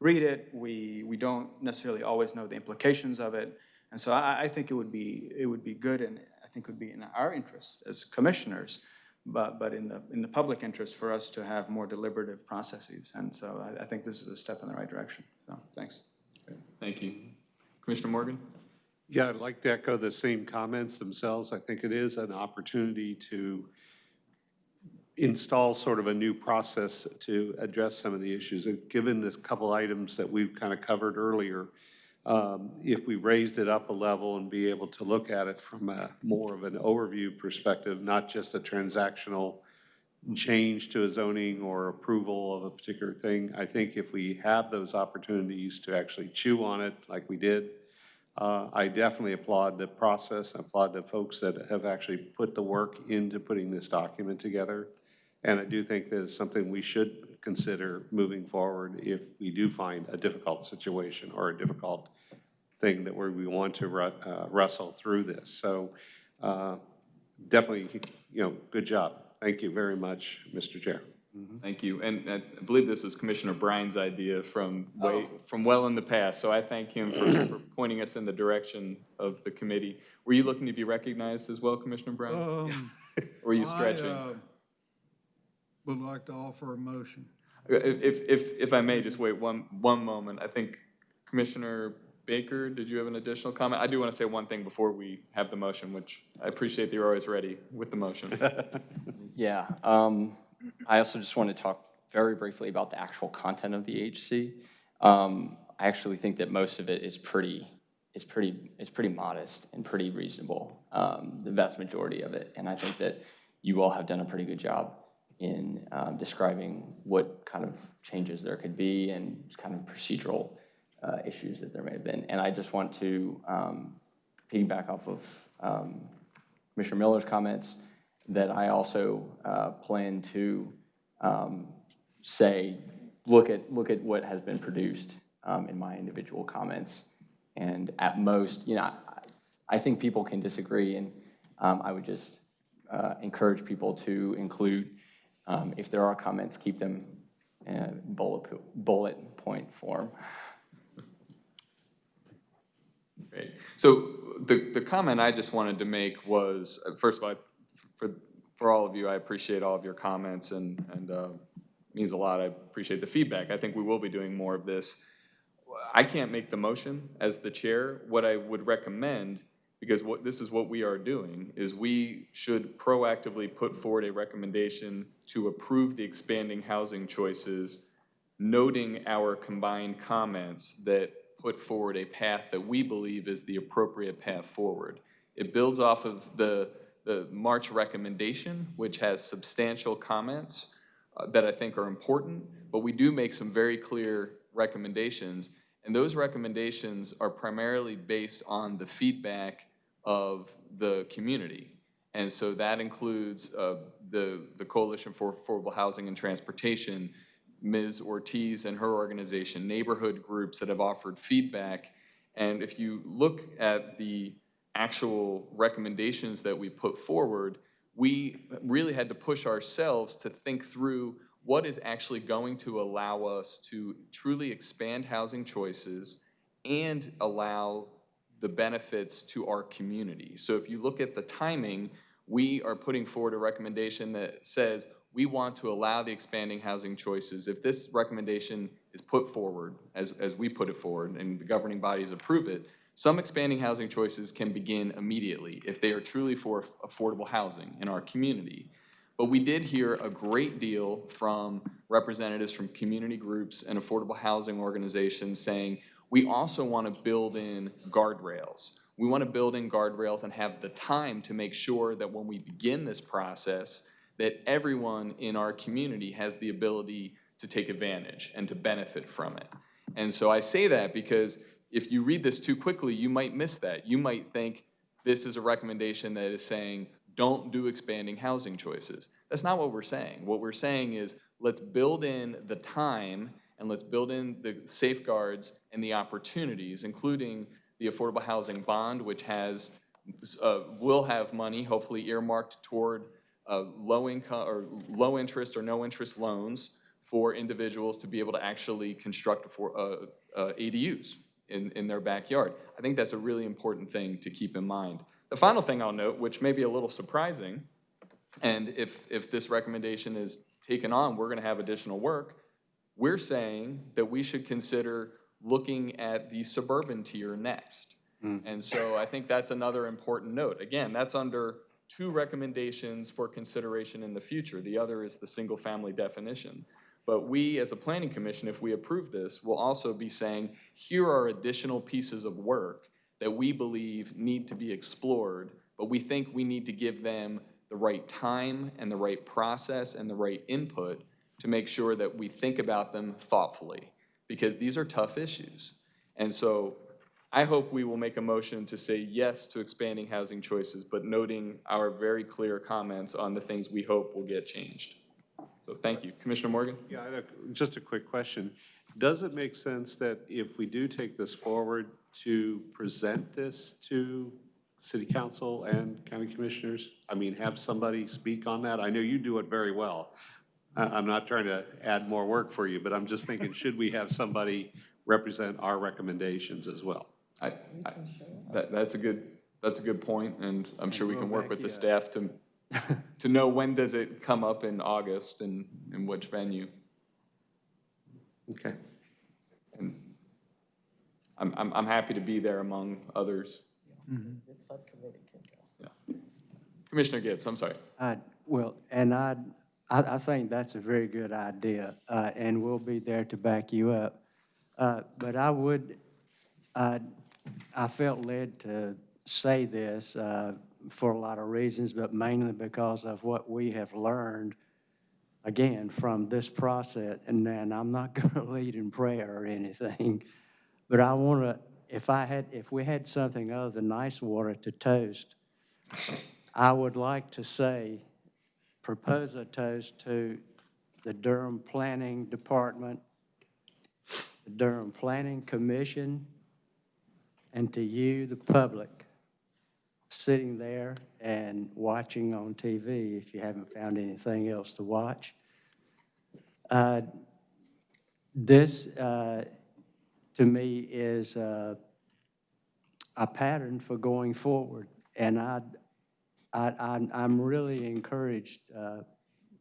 read it, we, we don't necessarily always know the implications of it, and so I, I think it would be, it would be good, and I think it would be in our interest as commissioners, but, but in the, in the public interest for us to have more deliberative processes, and so I, I think this is a step in the right direction, so, thanks. Thank you. Commissioner Morgan? Yeah, I'd like to echo the same comments themselves. I think it is an opportunity to install sort of a new process to address some of the issues. And Given the couple items that we've kind of covered earlier, um, if we raised it up a level and be able to look at it from a more of an overview perspective, not just a transactional change to a zoning or approval of a particular thing, I think if we have those opportunities to actually chew on it like we did, uh, I definitely applaud the process, I applaud the folks that have actually put the work into putting this document together. And I do think that it's something we should consider moving forward if we do find a difficult situation or a difficult thing that we want to uh, wrestle through this. So uh, definitely, you know, good job. Thank you very much, Mr. Chair. Thank you. And uh, I believe this was Commissioner Bryan's idea from way, from well in the past. So I thank him for, for pointing us in the direction of the committee. Were you looking to be recognized as well, Commissioner Bryan? Um, Or were you I, stretching? uh, Would like to offer a motion. If, if, if I may, just wait one, one moment. I think Commissioner Baker, did you have an additional comment? I do want to say one thing before we have the motion, which I appreciate that you're always ready with the motion. Yeah, um, I also just want to talk very briefly about the actual content of the HC. Um, I actually think that most of it is pretty, is pretty, is pretty modest and pretty reasonable, um, the vast majority of it. And I think that you all have done a pretty good job in um, describing what kind of changes there could be and kind of procedural uh, issues that there may have been. And I just want to um, piggyback off of um, Commissioner Miller's comments that I also uh, plan to um, say, look at, look at what has been produced um, in my individual comments. And at most, you know, I- I think people can disagree, and um, I would just uh, encourage people to include, um, if there are comments, keep them in bullet, bullet point form. Great. So the, the comment I just wanted to make was, uh, first of all, for, for all of you, I appreciate all of your comments and, and uh, means a lot. I appreciate the feedback. I think we will be doing more of this. I can't make the motion as the chair. What I would recommend, because what, this is what we are doing, is we should proactively put forward a recommendation to approve the expanding housing choices, noting our combined comments that put forward a path that we believe is the appropriate path forward. It builds off of the, the March recommendation, which has substantial comments uh, that I think are important, but we do make some very clear recommendations. And those recommendations are primarily based on the feedback of the community. And so that includes uh, the, the Coalition for Affordable Housing and Transportation, Ms. Ortiz and her organization, neighborhood groups that have offered feedback. And if you look at the actual recommendations that we put forward, we really had to push ourselves to think through what is actually going to allow us to truly expand housing choices and allow the benefits to our community. So if you look at the timing, we are putting forward a recommendation that says we want to allow the expanding housing choices. If this recommendation is put forward, as, as we put it forward, and the governing bodies approve it, some expanding housing choices can begin immediately if they are truly for affordable housing in our community. But we did hear a great deal from representatives from community groups and affordable housing organizations saying, we also want to build in guardrails. We want to build in guardrails and have the time to make sure that when we begin this process, that everyone in our community has the ability to take advantage and to benefit from it. And so I say that because if you read this too quickly, you might miss that. You might think this is a recommendation that is saying, don't do expanding housing choices. That's not what we're saying. What we're saying is, let's build in the time and let's build in the safeguards and the opportunities, including the affordable housing bond, which has, uh, will have money hopefully earmarked toward uh, low income or low interest or no interest loans for individuals to be able to actually construct for, uh, uh, ADUs in, in their backyard. I think that's a really important thing to keep in mind. The final thing I'll note, which may be a little surprising, and if, if this recommendation is taken on, we're gonna have additional work, we're saying that we should consider looking at the suburban tier next. Hmm. And so I think that's another important note. Again, that's under two recommendations for consideration in the future. The other is the single-family definition. But we, as a planning commission, if we approve this, will also be saying, here are additional pieces of work that we believe need to be explored, but we think we need to give them the right time and the right process and the right input to make sure that we think about them thoughtfully, because these are tough issues. And so I hope we will make a motion to say yes to expanding housing choices, but noting our very clear comments on the things we hope will get changed. So thank you. Commissioner Morgan? Yeah, I have just a quick question. Does it make sense that if we do take this forward, to present this to city council and county commissioners? I mean, have somebody speak on that? I know you do it very well. I'm not trying to add more work for you, but I'm just thinking, should we have somebody represent our recommendations as well? I, I, that, that's a good, that's a good point, and I'm sure we can work with the staff to, to know when does it come up in August and, in which venue. Okay. And I'm, I'm, I'm happy to be there among others. This subcommittee can go. Yeah. Commissioner Gibbs, I'm sorry. I, well, and I, I, I think that's a very good idea, uh, and we'll be there to back you up. Uh, but I would, uh, I felt led to say this, uh, for a lot of reasons, but mainly because of what we have learned, again, from this process. And then I'm not gonna lead in prayer or anything, but I wanna, if I had, if we had something other than nice water to toast, I would like to say, propose a toast to the Durham Planning Department, the Durham Planning Commission, and to you, the public, sitting there and watching on TV if you haven't found anything else to watch. Uh, This, uh, to me, is uh, a pattern for going forward, and I, I, I'm, I'm really encouraged uh,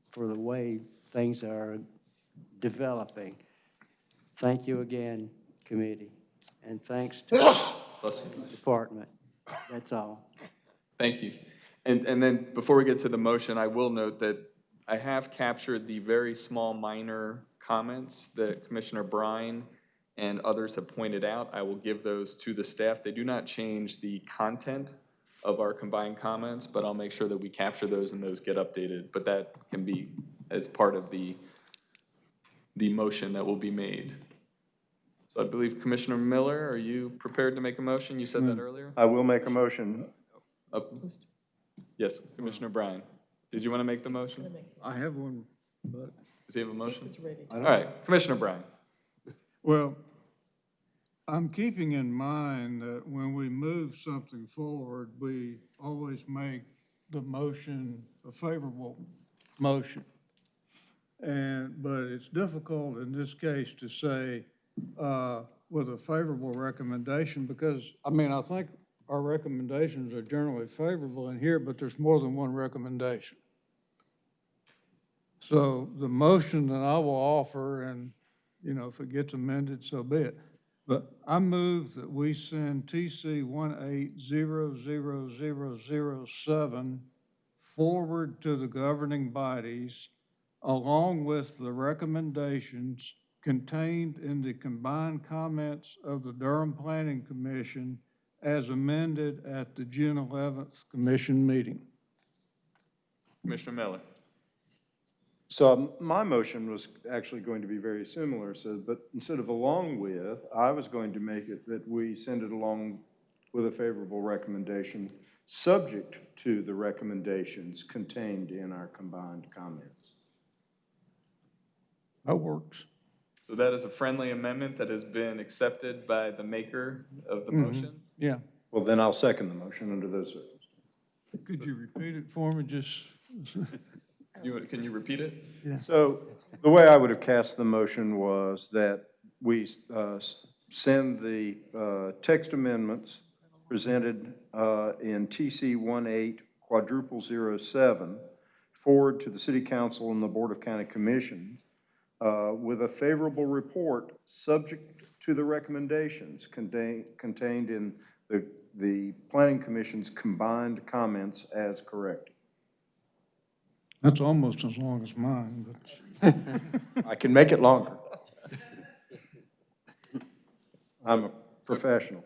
for the way things are developing. Thank you again, committee, and thanks to the department. That's all. Thank you. And, and then, before we get to the motion, I will note that I have captured the very small minor comments that Commissioner Bryan and others have pointed out. I will give those to the staff. They do not change the content of our combined comments, but I'll make sure that we capture those and those get updated. But that can be as part of the, the motion that will be made. So I believe Commissioner Miller, are you prepared to make a motion? You said that hmm. earlier? I will make a motion. Uh, Yes, Commissioner Bryan. Did you want to make the motion? I have one, but, Does he have a motion? He's ready. All right, Commissioner Bryan. well, I'm keeping in mind that when we move something forward, we always make the motion a favorable motion. And, but it's difficult in this case to say, uh, with a favorable recommendation, because, I mean, I think our recommendations are generally favorable in here, but there's more than one recommendation. So the motion that I will offer, and, you know, if it gets amended, so be it. But I move that we send TC one eight zero zero zero zero seven forward to the governing bodies along with the recommendations contained in the combined comments of the Durham Planning Commission as amended at the June 11th commission meeting. Commissioner Miller. So um, my motion was actually going to be very similar, so, but instead of along with, I was going to make it that we send it along with a favorable recommendation, subject to the recommendations contained in our combined comments. That works. So that is a friendly amendment that has been accepted by the maker of the Mhm. motion. Yeah. Well, then I'll second the motion under those circumstances. Could you repeat it for me, just? You, can you repeat it? Yeah. So the way I would have cast the motion was that we uh, send the uh, text amendments presented uh, in TC 18 quadruple zero seven forward to the city council and the Board of County Commissions uh, with a favorable report, subject to the recommendations contained, contained in the, the planning commission's combined comments as corrected. That's almost as long as mine, but. I can make it longer. I'm a professional.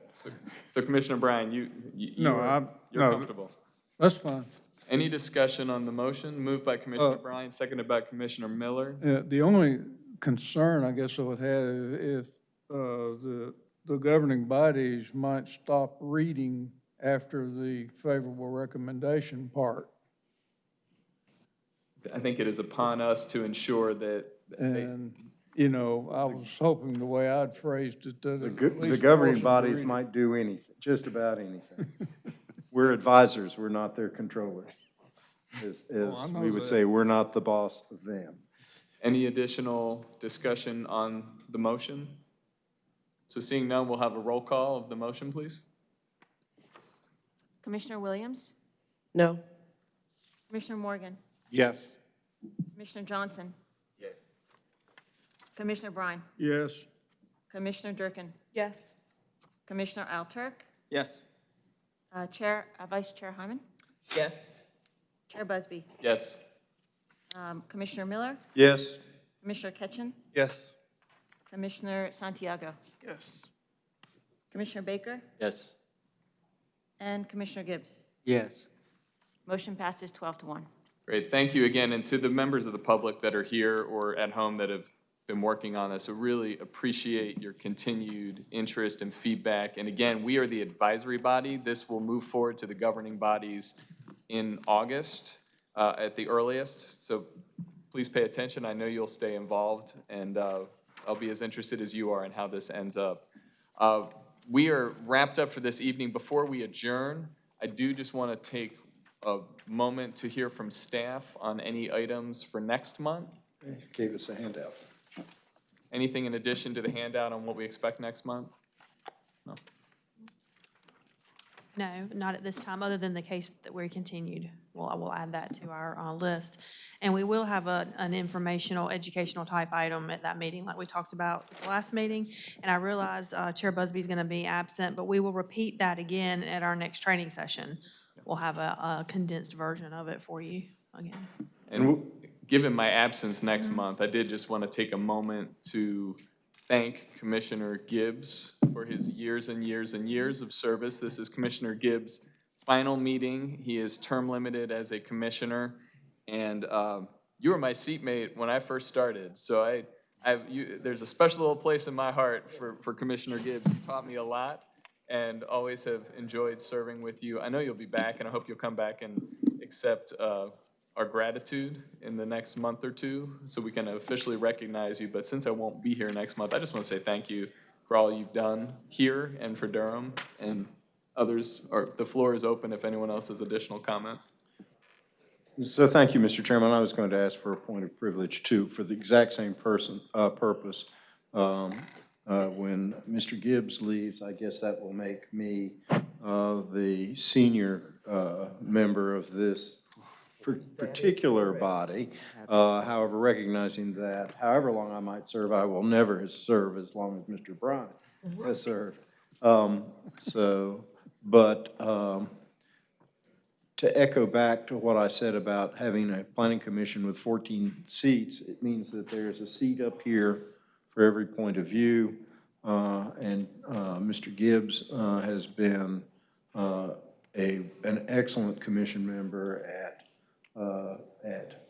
So Commissioner Bryan, you, you you No, are- I'm- you're no. comfortable? That's fine. Any discussion on the motion? Moved by Commissioner Uh, Bryan, seconded by Commissioner Miller. Yeah, the only concern I guess I would have is if uh, the, the governing bodies might stop reading after the favorable recommendation part. I think it is upon us to ensure that they, And, you know, I was hoping the way I'd phrased it, that The at go- least. the governing force them to bodies read it. might do anything, just about anything. We're advisors, we're not their controllers. As, Oh, as know we would that. say, we're not the boss of them. Any additional discussion on the motion? So seeing none, we'll have a roll call of the motion, please. Commissioner Williams? No? Commissioner Morgan? Yes. Commissioner Johnson? Yes. Commissioner Bryan? Yes. Commissioner Durkin? Yes. Commissioner Alturk? Yes. Uh, Chair, uh, Vice Chair Hyman? Yes. Chair Busby? Yes. Um, Commissioner Miller? Yes. Commissioner Ketchin? Yes. Commissioner Santiago? Yes. Commissioner Baker? Yes. And Commissioner Gibbs? Yes. Motion passes 12 to 1. Great, thank you again, and to the members of the public that are here or at home that have been working on this, I really appreciate your continued interest and feedback. And again, we are the advisory body. This will move forward to the governing bodies in August uh, at the earliest. So please pay attention. I know you'll stay involved, and uh, I'll be as interested as you are in how this ends up. Uh, We are wrapped up for this evening. Before we adjourn, I do just want to take a moment to hear from staff on any items for next month. Gave us a handout. Anything in addition to the handout on what we expect next month? No. No, not at this time, other than the case that we continued. Well, I will add that to our uh, list. And we will have a, an informational, educational type item at that meeting, like we talked about at the last meeting. And I realize uh, Chair Busby's going to be absent, but we will repeat that again at our next training session. We'll have a a condensed version of it for you again. And given my absence next month, I did just want to take a moment to thank Commissioner Gibbs for his years and years and years of service. This is Commissioner Gibbs' final meeting. He is term limited as a commissioner. And um, you were my seatmate when I first started, so I, I've, you, there's a special little place in my heart for, for Commissioner Gibbs. You taught me a lot and always have enjoyed serving with you. I know you'll be back, and I hope you'll come back and accept uh, our gratitude in the next month or two, so we can officially recognize you. But since I won't be here next month, I just want to say thank you for all you've done here and for Durham, and others, or the floor is open if anyone else has additional comments. So thank you, Mr. Chairman. I was going to ask for a point of privilege too, for the exact same person, uh, purpose. Um, uh, when Mr. Gibbs leaves, I guess that will make me, uh, the senior, uh, member of this par- particular body. Uh, however, recognizing that however long I might serve, I will never serve as long as Mr. Bryant has served. Um, so, but, um, to echo back to what I said about having a planning commission with 14 seats, it means that there's a seat up here for every point of view. Uh, And uh, Mr. Gibbs uh, has been uh, a, an excellent commission member at, uh, at,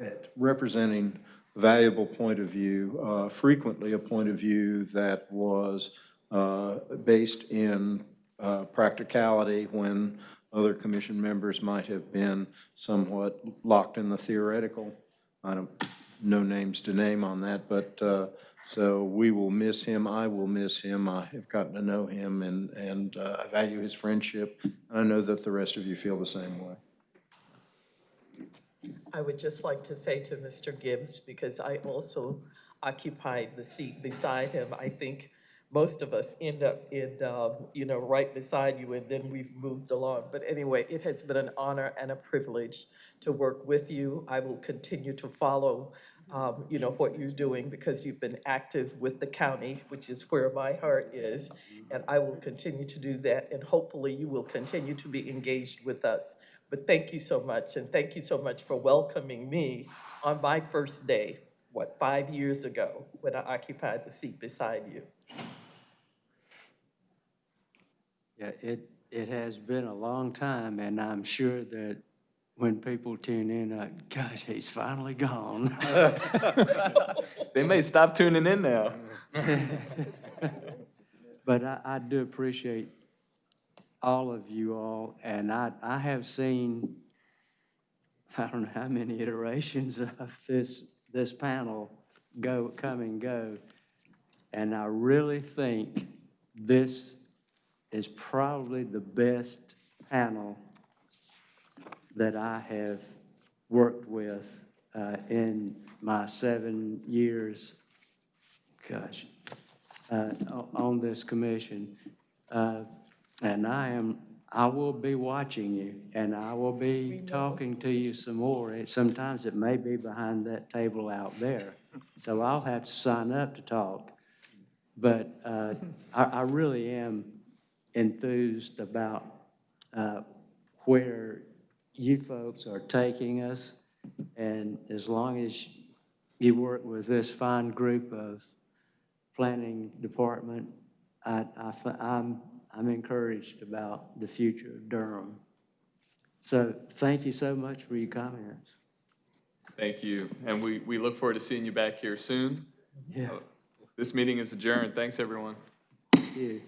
at representing valuable point of view, uh, frequently a point of view that was uh, based in uh, practicality when other commission members might have been somewhat locked in the theoretical. I don't, no names to name on that, but, uh, so we will miss him, I will miss him, I have gotten to know him, and, and uh, I value his friendship. I know that the rest of you feel the same way. I would just like to say to Mr. Gibbs, because I also occupied the seat beside him, I think most of us end up in, um, you know, right beside you, and then we've moved along. But anyway, it has been an honor and a privilege to work with you. I will continue to follow, um, you know, what you're doing because you've been active with the county, which is where my heart is. And I will continue to do that, and hopefully you will continue to be engaged with us. But thank you so much, and thank you so much for welcoming me on my first day, what, five years ago, when I occupied the seat beside you. Yeah, it, it has been a long time, and I'm sure that when people tune in, uh, gosh, he's finally gone. They may stop tuning in now. But I, I do appreciate all of you all, and I, I have seen, I don't know how many iterations of this, this panel go, come and go. And I really think this is probably the best panel that I have worked with uh, in my seven years, gosh, uh, on this commission. Uh, And I am, I will be watching you, and I will be talking to you some more. It- Sometimes it may be behind that table out there, so I'll have to sign up to talk. But uh, I, I really am enthused about uh, where you folks are taking us. And as long as you work with this fine group of planning department, I, I, I'm, I'm encouraged about the future of Durham. So thank you so much for your comments. Thank you, and we, we look forward to seeing you back here soon. Yeah. This meeting is adjourned. Thanks, everyone. Thank you.